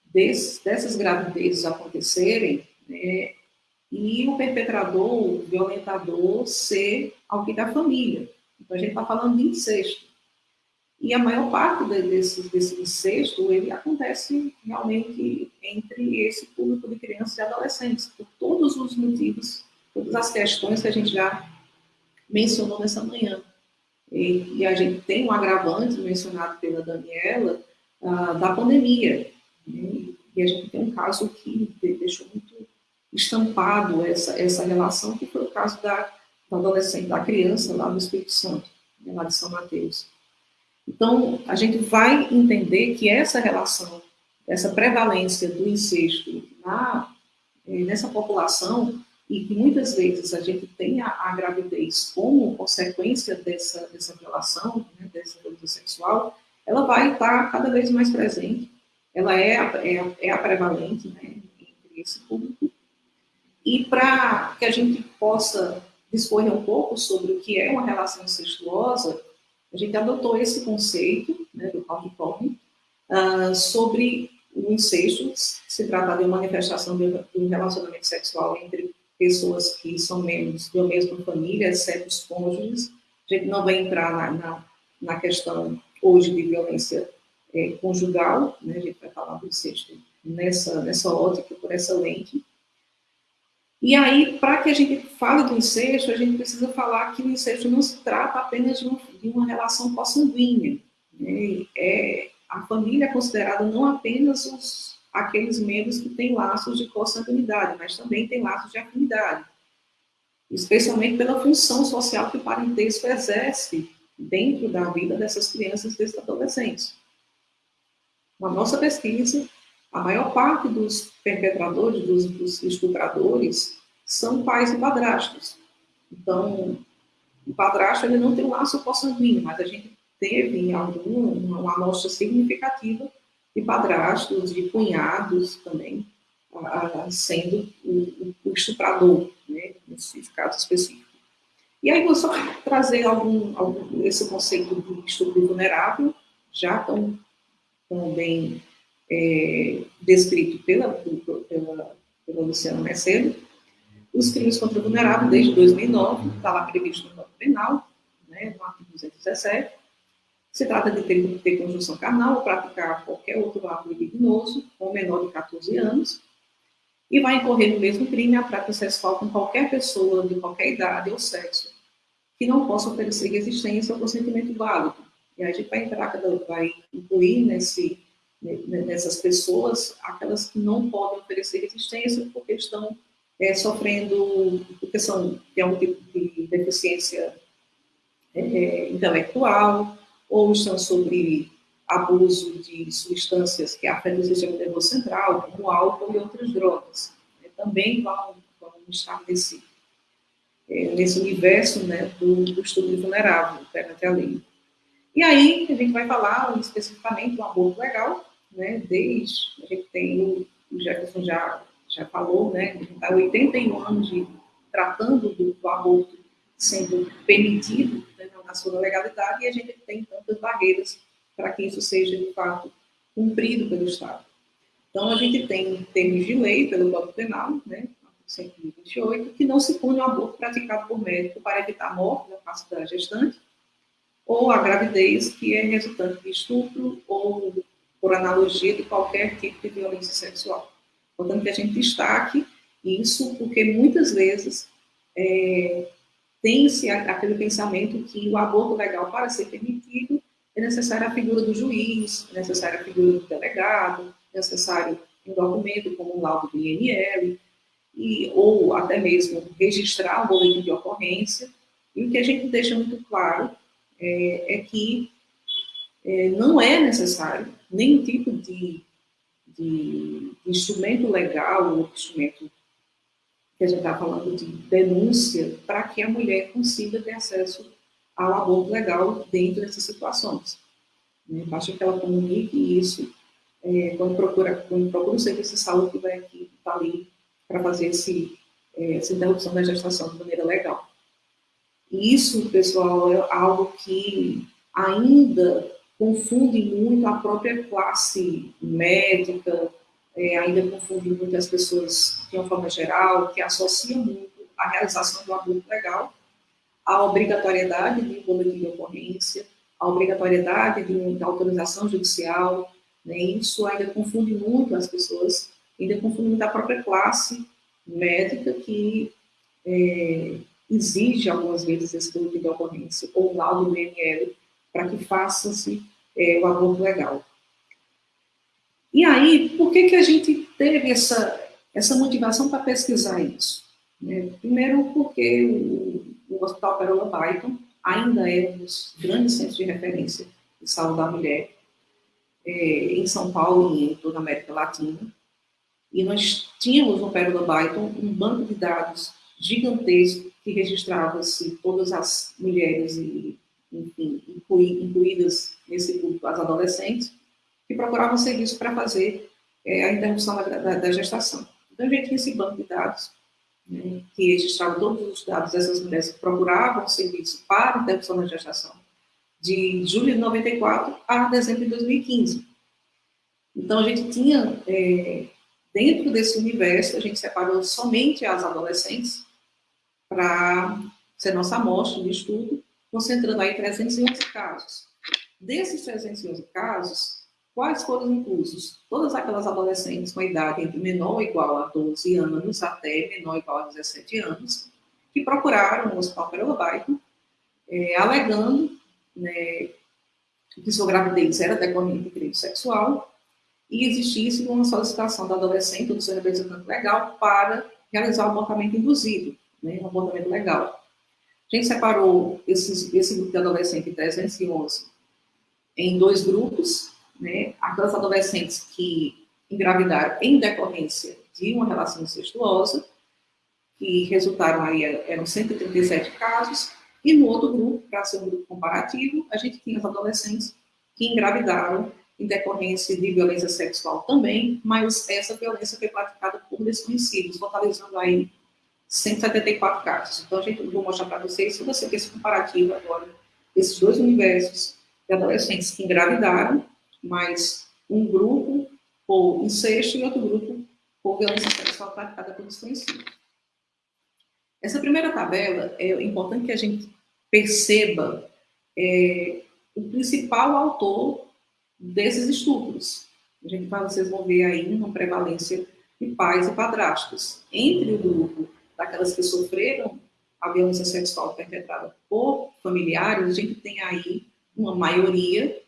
desse, dessas gravidezes acontecerem né, e o perpetrador, o violentador, ser alguém da família. Então, a gente está falando de incesto. E a maior parte desse, desse incesto, ele acontece realmente entre esse público de crianças e adolescentes, por todos os motivos, todas as questões que a gente já mencionou nessa manhã. E, e a gente tem um agravante mencionado pela Daniela uh, da pandemia. Né? E a gente tem um caso que deixou muito estampado essa, essa relação, que foi o caso da, da adolescente, da criança lá do Espírito Santo, né, lá de São Mateus. Então, a gente vai entender que essa relação, essa prevalência do incesto na, eh, nessa população, e que muitas vezes a gente tem a, a gravidez como consequência dessa, dessa violação, né, dessa violência sexual, ela vai estar cada vez mais presente, ela é, é, é a prevalente né, entre esse público, e para que a gente possa discorrer um pouco sobre o que é uma relação incestuosa, a gente adotou esse conceito né, do Paul Cohen uh, sobre o incesto, se trata de uma manifestação de um relacionamento sexual entre pessoas que são membros da mesma família, exceto os cônjuges. A gente não vai entrar na, na, na questão hoje de violência é, conjugal, né? a gente vai falar do incesto nessa, nessa ótica, por essa lente. E aí, para que a gente fale do incesto, a gente precisa falar que o incesto não se trata apenas de, uma, de uma relação consanguínea. Né? É, a família é considerada não apenas os, aqueles membros que têm laços de consanguinidade, mas também tem laços de afinidade, especialmente pela função social que o parentesco exerce dentro da vida dessas crianças e desses adolescentes. Na nossa pesquisa, a maior parte dos perpetradores, dos, dos estupradores, são pais e padrastos. Então, o padrasto ele não tem um laço consanguíneo, mas a gente teve algum, uma amostra significativa de padrastos, de cunhados também, sendo o, o estuprador, né, nesse caso específico. E aí vou só trazer algum, algum esse conceito de estupro vulnerável, já tão, tão bem é, descrito pela, pela, pela Luciana Mercedo, os crimes contra o vulnerável desde 2009, está lá previsto no Código Penal, né, no artigo 217. Se trata de ter, ter conjunção carnal ou praticar qualquer outro ato libidinoso com menor de 14 anos, e vai incorrer no mesmo crime a prática sexual com qualquer pessoa de qualquer idade ou sexo que não possa oferecer resistência ao consentimento válido. E aí a gente vai entrar, vai incluir nesse nessas pessoas, aquelas que não podem oferecer resistência porque estão é, sofrendo, porque são, tem algum tipo de deficiência é, é intelectual, ou estão sobre abuso de substâncias que afetam o sistema nervoso central, como álcool e outras drogas. Né, também vão, vão estar nesse, é, nesse universo né, do, do estudo vulnerável perante a lei. E aí a gente vai falar especificamente do aborto legal, né, desde, a gente tem, o, Jefferson já, já falou, né, está 81 anos de, tratando do, do aborto sendo permitido né, na sua legalidade, e a gente tem tantas barreiras para que isso seja, de fato, cumprido pelo Estado. Então, a gente tem termos de lei pelo Código Penal, né, 128, que não se pune o aborto praticado por médico para evitar a morte da face da gestante, ou a gravidez que é resultante de estupro ou por analogia de qualquer tipo de violência sexual. Portanto, que a gente destaque isso, porque muitas vezes é, tem-se aquele pensamento que o aborto legal, para ser permitido, é necessária a figura do juiz, é necessária a figura do delegado, é necessário um documento como um laudo do INL, e, ou até mesmo registrar um boletim de ocorrência. E o que a gente deixa muito claro é, é que é, não é necessário nenhum tipo de, de, instrumento legal ou instrumento que a gente está falando de denúncia para que a mulher consiga ter acesso ao aborto legal dentro dessas situações. Né? Basta que ela comunique isso é, quando, procura, quando procura o serviço de saúde que vai aqui, está ali para fazer esse, é, essa interrupção da gestação de maneira legal. E isso, pessoal, é algo que ainda confunde muito a própria classe médica, é, ainda confunde muito as pessoas de uma forma geral, que associam muito a realização do aborto legal à obrigatoriedade de boletim de ocorrência, à obrigatoriedade de uma autorização judicial, né? isso ainda confunde muito as pessoas, ainda confunde muito a própria classe médica que é, exige algumas vezes esse boletim de ocorrência ou um laudo do IML para que faça-se é, o aborto legal. E aí, por que, que a gente teve essa, essa motivação para pesquisar isso? Né? Primeiro, porque o, o Hospital Perola Baiton ainda é um dos grandes centros de referência de saúde da mulher é, em São Paulo e em toda a América Latina. E nós tínhamos no Pérola Baiton um banco de dados gigantesco que registrava-se todas as mulheres e, enfim, incluídas nesse grupo as adolescentes, que procuravam serviço para fazer é, a interrupção da, da, da, gestação. Então, a gente tinha esse banco de dados, né, que registrava todos os dados dessas mulheres que procuravam serviço para interrupção da gestação, de julho de 94 a dezembro de 2015. Então, a gente tinha, é, dentro desse universo, a gente separou somente as adolescentes para ser nossa amostra de estudo, concentrando aí 311 casos. Desses 311 casos, quais foram inclusos? Todas aquelas adolescentes com idade entre menor ou igual a 12 anos até menor ou igual a 17 anos, que procuraram o Hospital Perolabaico, é, alegando né, que sua gravidez era decorrente de crime sexual e existisse uma solicitação da adolescente ou do seu representante legal para realizar o abortamento induzido né, um abortamento legal. A gente separou esses, esse grupo de adolescentes 311 em dois grupos, né, aquelas adolescentes que engravidaram em decorrência de uma relação incestuosa, que resultaram aí, eram 137 casos, e no outro grupo, para ser um grupo comparativo, a gente tinha as adolescentes que engravidaram em decorrência de violência sexual também, mas essa violência foi praticada por desconhecidos, totalizando aí 174 casos. Então, a gente, vou mostrar para vocês, se você quer esse comparativo agora, esses dois universos de adolescentes que engravidaram, mas um grupo por incesto e outro grupo por violência sexual praticada por desconhecido. Essa primeira tabela é importante que a gente perceba é, o principal autor desses estupros. A gente vai, vocês vão ver aí uma prevalência de pais e padrastos. Entre o grupo daquelas que sofreram a violência sexual perpetrada por familiares, a gente tem aí uma maioria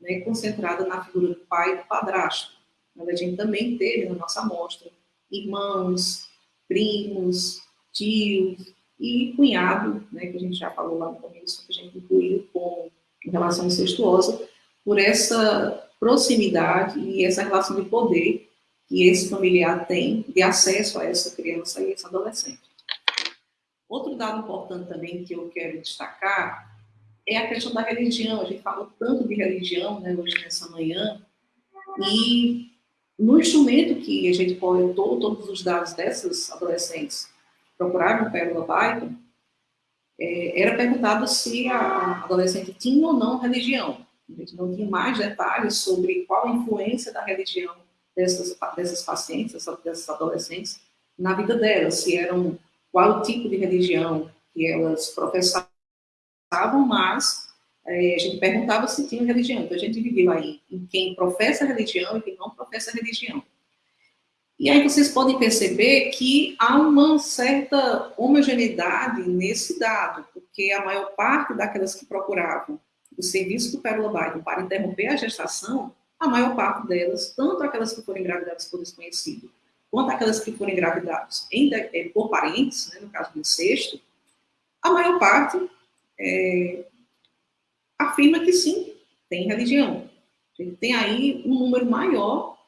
né, concentrada na figura do pai e do padrasto. Mas a gente também teve na nossa amostra irmãos, primos, tios e cunhado, né, que a gente já falou lá no começo, que a gente incluiu com relação incestuosa, por essa proximidade e essa relação de poder que esse familiar tem de acesso a essa criança e esse adolescente. Outro dado importante também que eu quero destacar é a questão da religião. A gente fala tanto de religião né, hoje nessa manhã, e no instrumento que a gente coletou todos os dados dessas adolescentes procuraram Pérola Python, é, era perguntado se a adolescente tinha ou não religião. A gente não tinha mais detalhes sobre qual a influência da religião dessas, dessas pacientes, dessas adolescentes, na vida delas, se eram, qual o tipo de religião que elas professavam, mas é, a gente perguntava se tinha religião. Então, a gente dividiu aí em quem professa religião e quem não professa religião. E aí vocês podem perceber que há uma certa homogeneidade nesse dado, porque a maior parte daquelas que procuravam o serviço do Pérola Biden para interromper a gestação, a maior parte delas, tanto aquelas que foram engravidadas por desconhecido, quanto aquelas que foram engravidadas em, é, por parentes, né, no caso do incesto, a maior parte é, afirma que sim, tem religião. Tem aí um número maior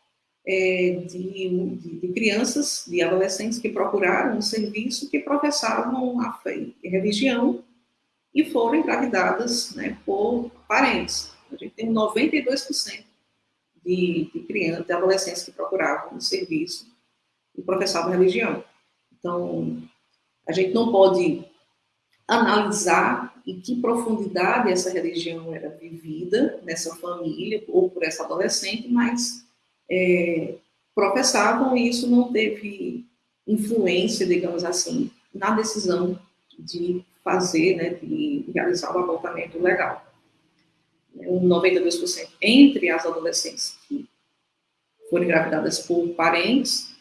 é, de, de, de, crianças, de adolescentes que procuraram um serviço que professavam a fé e religião e foram engravidadas né, por parentes. A gente tem 92% de, de crianças, de adolescentes que procuravam um serviço e professavam religião. Então, a gente não pode analisar em que profundidade essa religião era vivida nessa família ou por essa adolescente, mas é, professavam e isso não teve influência, digamos assim, na decisão de fazer, né, de realizar o abortamento legal. 92% entre as adolescentes que foram engravidadas por parentes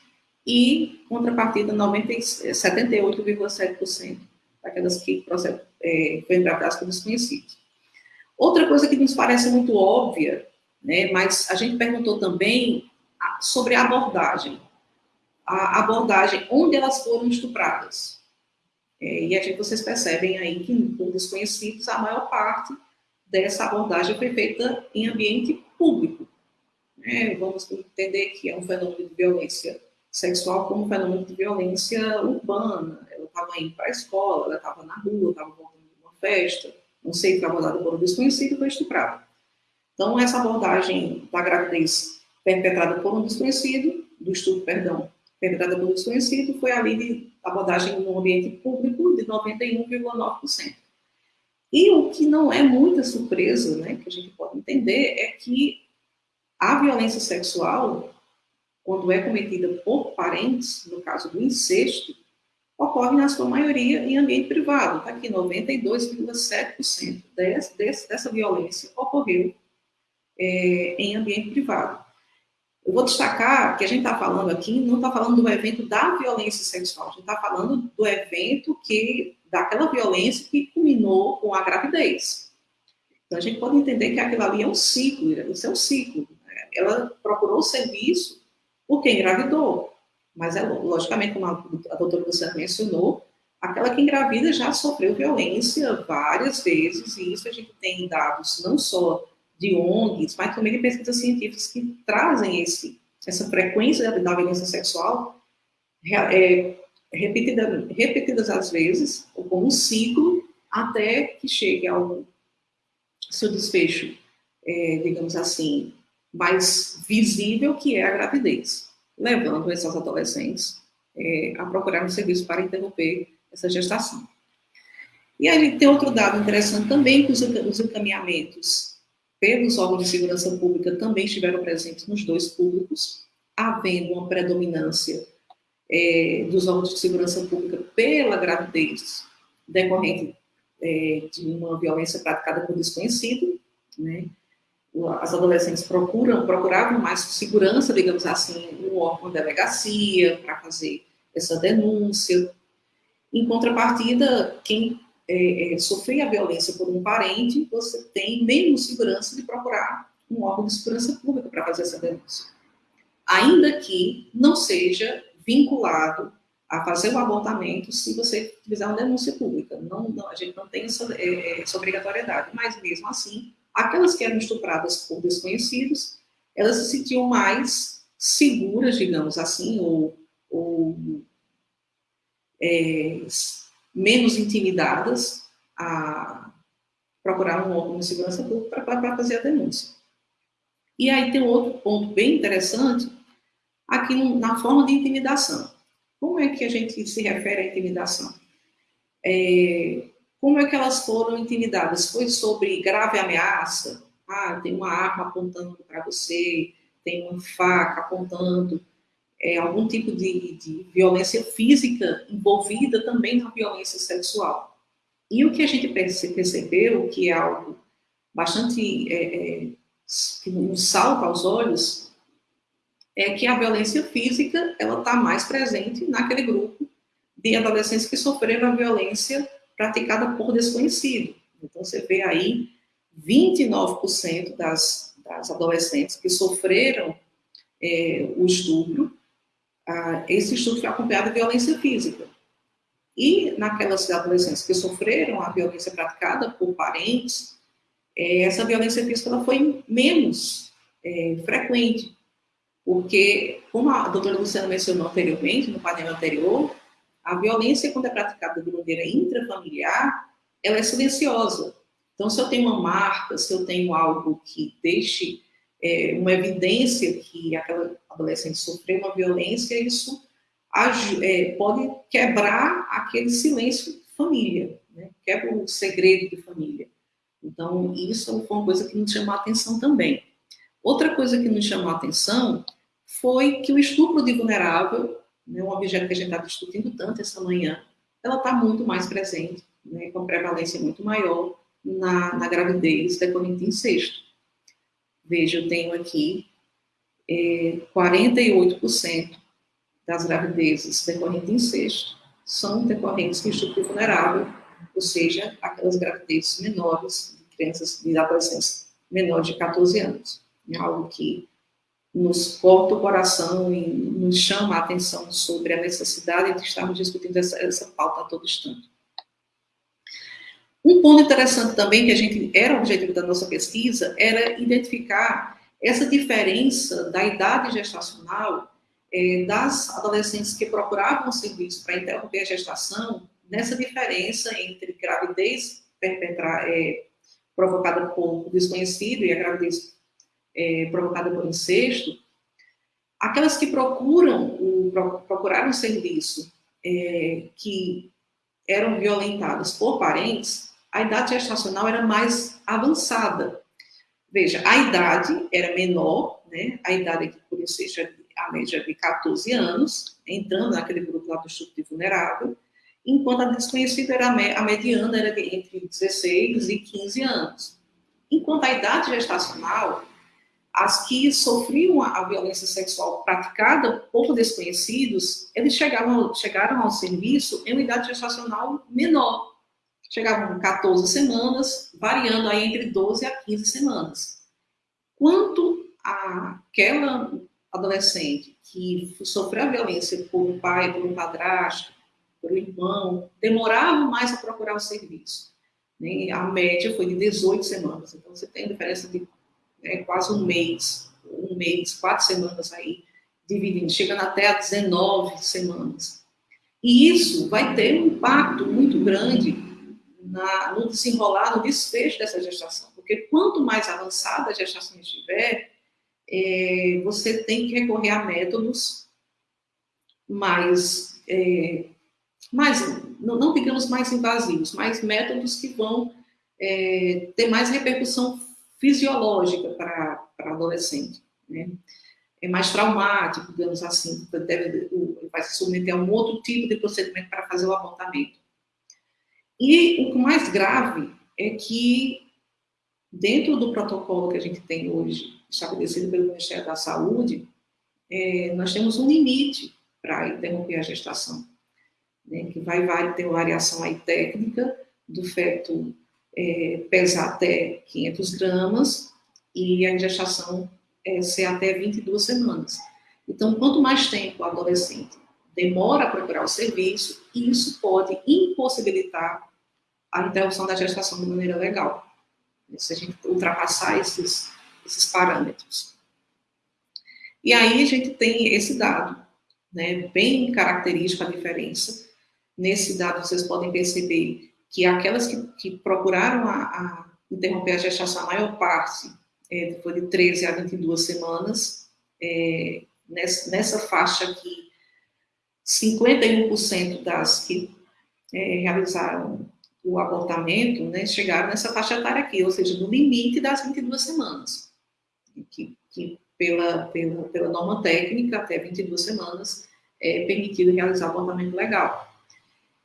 e, contrapartida, 78,7% daquelas que é, foram engravidadas por desconhecidos. Outra coisa que nos parece muito óbvia né? Mas a gente perguntou também sobre a abordagem. A abordagem, onde elas foram estupradas. É, e a gente, vocês percebem aí que, por desconhecidos, a maior parte dessa abordagem foi feita em ambiente público. É, vamos entender que é um fenômeno de violência sexual como um fenômeno de violência urbana. Ela estava indo para a escola, ela estava na rua, estava voltando de uma festa, não sei, foi abordada por um desconhecido foi estuprada. Então, essa abordagem da gravidez perpetrada por um desconhecido, do estudo, perdão, perpetrada por um desconhecido, foi ali de abordagem no ambiente público de 91,9%. E o que não é muita surpresa, né, que a gente pode entender, é que a violência sexual, quando é cometida por parentes, no caso do incesto, ocorre na sua maioria em ambiente privado. Está aqui, 92,7% dessa violência ocorreu é, em ambiente privado. Eu vou destacar que a gente está falando aqui, não está falando do evento da violência sexual, a gente está falando do evento que, daquela violência que culminou com a gravidez. Então, a gente pode entender que aquilo ali é um ciclo, isso é um ciclo. Né? Ela procurou o serviço porque engravidou, mas, é, logicamente, como a doutora Luciana mencionou, aquela que engravida já sofreu violência várias vezes, e isso a gente tem dados não só de ONGs, mas também de pesquisas científicas que trazem esse, essa frequência da violência sexual é, repetida, repetidas às vezes, ou como um ciclo, até que chegue ao seu desfecho, é, digamos assim, mais visível, que é a gravidez, levando essas adolescentes é, a procurar um serviço para interromper essa gestação. E aí tem outro dado interessante também, que os encaminhamentos pelos órgãos de segurança pública também estiveram presentes nos dois públicos, havendo uma predominância é, dos órgãos de segurança pública pela gravidez decorrente é, de uma violência praticada por desconhecido, né? As adolescentes procuram, procuravam mais segurança, digamos assim, no órgão de delegacia para fazer essa denúncia. Em contrapartida, quem é, é, sofrer a violência por um parente, você tem menos segurança de procurar um órgão de segurança pública para fazer essa denúncia. Ainda que não seja vinculado a fazer o abortamento se você fizer uma denúncia pública. Não, não a gente não tem essa, é, essa, obrigatoriedade, mas mesmo assim, aquelas que eram estupradas por desconhecidos, elas se sentiam mais seguras, digamos assim, ou, ou é, menos intimidadas a procurar um órgão de segurança pública para fazer a denúncia. E aí tem outro ponto bem interessante, aqui na forma de intimidação. Como é que a gente se refere à intimidação? É, como é que elas foram intimidadas? Foi sobre grave ameaça? Ah, tem uma arma apontando para você, tem uma faca apontando, é, algum tipo de, de violência física envolvida também na violência sexual. E o que a gente percebeu, que é algo bastante é, é, nos salta aos olhos, é que a violência física ela está mais presente naquele grupo de adolescentes que sofreram a violência praticada por desconhecido. Então, você vê aí 29% das, das adolescentes que sofreram é, o estupro, ah, esse estupro foi acompanhado de violência física. E naquelas adolescentes que sofreram a violência praticada por parentes, é, essa violência física ela foi menos é, frequente, porque, como a doutora Luciana mencionou anteriormente, no painel anterior, a violência, quando é praticada de maneira intrafamiliar, ela é silenciosa. Então, se eu tenho uma marca, se eu tenho algo que deixe é, uma evidência que aquela adolescente sofreu uma violência, isso é, pode quebrar aquele silêncio de família, né? quebra o segredo de família. Então, isso foi uma coisa que nos chamou a atenção também. Outra coisa que nos chamou a atenção foi que o estupro de vulnerável, né, um objeto que a gente está discutindo tanto essa manhã, ela está muito mais presente, né, com prevalência muito maior na, na gravidez decorrente de incesto. Veja, eu tenho aqui é, 48% das gravidezes decorrentes de incesto são decorrentes de estupro vulnerável, ou seja, aquelas gravidezes menores, de crianças, de adolescentes menores de 14 anos. É algo que nos corta o coração e nos chama a atenção sobre a necessidade de estarmos discutindo essa, essa pauta a todo instante. Um ponto interessante também, que a gente era o objetivo da nossa pesquisa, era identificar essa diferença da idade gestacional é, das adolescentes que procuravam serviço para interromper a gestação, nessa diferença entre gravidez é, provocada por desconhecido e a gravidez é, provocada por incesto, aquelas que procuram o, procuraram serviço é, que eram violentadas por parentes, a idade gestacional era mais avançada. Veja, a idade era menor, né? a idade incesto é a média de 14 anos, entrando naquele grupo lá do estupro vulnerável, enquanto a desconhecida era a mediana era entre 16 e 15 anos. Enquanto a idade gestacional as que sofriam a, violência sexual praticada por desconhecidos, eles chegavam, chegaram ao serviço em uma idade gestacional menor. Chegavam com 14 semanas, variando aí entre 12 a 15 semanas. Quanto àquela adolescente que sofreu a violência por um pai, por um padrasto, por um irmão, demorava mais a procurar o serviço. Né? A média foi de 18 semanas. Então, você tem diferença de né, quase um mês, um mês, quatro semanas aí, dividindo, chegando até a 19 semanas. E isso vai ter um impacto muito grande na, no desenrolar, no desfecho dessa gestação, porque quanto mais avançada a gestação estiver, é, você tem que recorrer a métodos mais, é, mais não, não, digamos mais invasivos, mas métodos que vão é, ter mais repercussão fisiológica para adolescente. Né? É mais traumático, digamos assim, deve, vai se submeter a um outro tipo de procedimento para fazer o abortamento. E o mais grave é que, dentro do protocolo que a gente tem hoje, estabelecido pelo Ministério da Saúde, é, nós temos um limite para interromper a gestação, né, que vai, vai ter variação aí técnica do feto é, pesar até 500 gramas e a gestação é, ser até 22 semanas. Então, quanto mais tempo o adolescente demora a procurar o serviço, isso pode impossibilitar a interrupção da gestação de maneira legal, se a gente ultrapassar esses, esses parâmetros. E aí a gente tem esse dado, né, bem característico a diferença. Nesse dado vocês podem perceber que aquelas que, que procuraram a, a, interromper a gestação, a maior parte é, foi de 13 a 22 semanas. É, nessa, nessa faixa aqui, 51% das que é, realizaram o abortamento né, chegaram nessa faixa etária aqui, ou seja, no limite das 22 semanas, que, que pela, pela, pela norma técnica, até 22 semanas, é permitido realizar abortamento legal.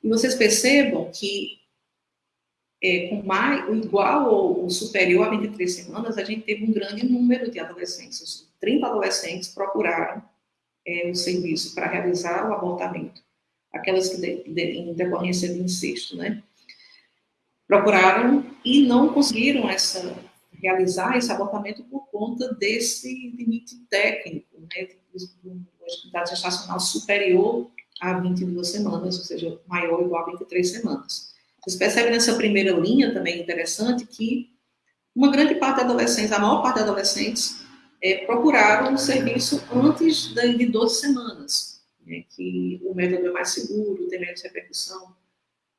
E vocês percebam que é, com mais, igual ou superior a 23 semanas, a gente teve um grande número de adolescentes. 30 adolescentes procuraram é, o serviço para realizar o abortamento. Aquelas que, de, de, em decorrência de incesto, né? Procuraram e não conseguiram essa, realizar esse abortamento por conta desse limite técnico, né? De uma gestacional superior a 22 semanas, ou seja, maior ou igual a 23 semanas. Vocês percebem nessa primeira linha também interessante que uma grande parte da adolescentes, a maior parte dos adolescentes, é, procuraram o serviço antes de 12 semanas, né, que o método é mais seguro, tem menos repercussão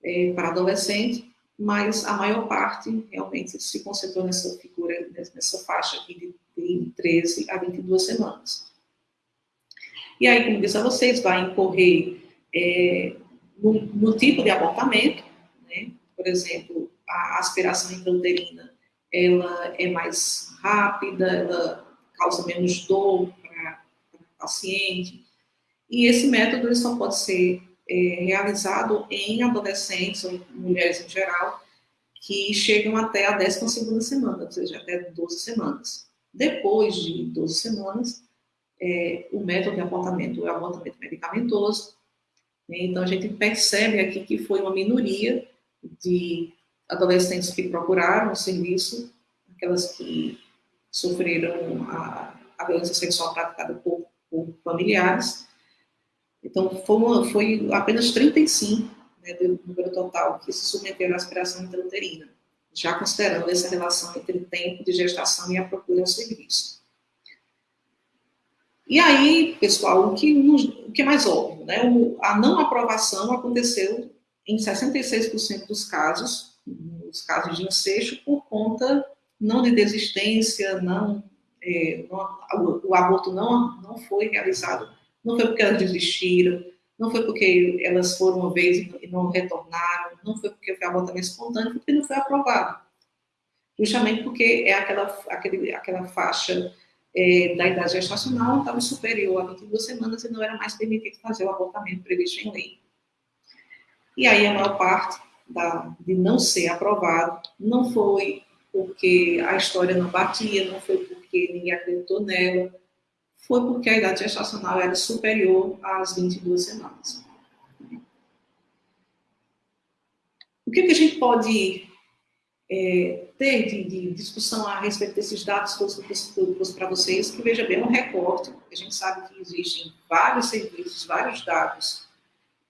é, para adolescente, mas a maior parte realmente se concentrou nessa figura, nessa faixa aqui de, de 13 a 22 semanas. E aí, como disse a vocês, vai incorrer é, no, no tipo de abortamento, né? Por exemplo, a aspiração intrauterina, ela é mais rápida, ela causa menos dor para o paciente. E esse método só pode ser é, realizado em adolescentes ou mulheres em geral que chegam até a 12 semana, ou seja, até 12 semanas. Depois de 12 semanas, é, o método de abortamento é o abortamento medicamentoso. Né? Então, a gente percebe aqui que foi uma minoria de adolescentes que procuraram o serviço, aquelas que sofreram a, a violência sexual praticada por, por familiares. Então, foi, uma, foi apenas 35 né, do número total que se submeteram à aspiração intrauterina, já considerando essa relação entre o tempo de gestação e a procura ao serviço. E aí, pessoal, o que, o que é mais óbvio, né? a não aprovação aconteceu em 66% dos casos, nos casos de incesto, por conta não de desistência, não, é, não o, aborto não, não foi realizado, não foi porque elas desistiram, não foi porque elas foram uma vez e não retornaram, não foi porque foi abortamento espontâneo, porque não foi aprovado. Justamente porque é aquela, aquele, aquela faixa é, da idade gestacional estava superior a 22 semanas e não era mais permitido fazer o abortamento previsto em lei. E aí a maior parte da, de não ser aprovado não foi porque a história não batia, não foi porque ninguém acreditou nela, foi porque a idade gestacional era superior às 22 semanas. O que, que a gente pode é, ter de, de, discussão a respeito desses dados que eu trouxe para vocês? Que veja bem, é um recorte. A gente sabe que existem vários serviços, vários dados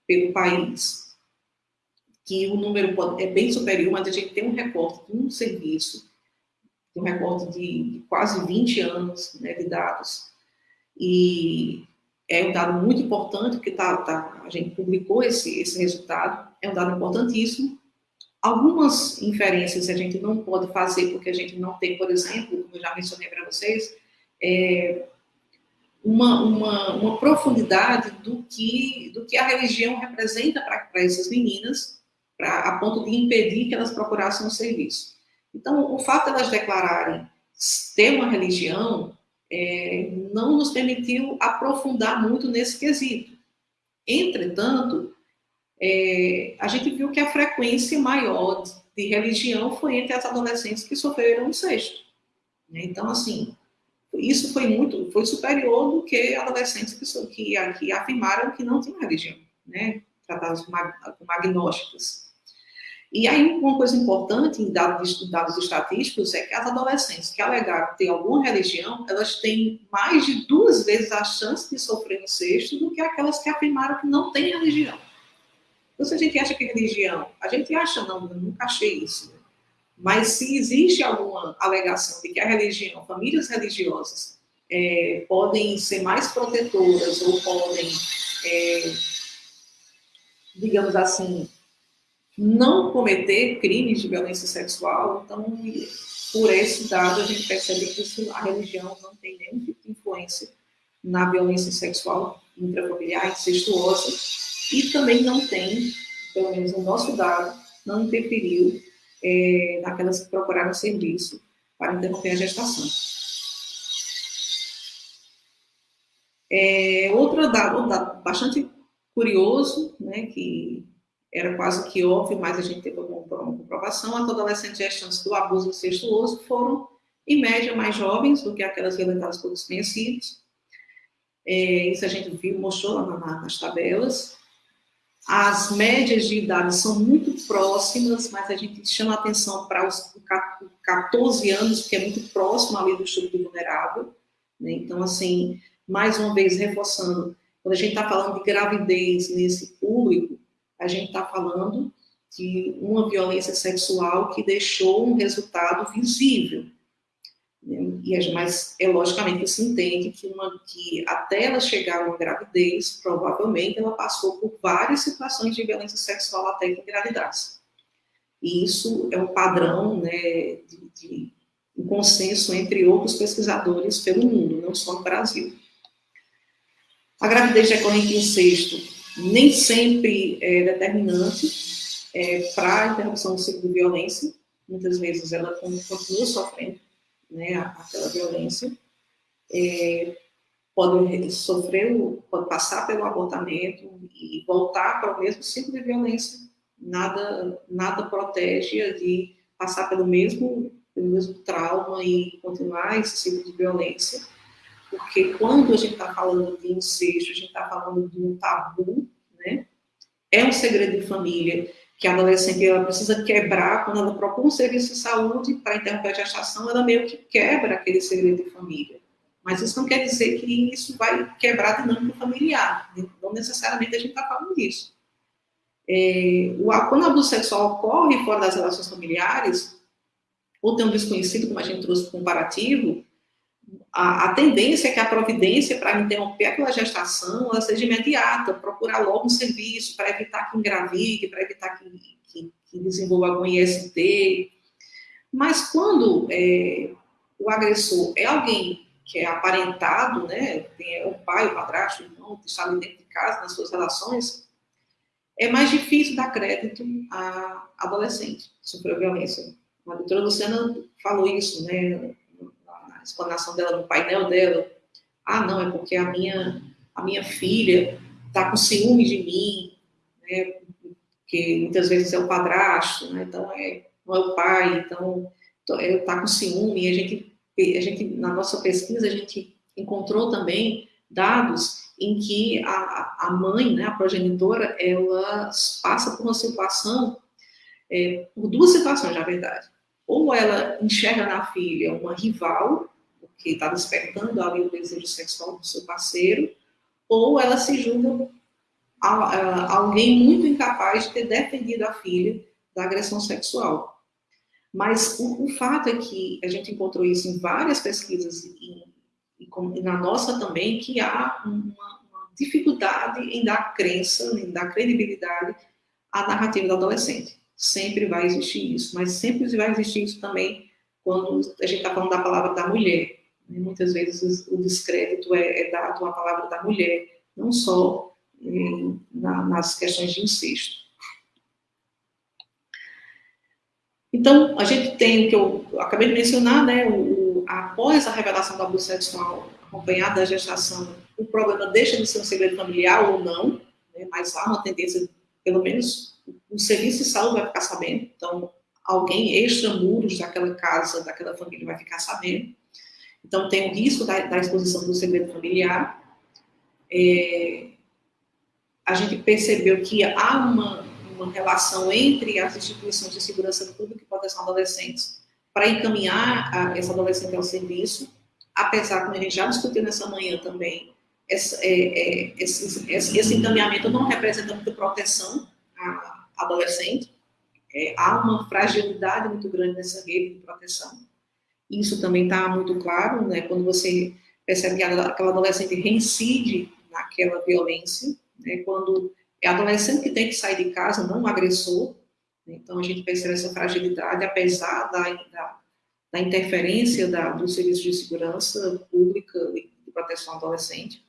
pelo país, que o número pode, é bem superior, mas a gente tem um recorte de um serviço, um recorte de, de quase 20 anos né, de dados, e é um dado muito importante, porque tá, tá, a gente publicou esse, esse resultado, é um dado importantíssimo. Algumas inferências a gente não pode fazer, porque a gente não tem, por exemplo, como eu já mencionei para vocês, é, uma, uma, uma, profundidade do que, do que a religião representa para essas meninas, pra, a ponto de impedir que elas procurassem um serviço. Então, o fato de elas declararem ter uma religião é, não nos permitiu aprofundar muito nesse quesito. Entretanto, é, a gente viu que a frequência maior de religião foi entre as adolescentes que sofreram incesto. Né? Então, assim, isso foi muito, foi superior do que adolescentes que, que, que afirmaram que não tinham religião, né? tratadas como, agnósticas. E aí, uma coisa importante em dados, dados estatísticos é que as adolescentes que alegaram ter alguma religião, elas têm mais de duas vezes a chance de sofrer incesto do que aquelas que afirmaram que não têm religião. Então, se a gente acha que é religião, a gente acha, não, eu nunca achei isso. Né? Mas se existe alguma alegação de que a religião, famílias religiosas, é, podem ser mais protetoras ou podem, é, digamos assim, não cometer crimes de violência sexual. Então, por esse dado, a gente percebe que a religião não tem nenhum tipo de influência na violência sexual intrafamiliar, incestuosa, e também não tem, pelo menos no nosso dado, não interferiu é, naquelas que procuraram serviço para interromper a gestação. É, outro dado, um dado bastante curioso, né, que era quase que óbvio, mas a gente teve uma comprovação, as adolescentes gestantes do abuso incestuoso foram, em média, mais jovens do que aquelas violentadas por desconhecidos. É, isso a gente viu, mostrou lá na, nas tabelas. As médias de idade são muito próximas, mas a gente chama atenção para os 14 anos, que é muito próximo ali do estudo vulnerável. Né? Então, assim, mais uma vez, reforçando, quando a gente está falando de gravidez nesse público, a gente está falando de uma violência sexual que deixou um resultado visível. Né? E, mas é logicamente que se entende que, uma, que até ela chegar uma gravidez, provavelmente ela passou por várias situações de violência sexual até que engravidasse. E isso é um padrão né, de, de um consenso entre outros pesquisadores pelo mundo, não só no Brasil. A gravidez decorrente de incesto nem sempre é determinante é, para a interrupção do ciclo de violência. Muitas vezes ela continua sofrendo né, aquela violência. É, pode sofrer, pode passar pelo abortamento e voltar para o mesmo ciclo de violência. Nada, nada protege de passar pelo mesmo, pelo mesmo trauma e continuar esse ciclo de violência porque quando a gente está falando de incesto, a gente está falando de um tabu, né? É um segredo de família que a adolescente ela precisa quebrar quando ela procura um serviço de saúde para interromper a gestação, ela meio que quebra aquele segredo de família. Mas isso não quer dizer que isso vai quebrar a dinâmica familiar. Né? Não necessariamente a gente está falando disso. É, o, quando o abuso sexual ocorre fora das relações familiares, ou tem um desconhecido, como a gente trouxe comparativo, a, a, tendência é que a providência para interromper aquela gestação ela seja imediata, procurar logo um serviço para evitar que engravide, para evitar que, que, que, desenvolva algum IST. Mas quando é, o agressor é alguém que é aparentado, né, tem, é o pai, o padrasto, o irmão, que está ali dentro de casa, nas suas relações, é mais difícil dar crédito a adolescente que sofreu violência. A doutora Luciana falou isso, né, explanação dela no painel dela. Ah, não, é porque a minha, a minha filha está com ciúme de mim, né? que muitas vezes é o padrasto, né? então é, não é o pai, então está com ciúme. A gente, a gente, na nossa pesquisa, a gente encontrou também dados em que a, a mãe, né, a progenitora, ela passa por uma situação, é, por duas situações, na verdade. Ou ela enxerga na filha uma rival, que está despertando ali o desejo sexual do seu parceiro, ou ela se julga alguém muito incapaz de ter defendido a filha da agressão sexual. Mas o, o fato é que a gente encontrou isso em várias pesquisas e, e, e na nossa também, que há uma, uma, dificuldade em dar crença, em dar credibilidade à narrativa do adolescente. Sempre vai existir isso, mas sempre vai existir isso também quando a gente está falando da palavra da mulher. Muitas vezes o descrédito é, é, dado à palavra da mulher, não só em, na, nas questões de incesto. Então, a gente tem, que eu acabei de mencionar, né, o, após a revelação do abuso sexual acompanhada da gestação, o problema deixa de ser um segredo familiar ou não, né, mas há uma tendência, pelo menos o serviço de saúde vai ficar sabendo, então alguém extra-muros daquela casa, daquela família vai ficar sabendo. Então, tem o risco da, da exposição do segredo familiar. É, a gente percebeu que há uma, uma relação entre as instituições de segurança pública e proteção adolescentes para encaminhar a, essa adolescente ao serviço, apesar, como a gente já discutiu nessa manhã também, esse, é, é, esse, esse, encaminhamento não representa muita proteção à adolescente, é, há uma fragilidade muito grande nessa rede de proteção. Isso também está muito claro, né, quando você percebe que aquela adolescente reincide naquela violência, né, quando é adolescente que tem que sair de casa, não agressor. Né, então, a gente percebe essa fragilidade, apesar da, da, da interferência da, do Serviço de Segurança Pública e de Proteção Adolescente.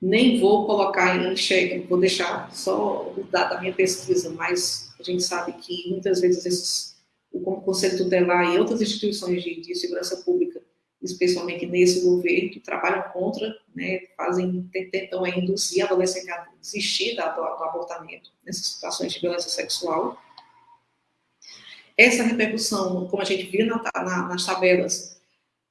Nem vou colocar em xeque, vou deixar só o dado da minha pesquisa, mas a gente sabe que muitas vezes esses, o Conselho Tutelar e outras instituições de, de segurança pública especialmente nesse governo, que trabalham contra, né, fazem, tentam induzir a adolescente a desistir do, do abortamento nessas situações de violência sexual. Essa repercussão, como a gente viu na, na, nas tabelas,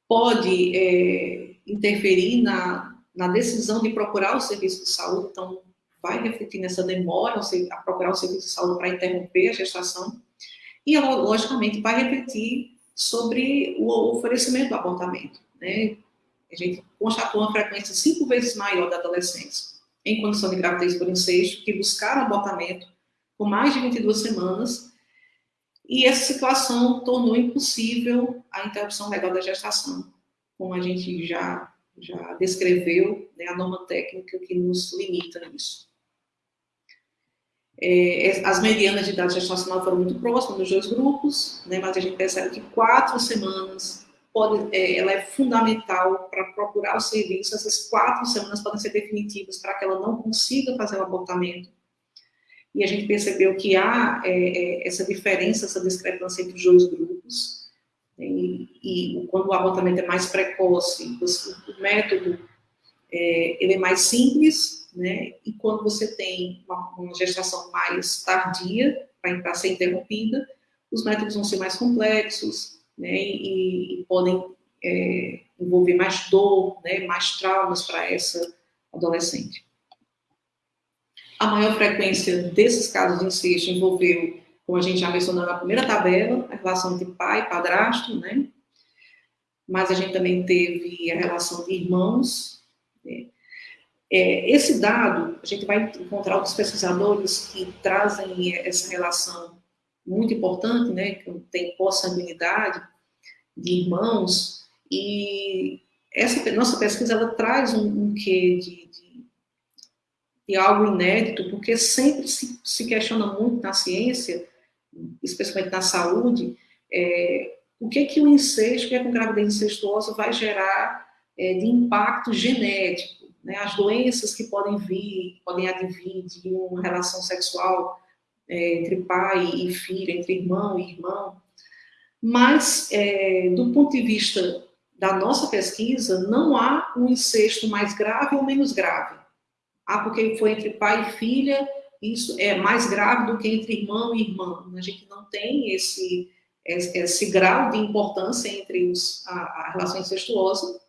pode é, interferir na, na decisão de procurar o serviço de saúde, então vai refletir nessa demora a procurar o serviço de saúde para interromper a gestação, e, logicamente, vai refletir sobre o oferecimento do abortamento. Né? A gente constatou uma frequência cinco vezes maior da adolescência em condição de gravidez por incesto que buscaram abortamento por mais de 22 semanas e essa situação tornou impossível a interrupção legal da gestação, como a gente já, já descreveu, né, a norma técnica que nos limita nisso. É, as medianas de idade gestacional foram muito próximas dos dois grupos, né, mas a gente percebe que quatro semanas pode, é, ela é fundamental para procurar o serviço. Essas quatro semanas podem ser definitivas para que ela não consiga fazer o abortamento. E a gente percebeu que há é, é essa diferença, essa discrepância entre os dois grupos. Né, e, e quando o abortamento é mais precoce, o método é, ele é mais simples, né? E quando você tem uma, uma gestação mais tardia, para ser interrompida, os métodos vão ser mais complexos, né? E, e podem é, envolver mais dor, né? Mais traumas para essa adolescente. A maior frequência desses casos de incesto envolveu, como a gente já mencionou na primeira tabela, a relação de pai e padrasto, né? Mas a gente também teve a relação de irmãos, né? É, esse dado, a gente vai encontrar outros pesquisadores que trazem essa relação muito importante, né, que tem consanguinidade de irmãos, e essa nossa pesquisa, ela traz um, um quê de, de, de, algo inédito, porque sempre se, se, questiona muito na ciência, especialmente na saúde, é, o que que o incesto, que, é a gravidez incestuosa vai gerar é, de impacto genético, né, as doenças que podem vir, podem advir de uma relação sexual é, entre pai e filho, entre irmão e irmão. Mas, é, do ponto de vista da nossa pesquisa, não há um incesto mais grave ou menos grave. Ah, porque foi entre pai e filha, isso é mais grave do que entre irmão e irmã. A gente não tem esse, esse, esse grau de importância entre os, a, a relação incestuosa,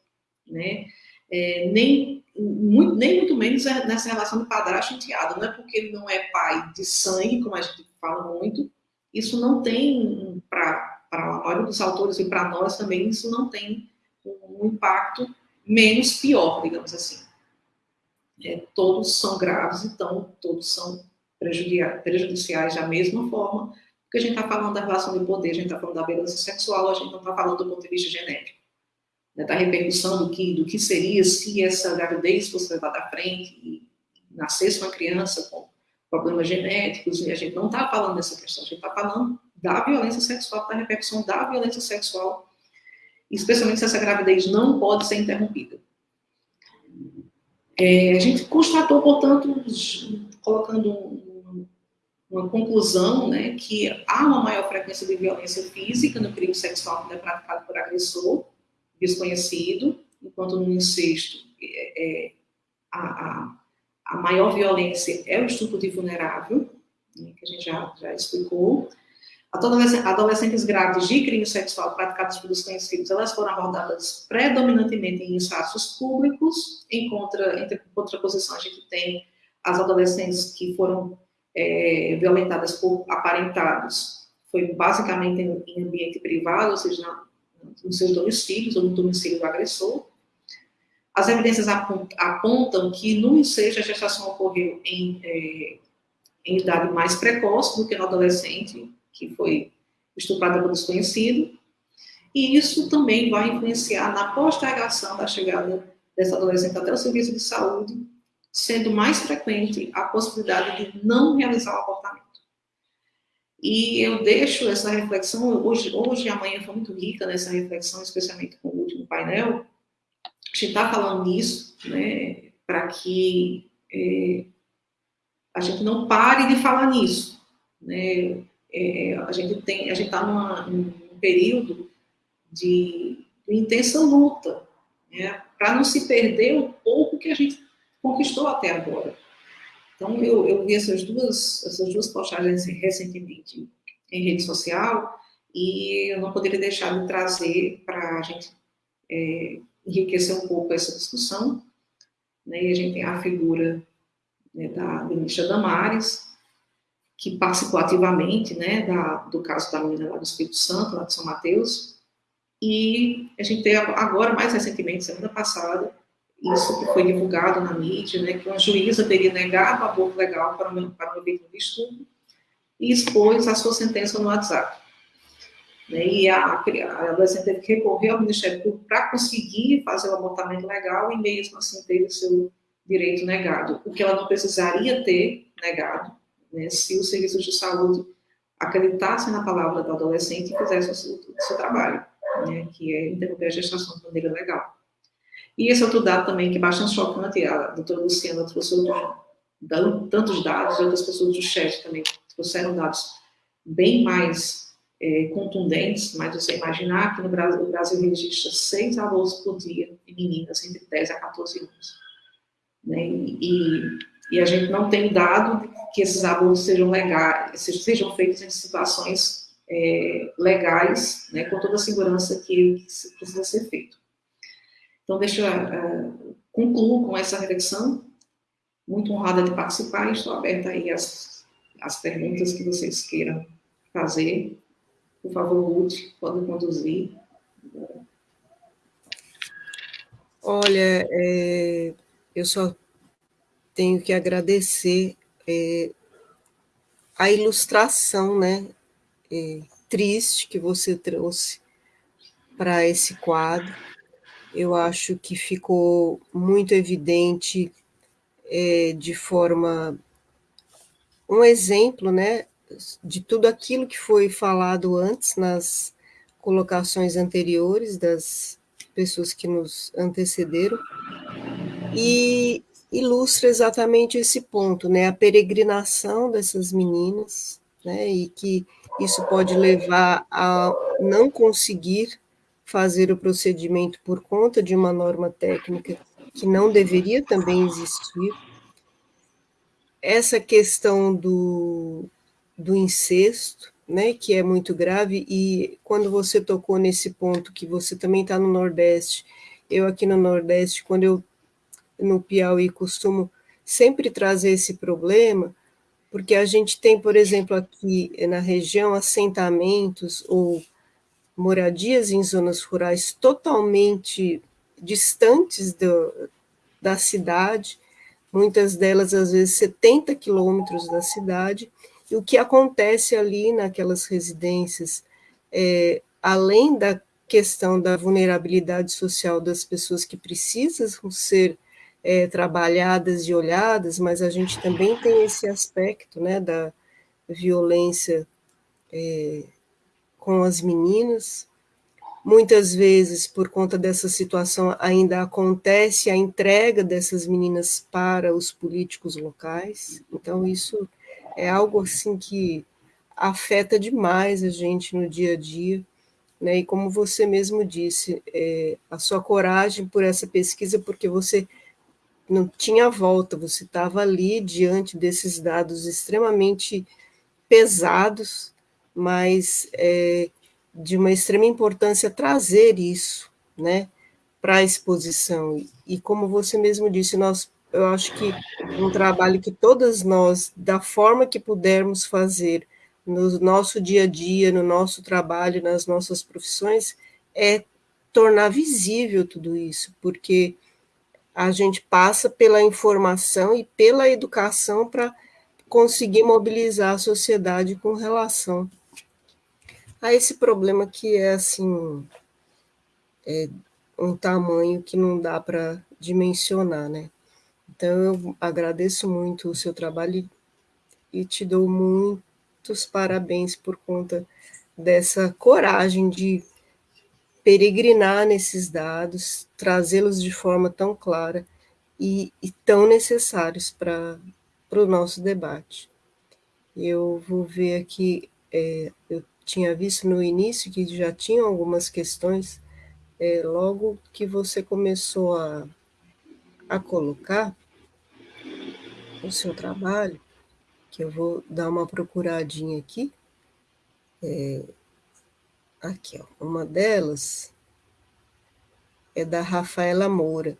né? É, nem muito, nem muito menos é nessa relação do padrasto enteado. Não é porque ele não é pai de sangue, como a gente fala muito, isso não tem, para a maioria dos autores e para nós também, isso não tem um impacto menos pior, digamos assim. É, todos são graves, então todos são prejudiciais da mesma forma, porque a gente está falando da relação de poder, a gente está falando da violência sexual, a gente não está falando do ponto de vista genético né, da repercussão do que, do que seria se essa gravidez fosse levada à frente e nascesse uma criança com problemas genéticos, e a gente não está falando dessa questão, a gente está falando da violência sexual, da repercussão da violência sexual, especialmente se essa gravidez não pode ser interrompida. É, a gente constatou, portanto, colocando um, uma conclusão, né, que há uma maior frequência de violência física no crime sexual que é praticado por agressor, desconhecido, enquanto no incesto é, é, a, a, a, maior violência é o estupro de vulnerável, né, que a gente já, já explicou. Adolescentes grávidas de crime sexual praticados por desconhecidos, elas foram abordadas predominantemente em espaços públicos, em, contra, em contraposição a gente tem as adolescentes que foram é, violentadas por aparentados foi basicamente em, em ambiente privado, ou seja, na, nos seus domicílios ou no domicílio do agressor. As evidências apontam que no ensejo a gestação ocorreu em, é, em idade mais precoce do que no adolescente, que foi estuprada por desconhecido, e isso também vai influenciar na postergação da chegada dessa adolescente até o serviço de saúde, sendo mais frequente a possibilidade de não realizar o abortamento. E eu deixo essa reflexão, hoje, hoje a manhã foi muito rica nessa reflexão, especialmente com o último painel, a gente está falando nisso, né, para que é, a gente não pare de falar nisso, né, é, tem, a gente está num período de, de intensa luta, né, para não se perder o pouco que a gente conquistou até agora. Então, eu, eu vi essas duas, essas duas postagens recentemente em rede social e eu não poderia deixar de trazer para a gente é, enriquecer um pouco essa discussão. Né? E a gente tem a figura né, da ministra Damares, que participou ativamente né, da, do caso da menina lá do Espírito Santo, lá de São Mateus, e a gente tem agora, mais recentemente, semana passada, isso que foi divulgado na mídia, né, que uma juíza teria negado o aborto legal para uma, para uma vítima de e expôs a sua sentença no WhatsApp. Né, e a, a adolescente teve que recorrer ao Ministério Público para conseguir fazer o abortamento legal e mesmo assim teve o seu direito negado, o que ela não precisaria ter negado, né, se os serviços de saúde acreditassem na palavra do adolescente e fizessem o seu, o seu trabalho, né, que é interromper a gestação de maneira legal. E esse outro dado também, que é bastante chocante, a doutora Luciana trouxe tantos dados, outras pessoas do chat também trouxeram dados bem mais é, contundentes, mas você imaginar que no Brasil, o Brasil registra seis abortos por dia de meninas entre 10 a 14 anos. Né? E, e a gente não tem dado que esses abortos sejam legais, sejam feitos em situações é, legais, né, com toda a segurança que precisa ser feito. Então, deixa uh, concluo com essa reflexão. Muito honrada de participar e estou aberta aí às, às perguntas que vocês queiram fazer. Por favor, Ruth, pode conduzir. Olha, é, eu só tenho que agradecer é, a ilustração, né, é, triste que você trouxe para esse quadro eu acho que ficou muito evidente é, de forma um exemplo, né, de tudo aquilo que foi falado antes nas colocações anteriores das pessoas que nos antecederam e ilustra exatamente esse ponto, né, a peregrinação dessas meninas, né, e que isso pode levar a não conseguir fazer o procedimento por conta de uma norma técnica que não deveria também existir. Essa questão do, do incesto, né, que é muito grave, e quando você tocou nesse ponto, que você também está no Nordeste, eu aqui no Nordeste, quando eu no Piauí costumo sempre trazer esse problema, porque a gente tem, por exemplo, aqui na região, assentamentos ou moradias em zonas rurais totalmente distantes do, da cidade, muitas delas às vezes 70 quilômetros da cidade, e o que acontece ali naquelas residências, é, além da questão da vulnerabilidade social das pessoas que precisam ser é, trabalhadas e olhadas, mas a gente também tem esse aspecto né, da violência é, com as meninas. Muitas vezes, por conta dessa situação, ainda acontece a entrega dessas meninas para os políticos locais. Então, isso é algo assim que afeta demais a gente no dia a dia. Né? E como você mesmo disse, é, a sua coragem por essa pesquisa, porque você não tinha volta, você estava ali diante desses dados extremamente pesados, mas é de uma extrema importância trazer isso né, para a exposição. E como você mesmo disse, nós eu acho que um trabalho que todas nós, da forma que pudermos fazer, no nosso dia a dia, no nosso trabalho, nas nossas profissões, é tornar visível tudo isso, porque a gente passa pela informação e pela educação para conseguir mobilizar a sociedade com relação a esse problema que é assim é um tamanho que não dá para dimensionar, né? Então eu agradeço muito o seu trabalho e te dou muitos parabéns por conta dessa coragem de peregrinar nesses dados, trazê-los de forma tão clara e, e tão necessários para o nosso debate. Eu vou ver aqui, é, eu tinha visto no início que já tinham algumas questões, é, logo que você começou a, a colocar o seu trabalho, que eu vou dar uma procuradinha aqui, é, Aqui, ó, uma delas é da Rafaela Moura.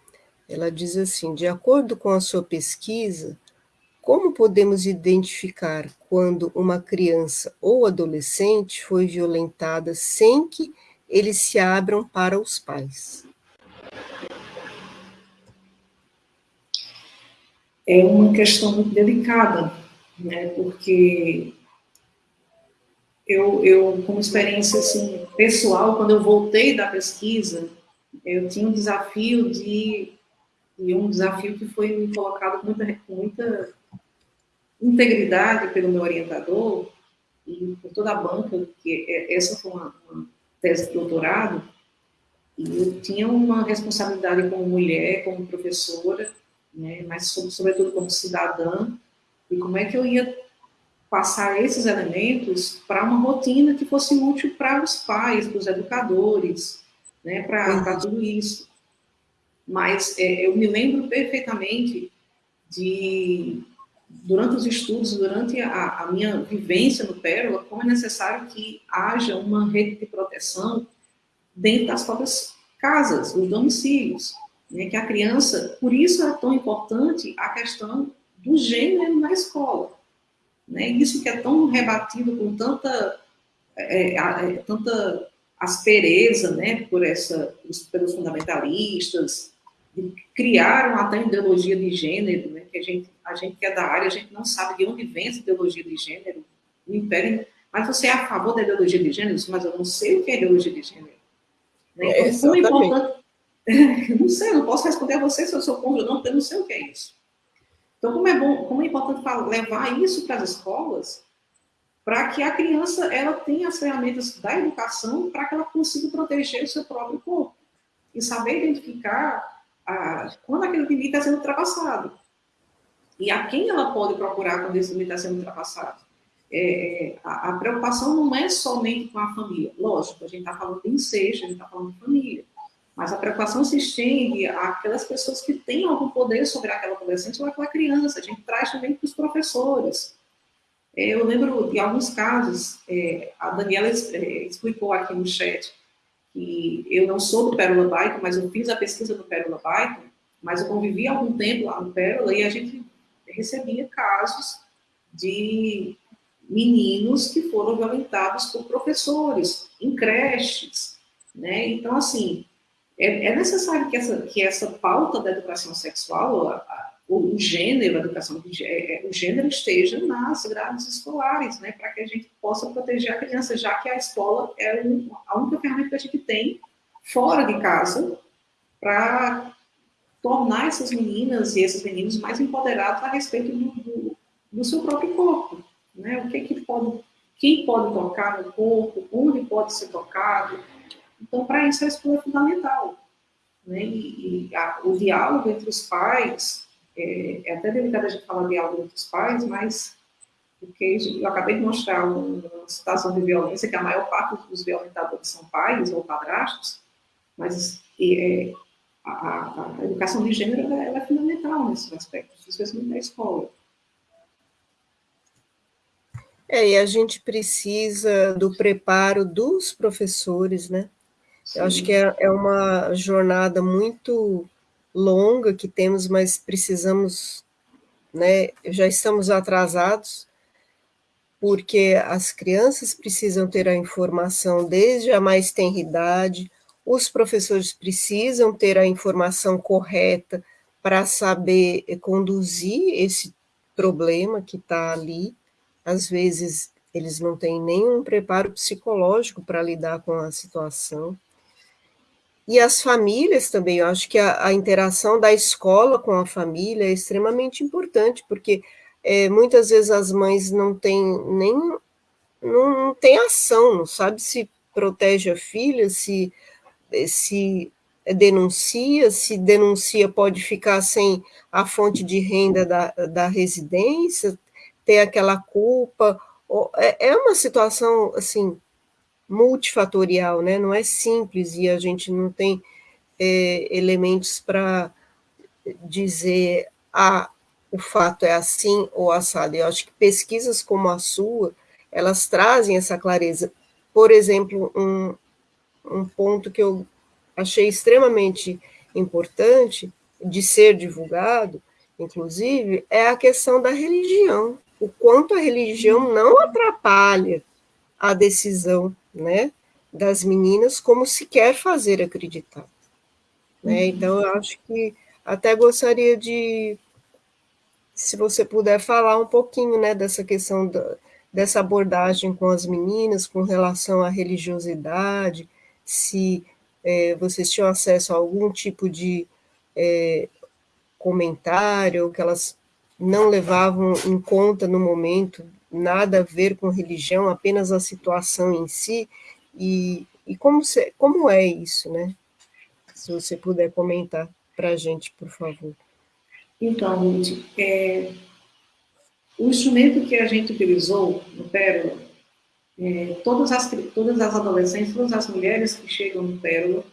Ela diz assim: de acordo com a sua pesquisa, como podemos identificar quando uma criança ou adolescente foi violentada sem que eles se abram para os pais? É uma questão muito delicada, né? Porque eu, eu como experiência assim, pessoal, quando eu voltei da pesquisa, eu tinha um desafio de e um desafio que foi colocado com muita, muita integridade pelo meu orientador e por toda a banca, que é, essa foi uma, uma tese de doutorado, e eu tinha uma responsabilidade como mulher, como professora, né, mas sobretudo como cidadã, e como é que eu ia passar esses elementos para uma rotina que fosse útil para os pais, para os educadores, né, para tudo isso. Mas é, eu me lembro perfeitamente de, durante os estudos, durante a, a, minha vivência no Pérola, como é necessário que haja uma rede de proteção dentro das próprias casas, os domicílios, né, que a criança, por isso é tão importante a questão do gênero na escola, né? Isso que é tão rebatido com tanta, é, é, tanta aspereza né? por essa, pelos fundamentalistas, criaram até ideologia de gênero, né? Que a gente, a gente que é da área, a gente não sabe de onde vem essa ideologia de gênero, o império, mas você é a favor da ideologia de gênero? Mas eu não sei o que é ideologia de gênero. Né? Então, é, como é importante... [laughs] não sei, não posso responder a você se eu sou contra ou não, porque eu não sei o que é isso. Então, como é bom, como é importante levar isso para as escolas, para que a criança ela tenha as ferramentas da educação para que ela consiga proteger o seu próprio corpo e saber identificar a, quando aquele limite está sendo ultrapassado e a quem ela pode procurar quando esse limite está sendo ultrapassado. É, a, a, preocupação não é somente com a família, lógico, a gente está falando de incesto, a gente está falando de família, mas a preocupação se estende àquelas pessoas que têm algum poder sobre aquela adolescente ou aquela criança. A gente traz também para os professores. É, eu lembro de alguns casos, é, a Daniela é, explicou aqui no chat, que eu não sou do Pérola Baito, mas eu fiz a pesquisa do Pérola Baito, mas eu convivi algum tempo lá no Pérola e a gente recebia casos de meninos que foram violentados por professores em creches, né? Então, assim, é, é necessário que essa, que essa pauta da educação sexual, a, a, o gênero, a educação de, é, o gênero esteja nas grades escolares, né, para que a gente possa proteger a criança, já que a escola é um, a única ferramenta que a gente tem fora de casa para tornar essas meninas e esses meninos mais empoderados a respeito do, do, do seu próprio corpo, né? O que, que pode, quem pode tocar no corpo, onde pode ser tocado, então, para isso, a escola é fundamental. Né? E, e a, o diálogo entre os pais, é, é, até delicado a gente falar diálogo entre os pais, mas porque eu acabei de mostrar uma situação de violência que a maior parte dos violentadores são pais ou padrastos, mas é, a, a, educação de gênero ela, ela é fundamental nesses aspectos, especialmente na escola. É, e a gente precisa do preparo dos professores, né? Eu acho que é, é uma jornada muito longa que temos, mas precisamos, né, já estamos atrasados, porque as crianças precisam ter a informação desde a mais tenra idade, os professores precisam ter a informação correta para saber conduzir esse problema que está ali. Às vezes, eles não têm nenhum preparo psicológico para lidar com a situação. E as famílias também, eu acho que a, a, interação da escola com a família é extremamente importante, porque é, muitas vezes as mães não têm nem não, não tem ação, não sabe se protege a filha, se, se denuncia, se denuncia pode ficar sem a fonte de renda da, da residência, ter aquela culpa, é, é uma situação, assim, multifatorial, né? Não é simples e a gente não tem é, elementos para dizer ah, o fato é assim ou assado. Eu acho que pesquisas como a sua, elas trazem essa clareza. Por exemplo, um, um ponto que eu achei extremamente importante de ser divulgado, inclusive, é a questão da religião. O quanto a religião não atrapalha a decisão né, das meninas como se quer fazer acreditar. Né? Uhum. Então, eu acho que até gostaria de, se você puder falar um pouquinho né, dessa questão da, dessa abordagem com as meninas, com relação à religiosidade, se é, vocês tinham acesso a algum tipo de é, comentário, que elas não levavam em conta no momento nada a ver com religião, apenas a situação em si, e, e como, se, como é isso, né? Se você puder comentar para a gente, por favor. Então, Ruth, é, o instrumento que a gente utilizou no Pérola, é, todas, as, todas as adolescentes, todas as mulheres que chegam no Pérola,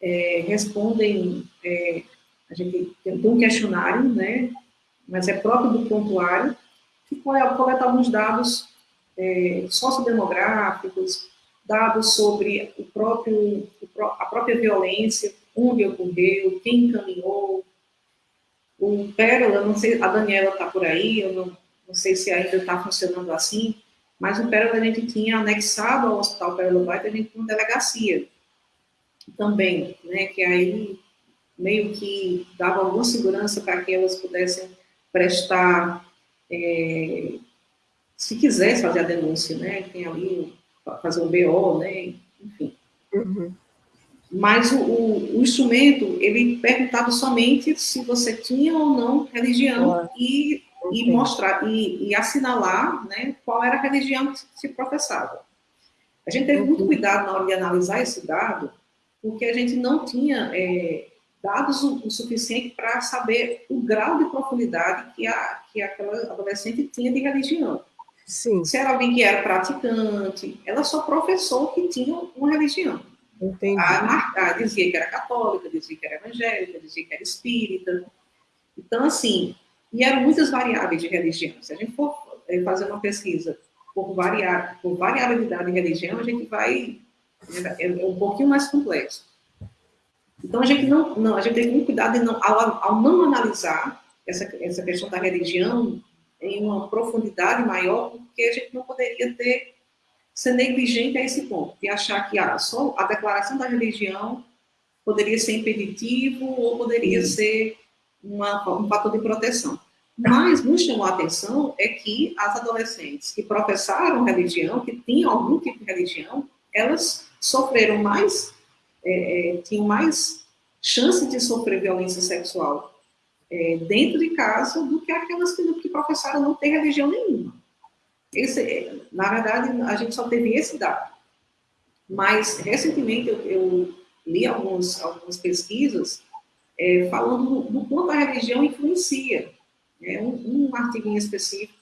é, respondem, é, a gente tem um questionário, né, mas é próprio do pontuário, que coleta alguns dados é, sociodemográficos, dados sobre o próprio, a própria violência, onde ocorreu, quem encaminhou. O Pérola, não sei, a Daniela está por aí, eu não, não sei se ainda está funcionando assim, mas o Pérola a gente tinha anexado ao Hospital Pérola Baita, a gente tinha uma delegacia também, né, que aí meio que dava alguma segurança para que elas pudessem prestar é, se quisesse fazer a denúncia, né, tem ali fazer um BO, né, enfim. Uhum. Mas o, o, o, instrumento, ele perguntava somente se você tinha ou não religião e, e mostrar, e, e, assinalar né, qual era a religião que se professava. A gente teve muito uhum. cuidado na hora de analisar esse dado, porque a gente não tinha é, dados o, o suficiente para saber o grau de profundidade que, a, que aquela adolescente tinha de religião. Sim. Se era alguém que era praticante, ela só professou que tinha uma religião. Entendi. A, a, dizia que era católica, dizia que era evangélica, dizia que era espírita. Então, assim, e eram muitas variáveis de religião. Se a gente for eh, fazer uma pesquisa por, variar, por variabilidade de religião, a gente vai. É, é um pouquinho mais complexo. Então, a gente não, não a gente tem muito cuidado não, ao, ao, não analisar essa, essa questão da religião em uma profundidade maior, porque a gente não poderia ter, ser negligente a esse ponto, e achar que ah, só a declaração da religião poderia ser impeditivo ou poderia Sim. ser uma, um fator de proteção. Mas nos chamou a atenção é que as adolescentes que professaram religião, que tinham algum tipo de religião, elas sofreram mais é, é, tinham mais chance de sofrer violência sexual é, dentro de casa do que aquelas que, que professaram não ter religião nenhuma. Esse, é, na verdade, a gente só teve esse dado. Mas, recentemente, eu, eu li alguns, algumas pesquisas é, falando do, do, quanto a religião influencia. É, um, um em específico,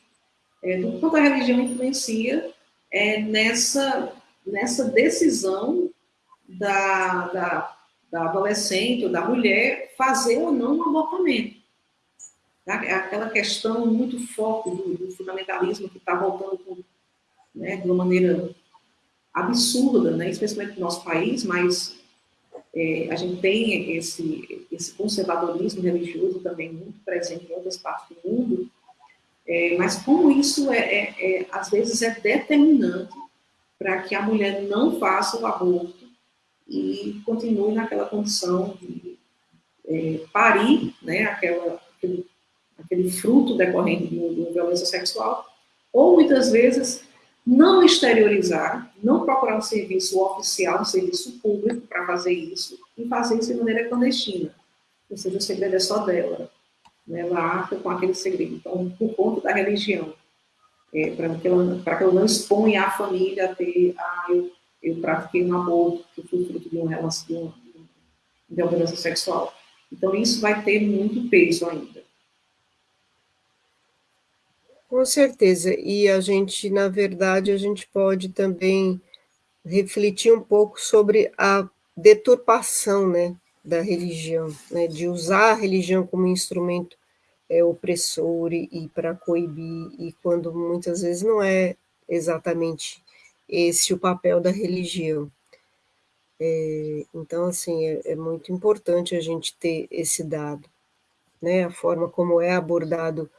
é, do quanto a religião influencia é, nessa, nessa decisão da, da, da adolescente ou da mulher fazer ou não um abortamento. Tá? É aquela questão muito forte do, do fundamentalismo que está voltando com, né, de uma maneira absurda, né, especialmente no nosso país, mas É, a gente tem esse, esse conservadorismo religioso também muito presente em outras partes do mundo, é, mas como isso, é, é, é às vezes, é determinante para que a mulher não faça o aborto e continue naquela condição de é, parir né, aquela, aquele, aquele fruto decorrente de uma violência sexual, ou muitas vezes não exteriorizar, não procurar um serviço oficial, um serviço público para fazer isso, e fazer isso de maneira clandestina. Ou seja, o segredo é só dela. Né? Ela arca com aquele segredo. Então, por conta da religião, é, para que, ela, que ela não exponha a família a ter, ah, eu, eu pratiquei um aborto, que fui fruto de uma relação de violência sexual. Então, isso vai ter muito peso ainda. Com certeza, e a gente, na verdade, a gente pode também refletir um pouco sobre a deturpação, né, da religião, né, de usar a religião como instrumento é, opressor e, e para coibir, e quando muitas vezes não é exatamente esse o papel da religião. É, então, assim, é, é muito importante a gente ter esse dado, né, a forma como é abordado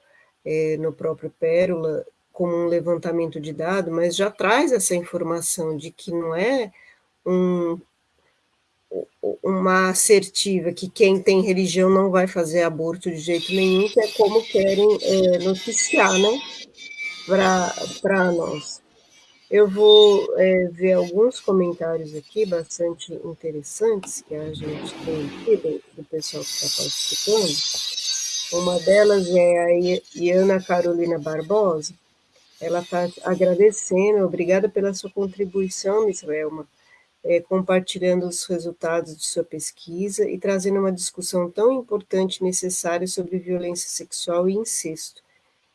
é, no próprio Pérola como um levantamento de dados, mas já traz essa informação de que não é um, uma assertiva que quem tem religião não vai fazer aborto de jeito nenhum, que é como querem é, noticiar, né, para nós. Eu vou é, ver alguns comentários aqui bastante interessantes que a gente tem aqui do pessoal que está participando. Uma delas é a Iana Carolina Barbosa. Ela está agradecendo, obrigada pela sua contribuição, Miss é, compartilhando os resultados de sua pesquisa e trazendo uma discussão tão importante e necessária sobre violência sexual e incesto.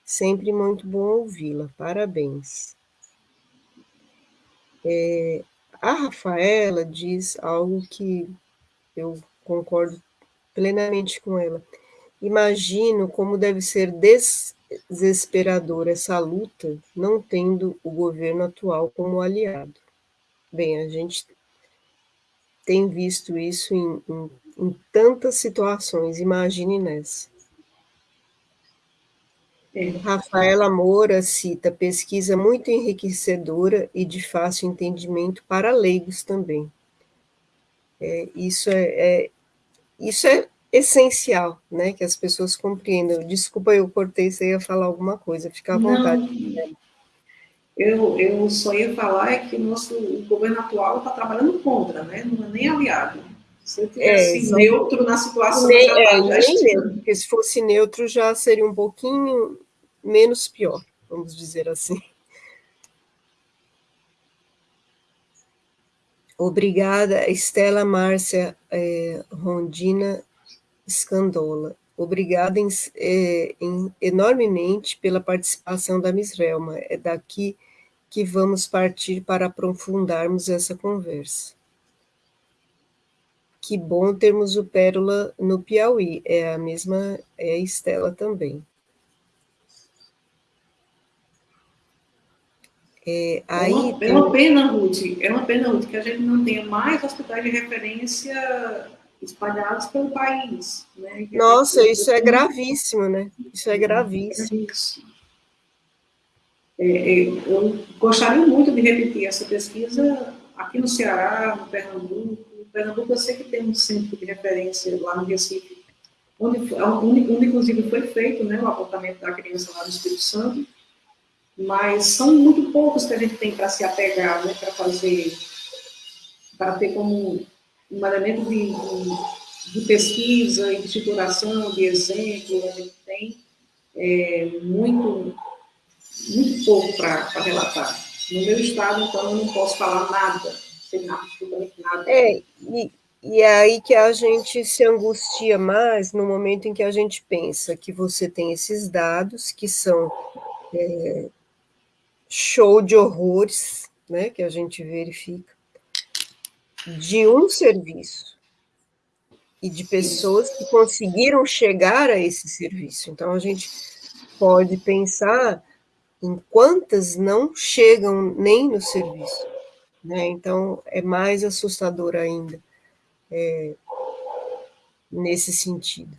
Sempre muito bom ouvi-la. Parabéns. É, a Rafaela diz algo que eu concordo plenamente com ela. Imagino como deve ser desesperadora essa luta, não tendo o governo atual como aliado. Bem, a gente tem visto isso em, em, em tantas situações, imagine nessa. É. Rafaela Moura cita pesquisa muito enriquecedora e de fácil entendimento para leigos também. É, isso é, é, isso é essencial, né, que as pessoas compreendam. Desculpa, eu cortei, você ia falar alguma coisa, fica à vontade. Não, eu, eu só ia falar é que o nosso o governo atual está trabalhando contra, né, não é nem aliado. Se ele tivesse é, neutro na situação, nem, já, é, já nem neutro, porque se fosse neutro já seria um pouquinho menos pior, vamos dizer assim. Obrigada, Estela Márcia é, Rondina Scandola. Obrigada em, é, em, enormemente pela participação da Miss. É daqui que vamos partir para aprofundarmos essa conversa. Que bom termos o Pérola no Piauí. É a mesma, é a Estela também. É, aí, é, uma, é uma pena, Ruth, é uma pena, Ruth, que a gente não tenha mais hospitais de referência espalhados pelo país. Né? Nossa, isso é gravíssimo, né? Isso é gravíssimo. É, é, eu gostaria muito de repetir essa pesquisa aqui no Ceará, no Pernambuco. No Pernambuco eu sei que tem um centro de referência lá no Recife, onde, onde, onde inclusive foi feito né, o apontamento da criança lá no Espírito Santo, mas são muito poucos que a gente tem para se apegar, né, para fazer, para ter como elemento de, de, de, pesquisa de estruturação, de exemplo, a gente tem é, muito, muito pouco para relatar. No meu estado, então, eu não posso falar nada, sem absolutamente nada. É, e, e é aí que a gente se angustia mais no momento em que a gente pensa que você tem esses dados que são é, show de horrores, né, que a gente verifica, de um serviço e de pessoas que conseguiram chegar a esse serviço. Então, a gente pode pensar em quantas não chegam nem no serviço. Né? Então, é mais assustador ainda. é, nesse sentido.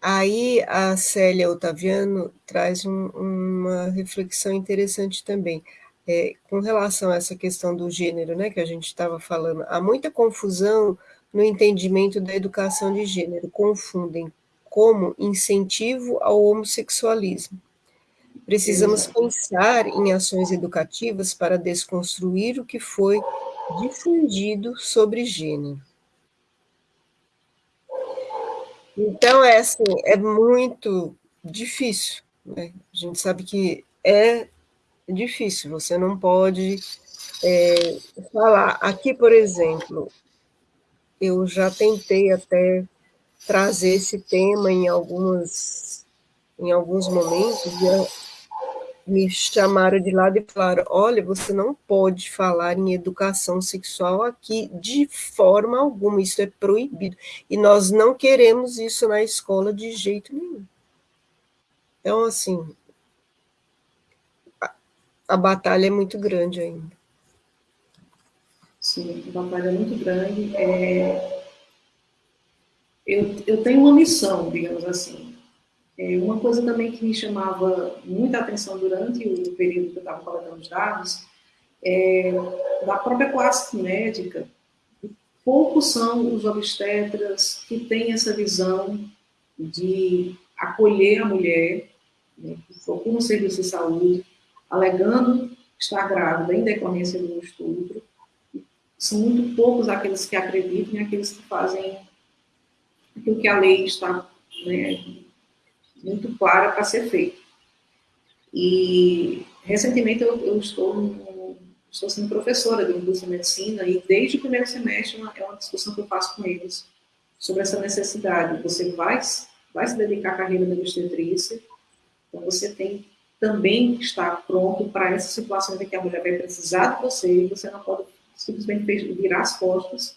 Aí a Célia Otaviano traz um, uma reflexão interessante também. É, com relação a essa questão do gênero, né, que a gente estava falando, há muita confusão no entendimento da educação de gênero, confundem como incentivo ao homossexualismo. Precisamos pensar em ações educativas para desconstruir o que foi difundido sobre gênero. Então, é assim, é muito difícil. Né? A gente sabe que é difícil, você não pode é, falar. Aqui, por exemplo, eu já tentei até trazer esse tema em algumas em alguns momentos e me chamaram de lado e falaram: olha, você não pode falar em educação sexual aqui de forma alguma, isso é proibido. E nós não queremos isso na escola de jeito nenhum. Então, assim, a, batalha é muito grande ainda. Sim, a batalha é muito grande. É... Eu, eu tenho uma missão, digamos assim. É, uma coisa também que me chamava muita atenção durante o período que eu estava coletando os dados, é, da própria classe médica, poucos são os obstetras que têm essa visão de acolher a mulher, né, que procura um serviço de saúde, alegando estar grávida em decorrência de um estupro, são muito poucos aqueles que acreditam e aqueles que fazem aquilo que a lei está né, muito clara para ser feito. E, recentemente, eu, eu estou, no, estou sendo professora de indústria de medicina e, desde o primeiro semestre, uma, é uma discussão que eu faço com eles sobre essa necessidade. Você vai, vai se dedicar à carreira da obstetrícia, então você tem também estar pronto para essa situação em que a mulher vai precisar de você e você não pode simplesmente virar as costas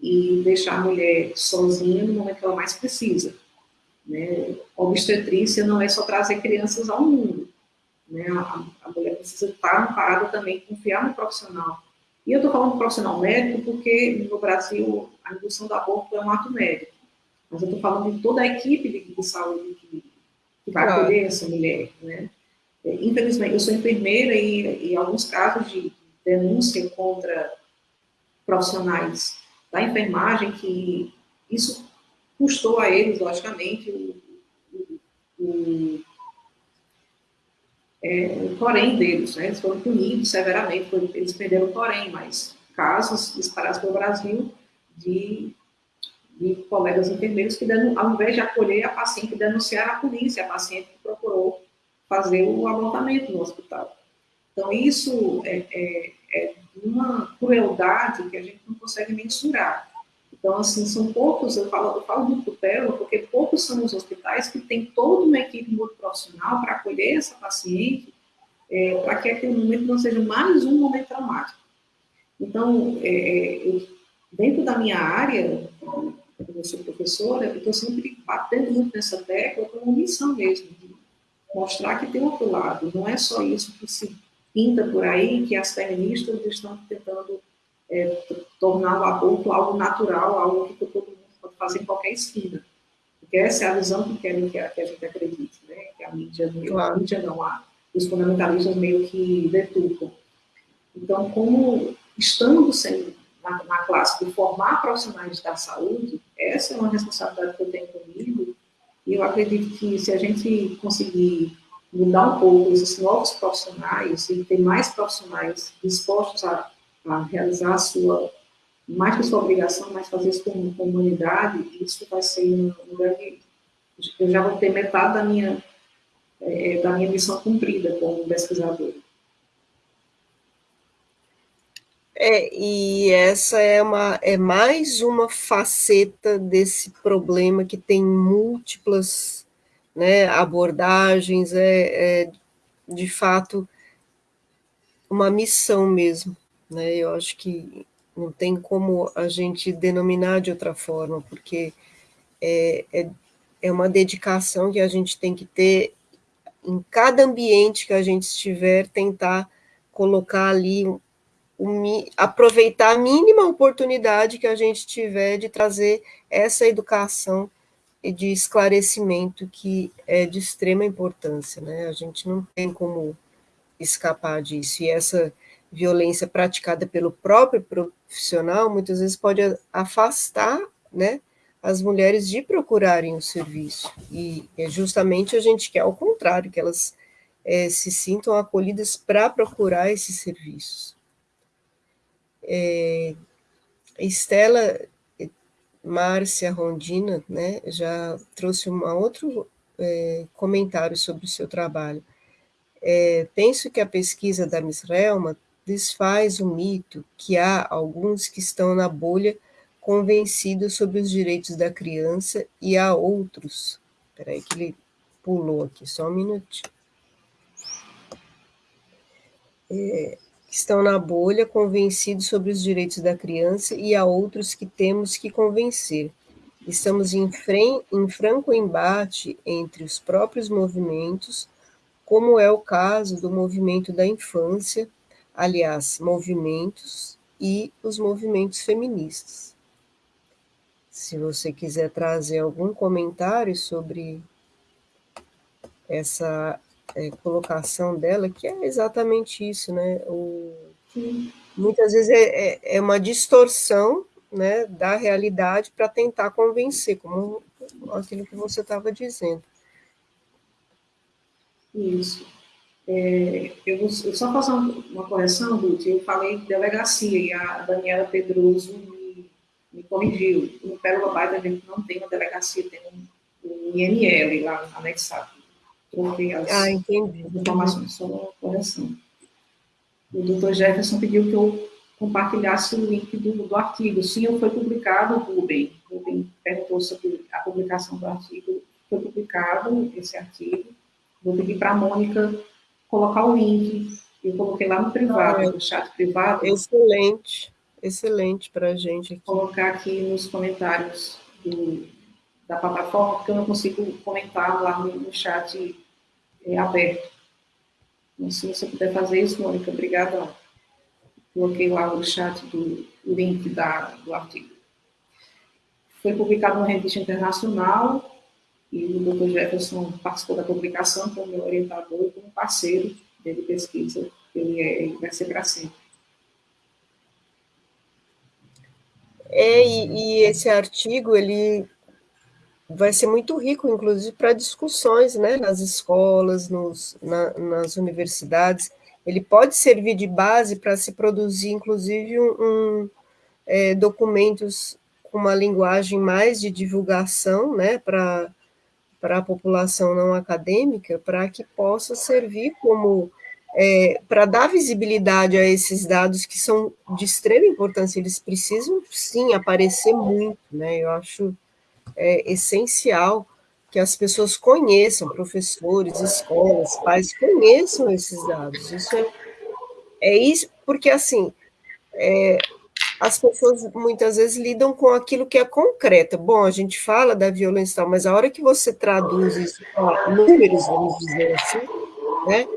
e deixar a mulher sozinha no momento que ela mais precisa. Né? Obstetrícia não é só trazer crianças ao mundo. Né? A, a mulher precisa estar amparada também, confiar no profissional. E eu estou falando do profissional médico porque no Brasil a indução do aborto é um ato médico. Mas eu estou falando de toda a equipe de, de saúde que, que vai claro. acolher essa mulher. Né? Infelizmente, eu sou enfermeira e, em alguns casos de denúncia contra profissionais da enfermagem, que isso custou a eles, logicamente, o, o, o, é, o porém deles. Né? Eles foram punidos severamente, eles perderam o porém, mas casos espalhados pelo Brasil de, de colegas enfermeiros que, ao invés de acolher a paciente, denunciaram a polícia, a paciente que procurou fazer o abortamento no hospital. Então, isso é, é, é uma crueldade que a gente não consegue mensurar. Então, assim, são poucos, eu falo, eu falo do tutela, porque poucos são os hospitais que têm toda uma equipe multiprofissional para acolher essa paciente, é, para que aquele momento não seja mais um momento traumático. Então, é, é eu, dentro da minha área, eu sou professora, eu estou sempre batendo muito nessa tecla como missão mesmo, de mostrar que tem outro lado, não é só isso que se pinta por aí, que as feministas estão tentando é, tornar o aborto algo natural, algo que todo mundo pode fazer em qualquer esquina. Porque essa é a visão que querem que a, que a gente acredite, né? que a mídia, claro. a mídia não há, os fundamentalistas meio que deturpam. Então, como estamos sendo na, na, classe de formar profissionais da saúde, essa é uma responsabilidade que eu tenho comigo, e eu acredito que se a gente conseguir mudar um pouco esses novos profissionais e ter mais profissionais dispostos a, a realizar a sua, mais que sua obrigação, mas fazer isso com, com humanidade, isso vai ser um, um grande... Eu já vou ter metade da minha, é, da minha missão cumprida como pesquisador. É, e essa é, uma, é mais uma faceta desse problema que tem múltiplas né, abordagens, é, é de fato uma missão mesmo. Né? Eu acho que não tem como a gente denominar de outra forma, porque é, é, é uma dedicação que a gente tem que ter em cada ambiente que a gente estiver, tentar colocar ali aproveitar a mínima oportunidade que a gente tiver de trazer essa educação e de esclarecimento que é de extrema importância, né? A gente não tem como escapar disso. E essa violência praticada pelo próprio profissional muitas vezes pode afastar, né, as mulheres de procurarem o serviço. E é justamente a gente quer ao contrário, que elas é, se sintam acolhidas para procurar esses serviços. É, Estela Márcia Rondina né, já trouxe um outro é, comentário sobre o seu trabalho. É, penso que a pesquisa da Miss Relma desfaz o mito que há alguns que estão na bolha convencidos sobre os direitos da criança e há outros. Espera aí que ele pulou aqui, só um minutinho. É, estão na bolha convencidos sobre os direitos da criança e há outros que temos que convencer. Estamos em, em franco embate entre os próprios movimentos, como é o caso do movimento da infância, aliás, movimentos e os movimentos feministas. Se você quiser trazer algum comentário sobre essa é, colocação dela, que é exatamente isso, né? O, muitas vezes é, é, é, uma distorção né, da realidade para tentar convencer, como aquilo que você estava dizendo. Isso. É, eu, vou, eu só fazer uma correção, Ruth, eu falei delegacia e a Daniela Pedroso me, me corrigiu. No Pérola Baita a gente não tem uma delegacia, tem um, um INL lá anexado porque as, ah, entendi. as informações são uma correção. O doutor Jefferson pediu que eu compartilhasse o link do, do artigo. Sim, foi publicado, Rubem. Rubem perguntou sobre a publicação do artigo. Foi publicado esse artigo. Vou pedir para a Mônica colocar o link. Eu coloquei lá no privado, ah, no chat privado. Excelente, excelente para a gente. Aqui. Colocar aqui nos comentários do, da plataforma, porque eu não consigo comentar lá no, no chat é, aberto. Então, se você puder fazer isso, Mônica, obrigada. Coloquei lá no chat do link da, do artigo. Foi publicado numa revista internacional e o Dr. Jefferson participou da publicação como meu orientador e como parceiro de pesquisa. Ele, é, ele vai ser para sempre. É, e, e, esse artigo, ele vai ser muito rico, inclusive, para discussões né, nas escolas, nos, na, nas universidades. Ele pode servir de base para se produzir, inclusive, um, um é, documentos com uma linguagem mais de divulgação né, para a população não acadêmica, para que possa servir como é, para dar visibilidade a esses dados que são de extrema importância, eles precisam sim aparecer muito, né? Eu acho é essencial que as pessoas conheçam, professores, escolas, pais, conheçam esses dados. Isso é, é isso, porque assim, é, as pessoas muitas vezes lidam com aquilo que é concreto. Bom, a gente fala da violência, mas a hora que você traduz isso para números, vamos dizer assim, né,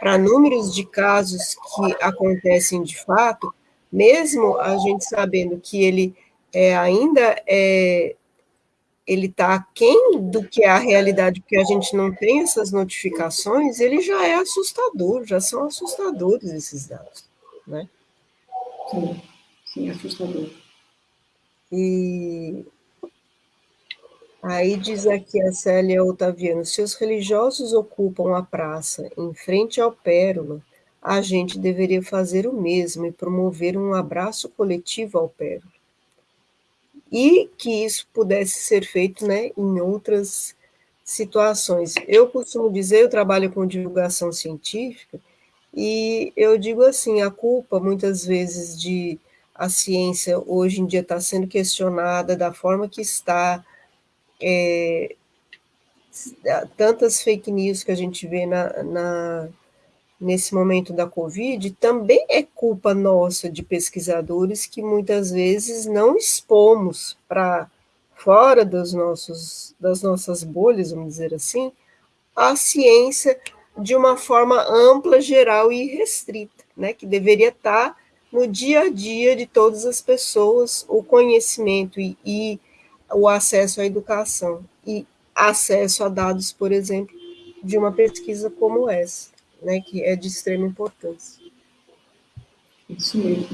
para números de casos que acontecem de fato, mesmo a gente sabendo que ele é, ainda é, ele está aquém do que é a realidade, porque a gente não tem essas notificações, ele já é assustador, já são assustadores esses dados, né? Sim, sim, assustador. E aí diz aqui a Célia Otaviano, se os religiosos ocupam a praça em frente ao Pérola, a gente deveria fazer o mesmo e promover um abraço coletivo ao Pérola e que isso pudesse ser feito né, em outras situações. Eu costumo dizer, eu trabalho com divulgação científica, e eu digo assim, a culpa, muitas vezes, de a ciência hoje em dia está sendo questionada da forma que está, é, tantas fake news que a gente vê na, na nesse momento da Covid, também é culpa nossa de pesquisadores que muitas vezes não expomos para fora dos nossos, das nossas bolhas, vamos dizer assim, a ciência de uma forma ampla, geral e restrita, né, que deveria estar no dia a dia de todas as pessoas o conhecimento e, e o acesso à educação e acesso a dados, por exemplo, de uma pesquisa como essa, né, que é de extrema importância. Isso mesmo.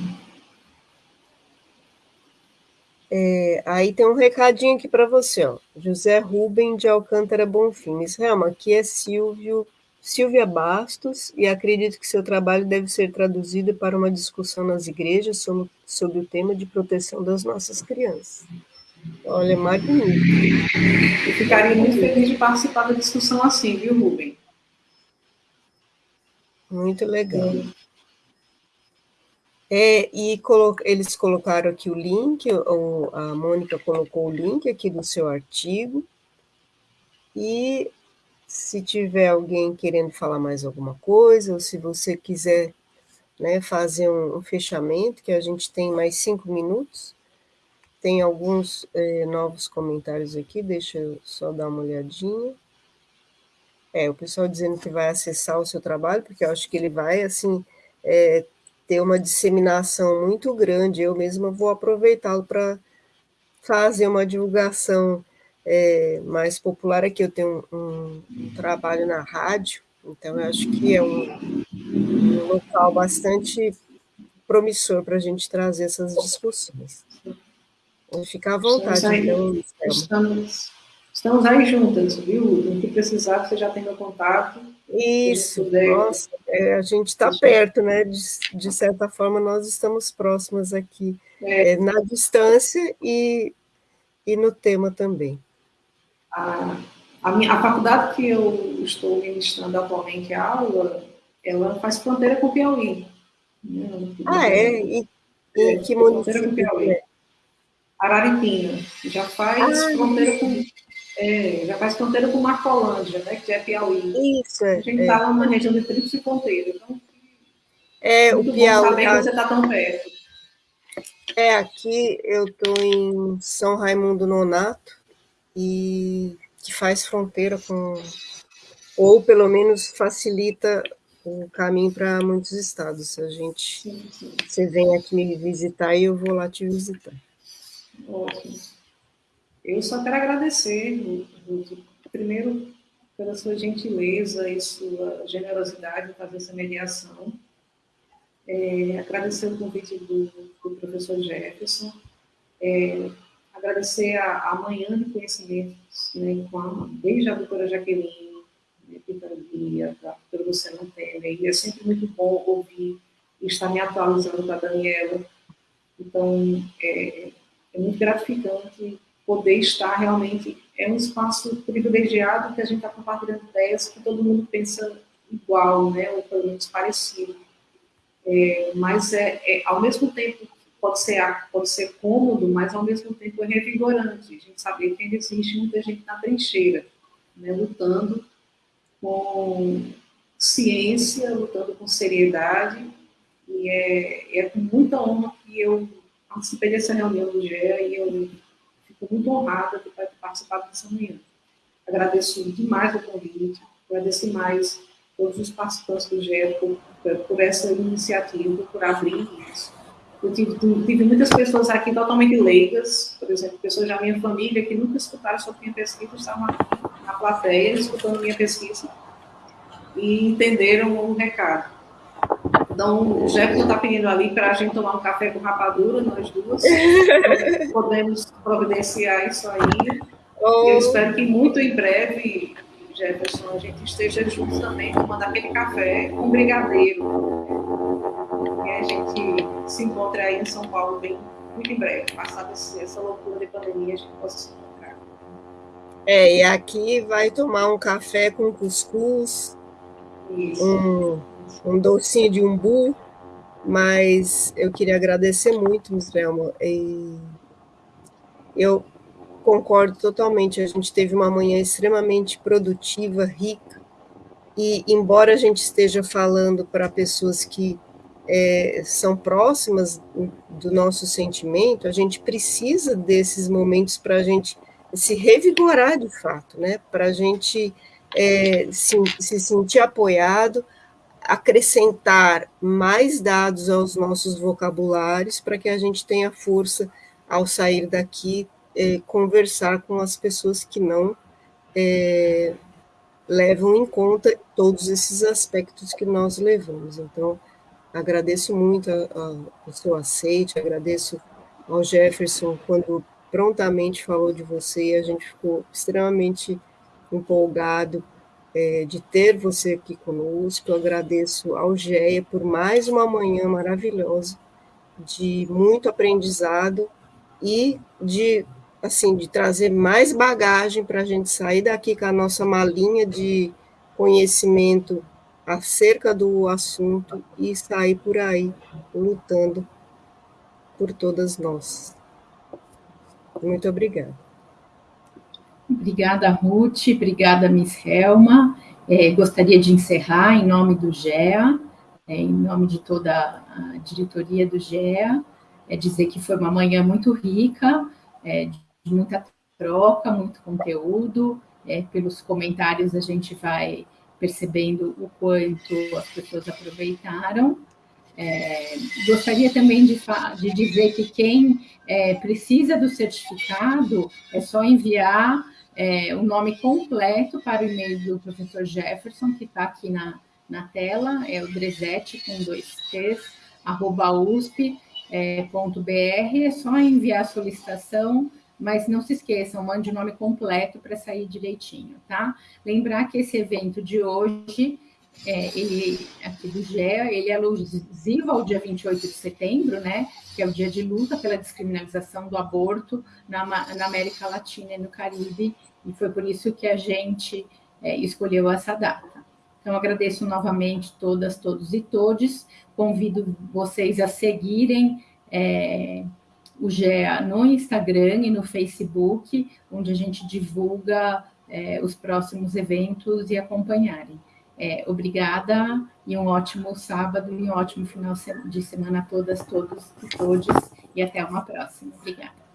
É, aí tem um recadinho aqui para você, ó. José Rubem de Alcântara Bonfim. Israel, aqui é Silvio, Silvia Bastos, e acredito que seu trabalho deve ser traduzido para uma discussão nas igrejas sobre, sobre o tema de proteção das nossas crianças. Olha, magnífico. Eu ficaria muito feliz de participar da discussão assim, viu, Rubem? Muito legal. É, e colo eles colocaram aqui o link, ou a Mônica colocou o link aqui do seu artigo. E se tiver alguém querendo falar mais alguma coisa, ou se você quiser né, fazer um, um fechamento, que a gente tem mais cinco minutos, tem alguns é, novos comentários aqui, deixa eu só dar uma olhadinha. É, o pessoal dizendo que vai acessar o seu trabalho, porque eu acho que ele vai, assim, é, ter uma disseminação muito grande. Eu mesma vou aproveitá-lo para fazer uma divulgação é, mais popular. Aqui eu tenho um, um, um, trabalho na rádio, então eu acho que é um, um local bastante promissor para a gente trazer essas discussões. Ficar à vontade, então, estamos, estamos aí juntas, viu? O que precisar, você já tem meu contato. Isso, nossa, é, a gente está perto, né? De, de, certa forma, nós estamos próximas aqui, é. É, na distância e, e no tema também. A, a, minha, a faculdade que eu estou ministrando atualmente a aula, ela faz fronteira com o Piauí. Né? Ah, é? E, e é, que município é? Araripina. Já faz ah, fronteira com é, já faz fronteira com Marcolândia, né, que é Piauí. Isso, é. A gente está é. numa região de tríplice fronteira. Então, é, o Piauí. saber que você está tão perto. É, aqui eu estou em São Raimundo Nonato, e que faz fronteira com. ou pelo menos facilita o caminho para muitos estados. A gente. Sim, sim. Você vem aqui me visitar e eu vou lá te visitar. Ótimo. Eu só quero agradecer, Ruth, primeiro pela sua gentileza e sua generosidade em fazer essa mediação. É, agradecer o convite do, do professor Jefferson. É, agradecer a, a manhã de conhecimentos, né, com a, desde a doutora Jaqueline, né, Pitangui, a doutora Luciana Temer, e é sempre muito bom ouvir e estar me atualizando com a Daniela. Então, é, é muito gratificante poder estar realmente é um espaço privilegiado que a gente está compartilhando ideias que todo mundo pensa igual, né, ou pelo menos parecido. É, mas é, é, ao mesmo tempo pode ser pode ser cômodo, mas ao mesmo tempo é revigorante. A gente saber que ainda existe muita gente na trincheira, né, lutando com ciência, lutando com seriedade, e é, é com muita honra que eu participei dessa reunião do GEA e eu Estou muito honrada de participar dessa manhã. Agradeço demais o convite, agradeço demais todos os participantes do GER por, por, essa iniciativa, por abrir isso. Eu tive, tive, muitas pessoas aqui totalmente leigas, por exemplo, pessoas da minha família que nunca escutaram sobre minha pesquisa, estavam na plateia escutando minha pesquisa e entenderam o recado. Então, o Jefferson está pedindo ali para a gente tomar um café com rapadura, nós duas. [laughs] Podemos providenciar isso aí. Oh. Eu espero que muito em breve, Jefferson, a gente esteja juntos também tomando aquele café com brigadeiro. E a gente se encontre aí em São Paulo bem muito em breve. Passada essa loucura de pandemia, a gente possa se encontrar. É, e aqui vai tomar um café com cuscuz. Isso. Um um docinho de umbu, mas eu queria agradecer muito, Miss Velma. Eu concordo totalmente, a gente teve uma manhã extremamente produtiva, rica, e embora a gente esteja falando para pessoas que é, são próximas do nosso sentimento, a gente precisa desses momentos para a gente se revigorar de fato, né? para a gente é, se, se sentir apoiado, acrescentar mais dados aos nossos vocabulários para que a gente tenha força ao sair daqui é, conversar com as pessoas que não é, levam em conta todos esses aspectos que nós levamos. Então, agradeço muito a, a, o seu aceite, agradeço ao Jefferson quando prontamente falou de você, a gente ficou extremamente empolgado é, de ter você aqui conosco. Eu agradeço ao GEA por mais uma manhã maravilhosa, de muito aprendizado e de assim de trazer mais bagagem para a gente sair daqui com a nossa malinha de conhecimento acerca do assunto e sair por aí lutando por todas nós. Muito obrigada. Obrigada, Ruth. Obrigada, Miss Helma. É, gostaria de encerrar em nome do GEA, é, em nome de toda a diretoria do GEA, é dizer que foi uma manhã muito rica, é, de muita troca, muito conteúdo. É, pelos comentários a gente vai percebendo o quanto as pessoas aproveitaram. É, gostaria também de, de, dizer que quem é, precisa do certificado é só enviar é, o nome completo para o e-mail do professor Jefferson, que está aqui na, na tela, é o Dresete com dois T's, arroba usp.br, é, é só enviar a solicitação, mas não se esqueçam, mande o nome completo para sair direitinho, tá? Lembrar que esse evento de hoje, é, ele, aqui do GEA, ele é alusivo ao dia 28 de setembro, né? Que é o dia de luta pela descriminalização do aborto na, na América Latina e no Caribe, e foi por isso que a gente é, escolheu essa data. Então, agradeço novamente todas, todos e todes, convido vocês a seguirem é, o GEA no Instagram e no Facebook, onde a gente divulga é, os próximos eventos e acompanharem. É, obrigada e um ótimo sábado e um ótimo final de semana a todas, todos e todes, e até uma próxima. Obrigada.